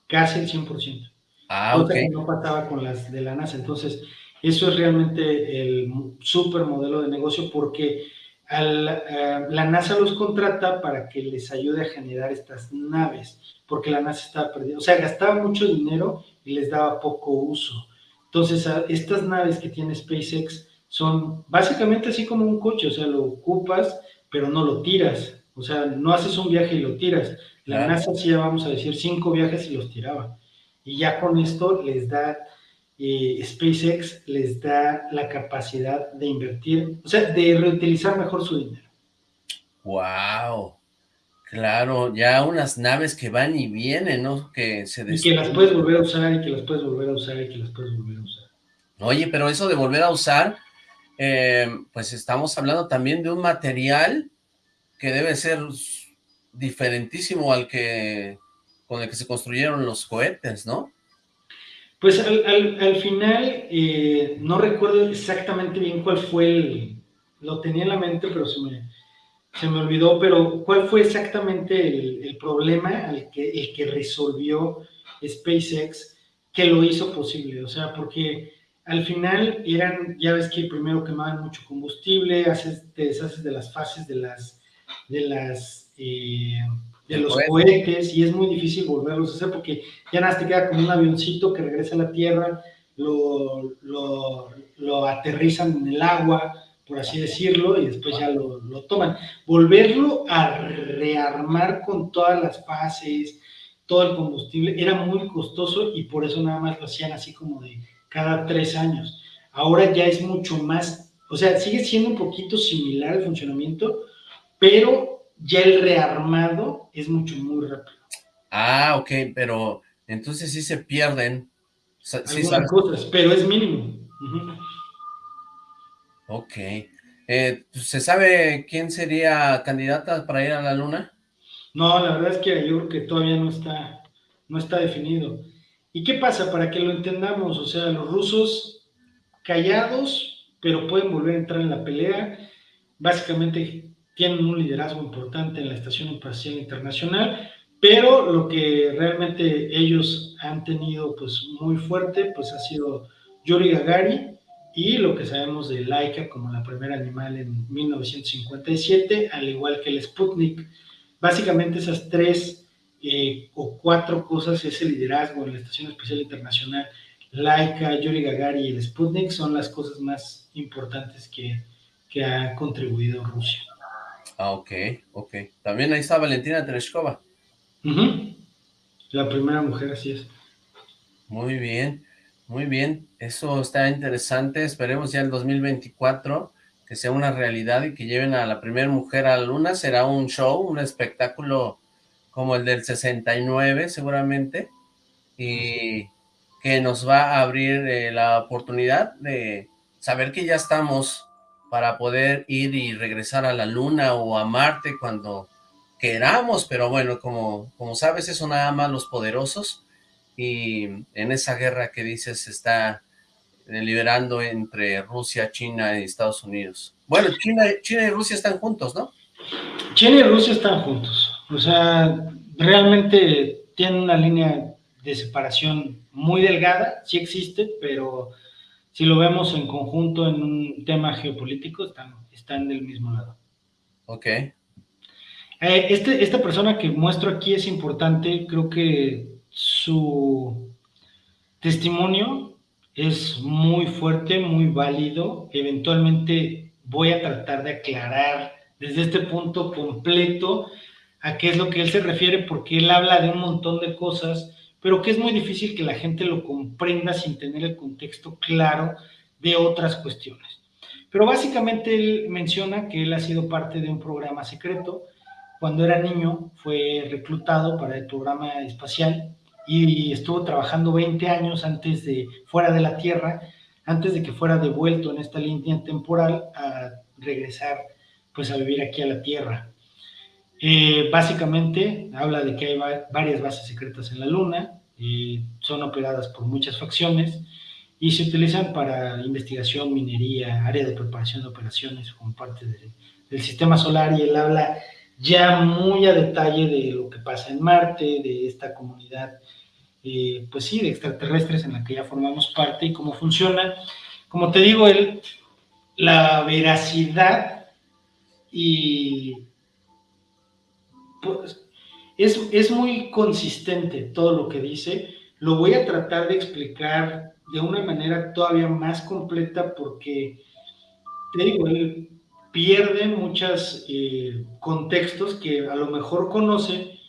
casi el 100%. Ah, ok. no pasaba con las de la NASA. Entonces, eso es realmente el super modelo de negocio porque eh, la NASA los contrata para que les ayude a generar estas naves, porque la NASA estaba perdida, o sea, gastaba mucho dinero y les daba poco uso. Entonces, estas naves que tiene SpaceX son básicamente así como un coche, o sea, lo ocupas, pero no lo tiras, o sea, no haces un viaje y lo tiras. La NASA hacía, vamos a decir, cinco viajes y los tiraba. Y ya con esto les da SpaceX les da la capacidad de invertir, o sea, de reutilizar mejor su dinero. ¡Wow! Claro, ya unas naves que van y vienen, ¿no? Que se Y que las puedes volver a usar, y que las puedes volver a usar, y que las puedes volver a usar. Oye, pero eso de volver a usar, eh, pues estamos hablando también de un material que debe ser diferentísimo al que con el que se construyeron los cohetes, ¿no? Pues al, final, eh, no recuerdo exactamente bien cuál fue el, lo tenía en la mente, pero se me, se me olvidó, pero cuál fue exactamente el, problema al que, el que resolvió SpaceX que lo hizo posible, o sea, porque al final eran, ya ves que primero quemaban mucho combustible, haces, te deshaces de las fases de las, de las, eh, de los cohetes y es muy difícil volverlos a hacer porque ya nada te queda como un avioncito que regresa a la Tierra, lo, lo, lo aterrizan en el agua, por así decirlo, y después ya lo, lo, toman. Volverlo a rearmar con todas las fases, todo el combustible, era muy costoso y por eso nada más lo hacían así como de cada tres años. Ahora ya es mucho más, o sea, sigue siendo un poquito similar el funcionamiento, pero ya el rearmado es mucho, muy rápido. Ah, ok, pero entonces sí se pierden. Algunas cosas, pero es mínimo. Ok. Eh, ¿Se sabe quién sería candidata para ir a la luna? No, la verdad es que yo creo que todavía no está, no está definido. ¿Y qué pasa? Para que lo entendamos, o sea, los rusos callados, pero pueden volver a entrar en la pelea. Básicamente tienen un liderazgo importante en la Estación Espacial Internacional, pero lo que realmente ellos han tenido pues muy fuerte pues ha sido Yuri Gagarin y lo que sabemos de Laika como la primera animal en 1957, al igual que el Sputnik. Básicamente esas tres eh, o cuatro cosas, ese liderazgo en la Estación Espacial Internacional, Laika, Yuri Gagarin y el Sputnik son las cosas más importantes que, que ha contribuido Rusia. Ah, ok, ok. También ahí está Valentina Tereshkova. La primera mujer, así es. Muy bien, muy bien. Eso está interesante. Esperemos ya el 2024 que sea una realidad y que lleven a la primera mujer a la luna. Será un show, un espectáculo como el del 69 seguramente y que nos va a abrir eh, la oportunidad de saber que ya estamos para poder ir y regresar a la luna o a Marte cuando queramos, pero bueno, como, como sabes, eso nada más los poderosos y en esa guerra que dices está liberando entre Rusia, China y Estados Unidos. Bueno, China, China y Rusia están juntos, ¿no? China y Rusia están juntos, o sea, realmente tienen una línea de separación muy delgada, sí existe, pero si lo vemos en conjunto en un tema geopolítico, están, están del mismo lado. Ok. Eh, este, esta persona que muestro aquí es importante, creo que su testimonio es muy fuerte, muy válido. Eventualmente voy a tratar de aclarar desde este punto completo a qué es lo que él se refiere, porque él habla de un montón de cosas pero que es muy difícil que la gente lo comprenda sin tener el contexto claro de otras cuestiones. Pero básicamente él menciona que él ha sido parte de un programa secreto cuando era niño fue reclutado para el programa espacial y estuvo trabajando 20 años antes de fuera de la Tierra, antes de que fuera devuelto en esta línea temporal a regresar pues a vivir aquí a la Tierra. Eh, básicamente habla de que hay varias bases secretas en la Luna, eh, son operadas por muchas facciones y se utilizan para investigación, minería, área de preparación de operaciones como parte del sistema solar y él habla ya muy a detalle de lo que pasa en Marte, de esta comunidad, eh, pues sí, de extraterrestres en la que ya formamos parte y cómo funciona. Como te digo, él, la veracidad y es, es muy consistente todo lo que dice. Lo voy a tratar de explicar de una manera todavía más completa porque, te digo, él pierde muchos eh, contextos que a lo mejor conoce,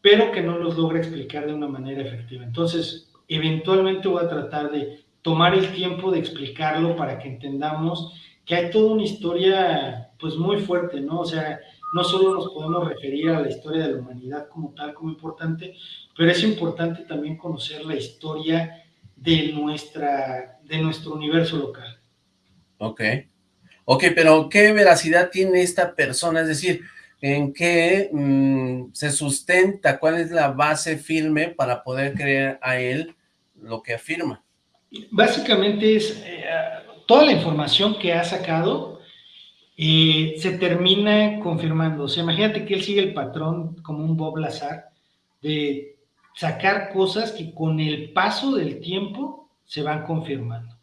pero que no los logra explicar de una manera efectiva. Entonces, eventualmente voy a tratar de tomar el tiempo de explicarlo para que entendamos que hay toda una historia pues muy fuerte, ¿no? O sea, no solo nos podemos referir a la historia de la humanidad como tal, como importante, pero es importante también conocer la historia de, nuestra, de nuestro universo local. Ok. Ok, pero ¿qué veracidad tiene esta persona? Es decir, ¿en qué mm, se sustenta? ¿Cuál es la base firme para poder creer a él lo que afirma? Básicamente es eh, toda la información que ha sacado eh, se termina confirmando. O sea, imagínate que él sigue el patrón como un Bob Lazar de sacar cosas que con el paso del tiempo se van confirmando,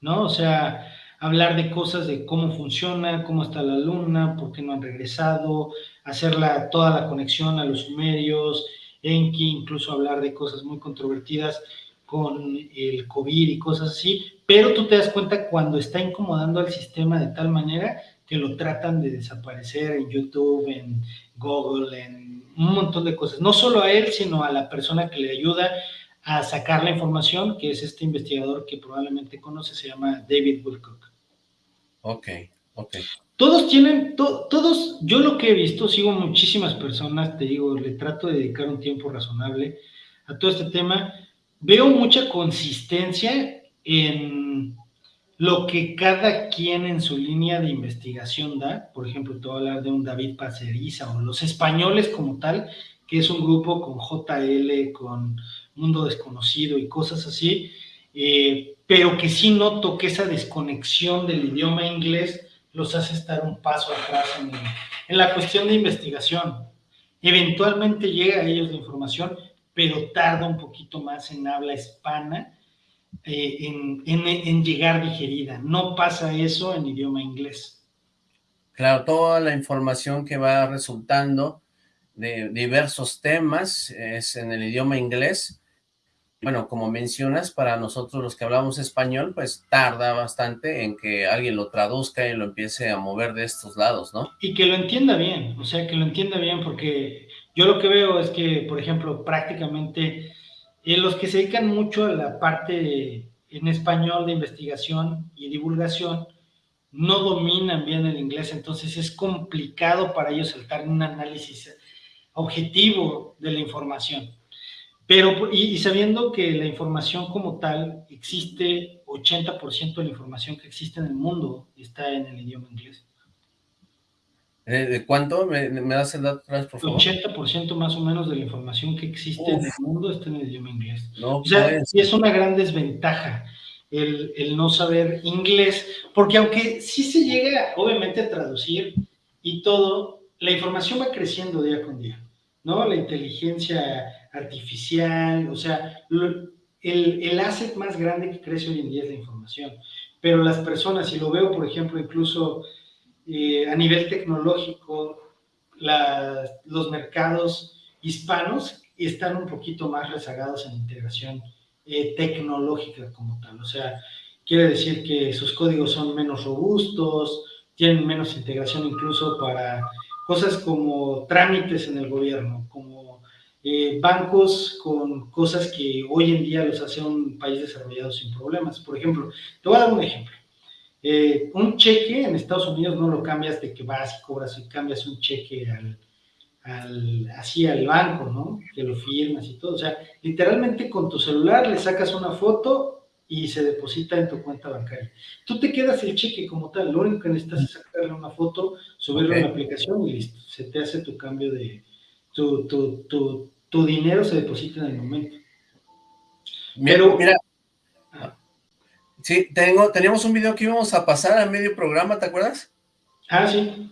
¿no? O sea, hablar de cosas de cómo funciona, cómo está la luna, por qué no han regresado, hacer toda la conexión a los sumerios, Enki, incluso hablar de cosas muy controvertidas con el COVID y cosas así, pero tú te das cuenta cuando está incomodando al sistema de tal manera que lo tratan de desaparecer en YouTube, en Google, en un montón de cosas. No solo a él, sino a la persona que le ayuda a sacar la información, que es este investigador que probablemente conoce, se llama David Wilcock. Ok, ok. Todos tienen, todos, yo lo que he visto, sigo muchísimas personas, te digo, le trato de dedicar un tiempo razonable a todo este tema, veo mucha consistencia en lo que cada quien en su línea de investigación da, por ejemplo, te voy a hablar de un David Paceriza o los españoles como tal, que es un grupo con JL, con Mundo Desconocido y cosas así, eh, pero que sí noto que esa desconexión del idioma inglés los hace estar un paso atrás en, en la cuestión de investigación. Eventualmente llega a ellos la información, pero tarda un poquito más en habla hispana eh, en, en, llegar digerida. No pasa eso en idioma inglés. Claro, toda la información que va resultando de diversos temas es en el idioma inglés, bueno, como mencionas, para nosotros los que hablamos español, pues tarda bastante en que alguien lo traduzca y lo empiece a mover de estos lados, ¿no? Y que lo entienda bien, o sea, que lo entienda bien, porque yo lo que veo es que, por ejemplo, prácticamente eh, los que se dedican mucho a la parte en español de investigación y divulgación no dominan bien el inglés, entonces es complicado para ellos saltar un análisis objetivo de la información. Pero, y, sabiendo que la información como tal existe, 80% de la información que existe en el mundo está en el idioma inglés. Eh, ¿De cuánto? ¿Me, das el dato atrás, por favor? 80% más o menos de la información que existe en el mundo está en el idioma inglés. o sea, es una gran desventaja el, el, no saber inglés, porque aunque sí se llega, obviamente, a traducir y todo, la información va creciendo día con día, ¿no? La inteligencia artificial, o sea, el, el asset más grande que crece hoy en día es la información. Pero las personas, si lo veo, por ejemplo, incluso eh, a nivel tecnológico, los mercados hispanos están un poquito más rezagados en integración eh, tecnológica como tal. O sea, quiere decir que sus códigos son menos robustos, tienen menos integración incluso para cosas como trámites en el gobierno, como eh, bancos con cosas que hoy en día los hace un país desarrollado sin problemas. Por ejemplo, te voy a dar un ejemplo. Eh, un cheque en Estados Unidos no lo cambias de que vas y cobras y cambias un cheque al, al, así al banco, ¿no? Que lo firmas y todo. O sea, literalmente con tu celular le sacas una foto y se deposita en tu cuenta bancaria. Tú te quedas el cheque como tal, lo único que necesitas es sacarle una foto, subirlo a la aplicación y listo. Se te hace tu cambio de, tu, tu, tu, tu dinero se deposita en el momento. Pero, mira, sí, tengo, teníamos un video que íbamos a pasar a medio programa, ¿te acuerdas? Ah, sí.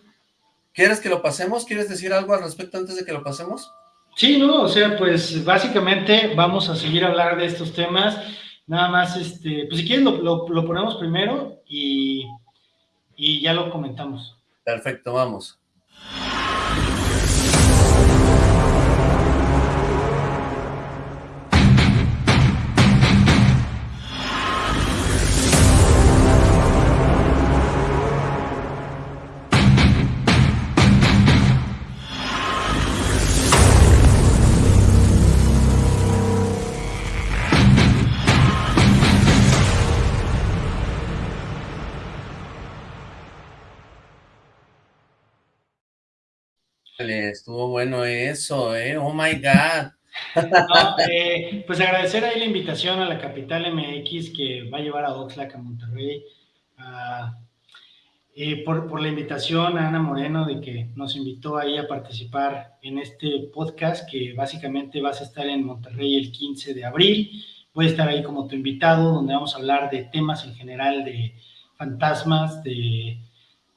¿Quieres que lo pasemos? ¿Quieres decir algo al respecto antes de que lo pasemos? Sí, no, o sea, pues básicamente vamos a seguir a hablar de estos temas. Nada más, este, pues si quieres lo, lo, ponemos primero y, y ya lo comentamos. Perfecto, vamos. Estuvo bueno eso, ¿eh? Oh my God. Eh, pues agradecer ahí la invitación a la Capital MX que va a llevar a Oxlack a Monterrey. Eh, por, la invitación a Ana Moreno de que nos invitó ahí a participar en este podcast que básicamente vas a estar en Monterrey el 15 de abril. Voy a estar ahí como tu invitado donde vamos a hablar de temas en general de fantasmas, de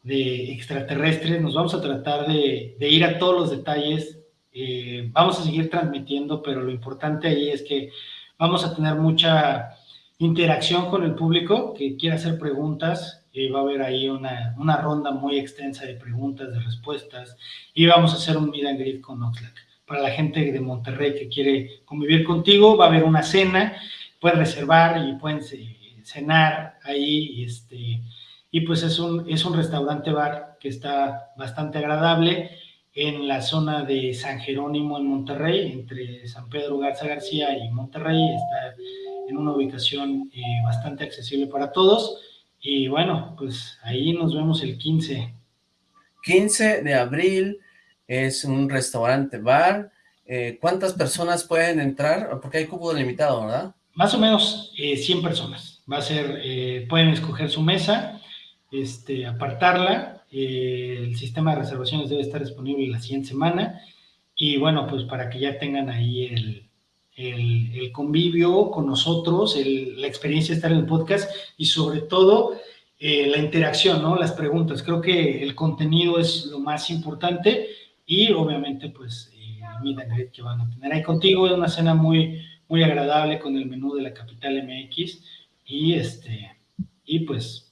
de extraterrestres, nos vamos a tratar de, ir a todos los detalles, eh, vamos a seguir transmitiendo, pero lo importante ahí es que vamos a tener mucha interacción con el público que quiera hacer preguntas, eh, va a haber ahí una, una, ronda muy extensa de preguntas, de respuestas, y vamos a hacer un meet and greet con Oxlack. Para la gente de Monterrey que quiere convivir contigo, va a haber una cena, pueden reservar y pueden cenar ahí, este, y pues es un, es un restaurante bar que está bastante agradable en la zona de San Jerónimo en Monterrey, entre San Pedro Garza García y Monterrey, está en una ubicación eh, bastante accesible para todos, y bueno, pues ahí nos vemos el 15. 15 de abril, es un restaurante bar, eh, ¿cuántas personas pueden entrar? Porque hay cupo delimitado, ¿verdad? Más o menos 100 eh, personas, va a ser, pueden escoger su mesa, este, apartarla. Eh, el sistema de reservaciones debe estar disponible la siguiente semana. Y bueno, pues para que ya tengan ahí el, el, convivio con nosotros, la experiencia de estar en el podcast y sobre todo eh, la interacción, ¿no? Las preguntas. Creo que el contenido es lo más importante y obviamente pues eh, el que van a tener ahí contigo. Es una cena muy, muy agradable con el menú de la capital MX y este y pues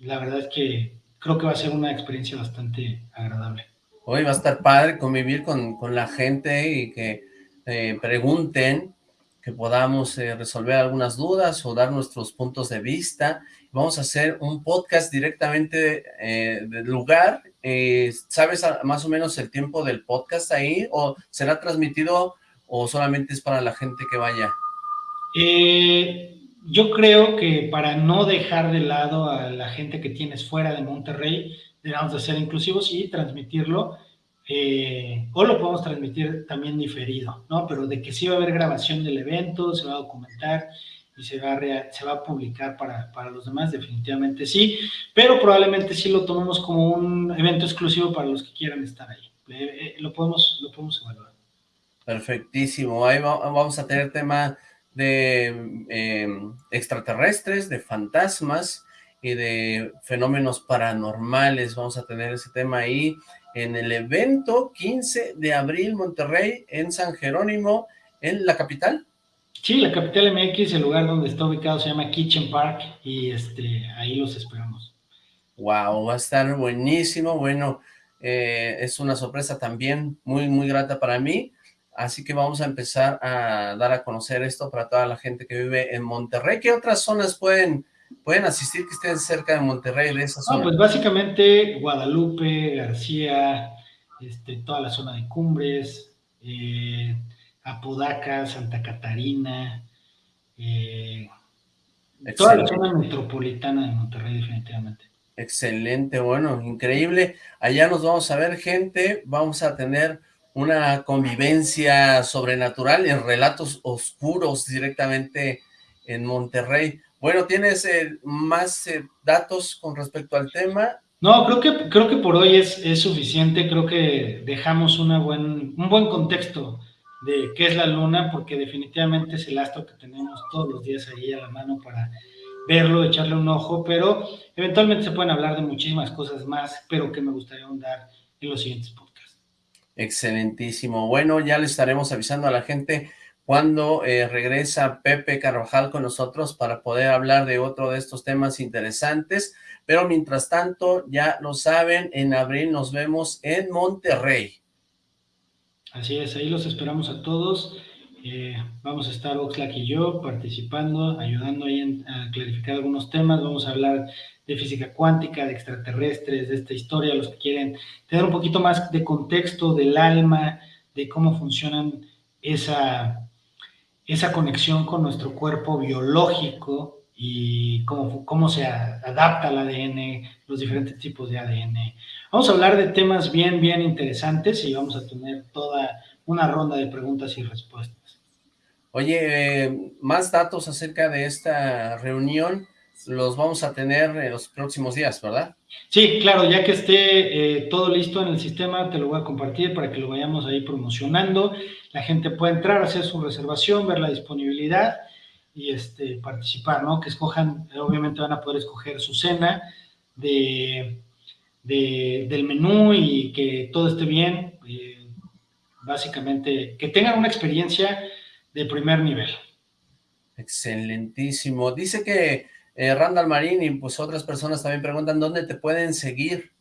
la verdad es que creo que va a ser una experiencia bastante agradable. Hoy va a estar padre convivir con, la gente y que eh, pregunten, que podamos eh, resolver algunas dudas o dar nuestros puntos de vista. Vamos a hacer un podcast directamente eh, del lugar. ¿Sabes más o menos el tiempo del podcast ahí? ¿O será transmitido o solamente es para la gente que vaya? Eh, yo creo que para no dejar de lado a la gente que tienes fuera de Monterrey, debemos de ser inclusivos y transmitirlo, eh, o lo podemos transmitir también diferido, ¿no? Pero de que sí va a haber grabación del evento, se va a documentar y se va a, publicar para, para, los demás, definitivamente sí, pero probablemente sí lo tomemos como un evento exclusivo para los que quieran estar ahí. Eh, eh, lo, podemos, lo podemos evaluar. Perfectísimo, ahí vamos a tener tema de em, extraterrestres, de fantasmas y de fenómenos paranormales. Vamos a tener ese tema ahí en el evento 15 de abril, Monterrey, en San Jerónimo, en la capital. Sí, la capital MX, el lugar donde está ubicado se llama Kitchen Park y este ahí los esperamos. Wow, va a estar buenísimo. Bueno, eh, es una sorpresa también muy, muy grata para mí. Así que vamos a empezar a dar a conocer esto para toda la gente que vive en Monterrey. ¿Qué otras zonas pueden, pueden asistir que estén cerca de Monterrey, de esa zona? pues básicamente Guadalupe, García, este, toda la zona de Cumbres, eh, Apodaca, Santa Catarina, eh, toda la zona metropolitana de Monterrey definitivamente. Excelente, bueno, increíble. Allá nos vamos a ver gente, vamos a tener una convivencia sobrenatural en relatos oscuros directamente en Monterrey. Bueno, ¿tienes eh, más eh, datos con respecto al tema? No, creo que, creo que por hoy es, es suficiente, creo que dejamos una buen, un buen contexto de qué es la luna, porque definitivamente es el astro que tenemos todos los días ahí a la mano para verlo, echarle un ojo, pero eventualmente se pueden hablar de muchísimas cosas más, pero que me gustaría ahondar en los siguientes podcasts. Excelentísimo. Bueno, ya le estaremos avisando a la gente cuando eh, regresa Pepe Carvajal con nosotros para poder hablar de otro de estos temas interesantes, pero mientras tanto, ya lo saben, en abril nos vemos en Monterrey. Así es, ahí los esperamos a todos. Eh, vamos a estar Oxlack y yo participando, ayudando ahí a clarificar algunos temas. Vamos a hablar de física cuántica, de extraterrestres, de esta historia, los que quieren tener un poquito más de contexto del alma, de cómo funcionan esa, esa conexión con nuestro cuerpo biológico y cómo, cómo se adapta al ADN, los diferentes tipos de ADN. Vamos a hablar de temas bien, bien interesantes y vamos a tener toda una ronda de preguntas y respuestas. Oye, eh, más datos acerca de esta reunión los vamos a tener en los próximos días, ¿verdad? Sí, claro, ya que esté eh, todo listo en el sistema, te lo voy a compartir para que lo vayamos ahí promocionando. La gente puede entrar, hacer su reservación, ver la disponibilidad y este, participar, ¿no? Que escojan, obviamente van a poder escoger su cena de, del menú y que todo esté bien. Eh, básicamente, que tengan una experiencia de primer nivel. Excelentísimo. Dice que eh, Randall Marín y pues otras personas también preguntan dónde te pueden seguir.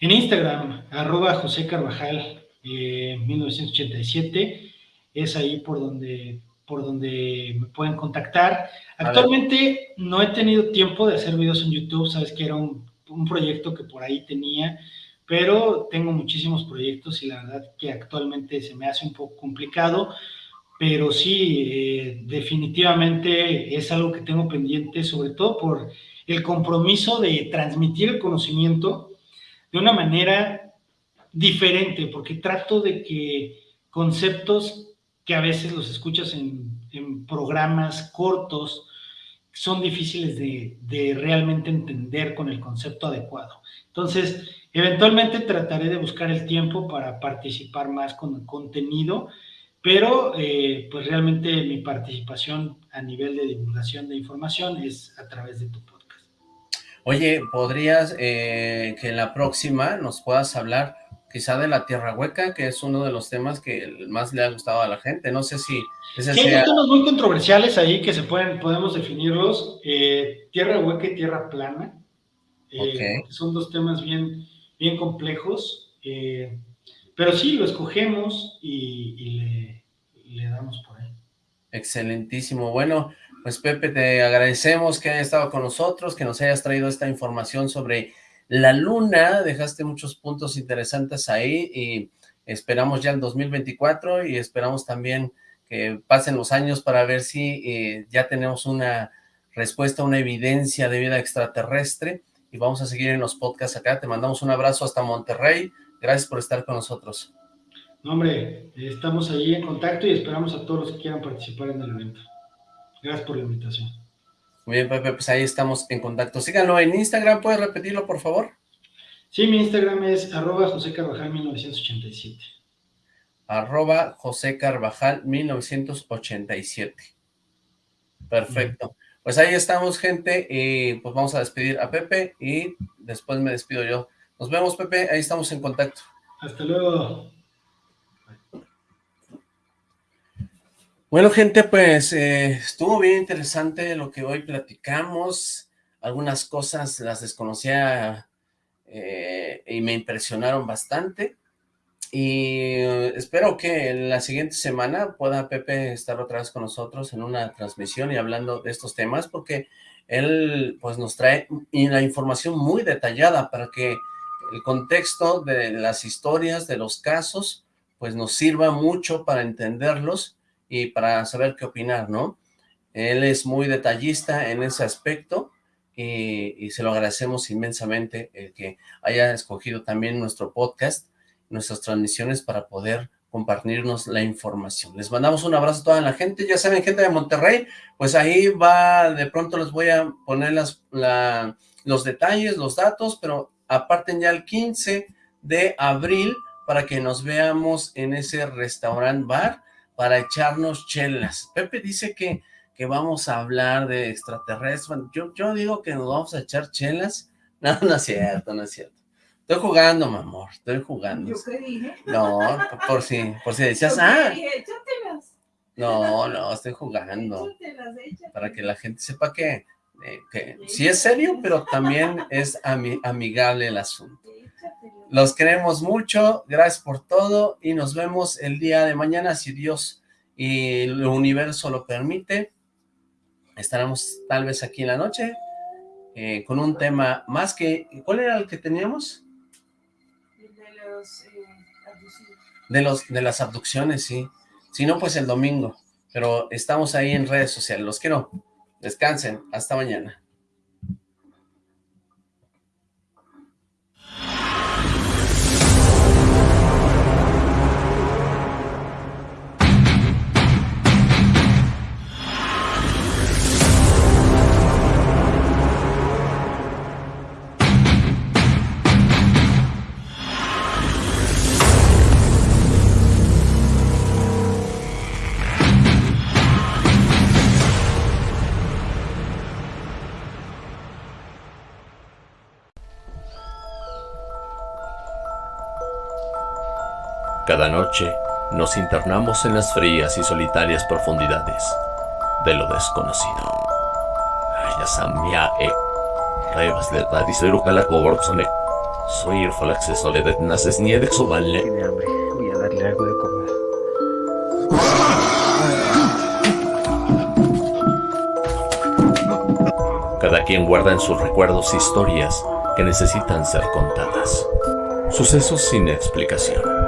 En Instagram, arroba José Carvajal 1987, eh, es ahí por donde por donde me pueden contactar. Actualmente no he tenido tiempo de hacer videos en YouTube, sabes que era un, proyecto que por ahí tenía, pero tengo muchísimos proyectos y la verdad que actualmente se me hace un poco complicado, pero sí, eh, definitivamente es algo que tengo pendiente, sobre todo por el compromiso de transmitir el conocimiento de una manera diferente, porque trato de que conceptos que a veces los escuchas en, programas cortos, son difíciles de, realmente entender con el concepto adecuado. Entonces, eventualmente trataré de buscar el tiempo para participar más con el contenido, pero eh, pues realmente mi participación a nivel de divulgación de información es a través de tu podcast. Oye, ¿podrías eh, que en la próxima nos puedas hablar quizá de la Tierra Hueca, que es uno de los temas que más le ha gustado a la gente. No sé si... Ese sí, hay temas muy controversiales ahí que se pueden, podemos definirlos. Eh, tierra Hueca y Tierra Plana. Eh, son dos temas bien, bien complejos. Pero sí, lo escogemos y, le, le, damos por ahí. Excelentísimo. Bueno, pues Pepe, te agradecemos que hayas estado con nosotros, que nos hayas traído esta información sobre la luna, dejaste muchos puntos interesantes ahí y esperamos ya el 2024 y esperamos también que pasen los años para ver si eh, ya tenemos una respuesta, una evidencia de vida extraterrestre y vamos a seguir en los podcasts acá. Te mandamos un abrazo hasta Monterrey. Gracias por estar con nosotros. No, hombre, estamos ahí en contacto y esperamos a todos los que quieran participar en el evento. Gracias por la invitación. Muy bien, Pepe, pues ahí estamos en contacto. Síganlo en Instagram, ¿puedes repetirlo, por favor? Sí, mi Instagram es arroba José Carvajal 1987. Arroba José Carvajal 1987. Perfecto. Pues ahí estamos, gente, y pues vamos a despedir a Pepe y después me despido yo. Nos vemos, Pepe, ahí estamos en contacto. Hasta luego. Bueno, gente, pues eh, estuvo bien interesante lo que hoy platicamos. Algunas cosas las desconocía eh, y me impresionaron bastante. Y eh, espero que la siguiente semana pueda Pepe estar otra vez con nosotros en una transmisión y hablando de estos temas, porque él pues nos trae la información muy detallada para que el contexto de las historias, de los casos, pues nos sirva mucho para entenderlos y para saber qué opinar, ¿no? Él es muy detallista en ese aspecto y, se lo agradecemos inmensamente el que haya escogido también nuestro podcast, nuestras transmisiones para poder compartirnos la información. Les mandamos un abrazo a toda la gente, ya saben, gente de Monterrey, pues ahí va, de pronto les voy a poner las, los detalles, los datos, pero aparten ya el 15 de abril para que nos veamos en ese restaurant bar para echarnos chelas. Pepe dice que, que vamos a hablar de extraterrestres, yo, yo digo que nos vamos a echar chelas, no, no es cierto, no es cierto. Estoy jugando, mi amor, estoy jugando. ¿Yo qué dije? No, por si, por si decías, ah. No, no, estoy jugando. Para que la gente sepa que, eh, que sí es serio, pero también es amigable el asunto. Los queremos mucho, gracias por todo y nos vemos el día de mañana si Dios y el universo lo permite. Estaremos tal vez aquí en la noche eh, con un tema más que... ¿Cuál era el que teníamos? de, los, de las abducciones, sí. Si no, pues el domingo. Pero estamos ahí en redes sociales. Los quiero. Descansen. Hasta mañana. Cada noche nos internamos en las frías y solitarias profundidades de lo desconocido. e Soy acceso de naces nieve Tiene hambre, voy a darle algo de comer. Cada quien guarda en sus recuerdos historias que necesitan ser contadas. Sucesos sin explicación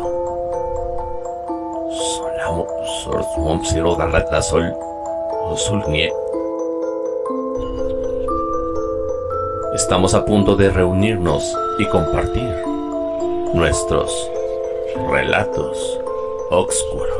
Estamos a punto de reunirnos y compartir nuestros relatos oscuros.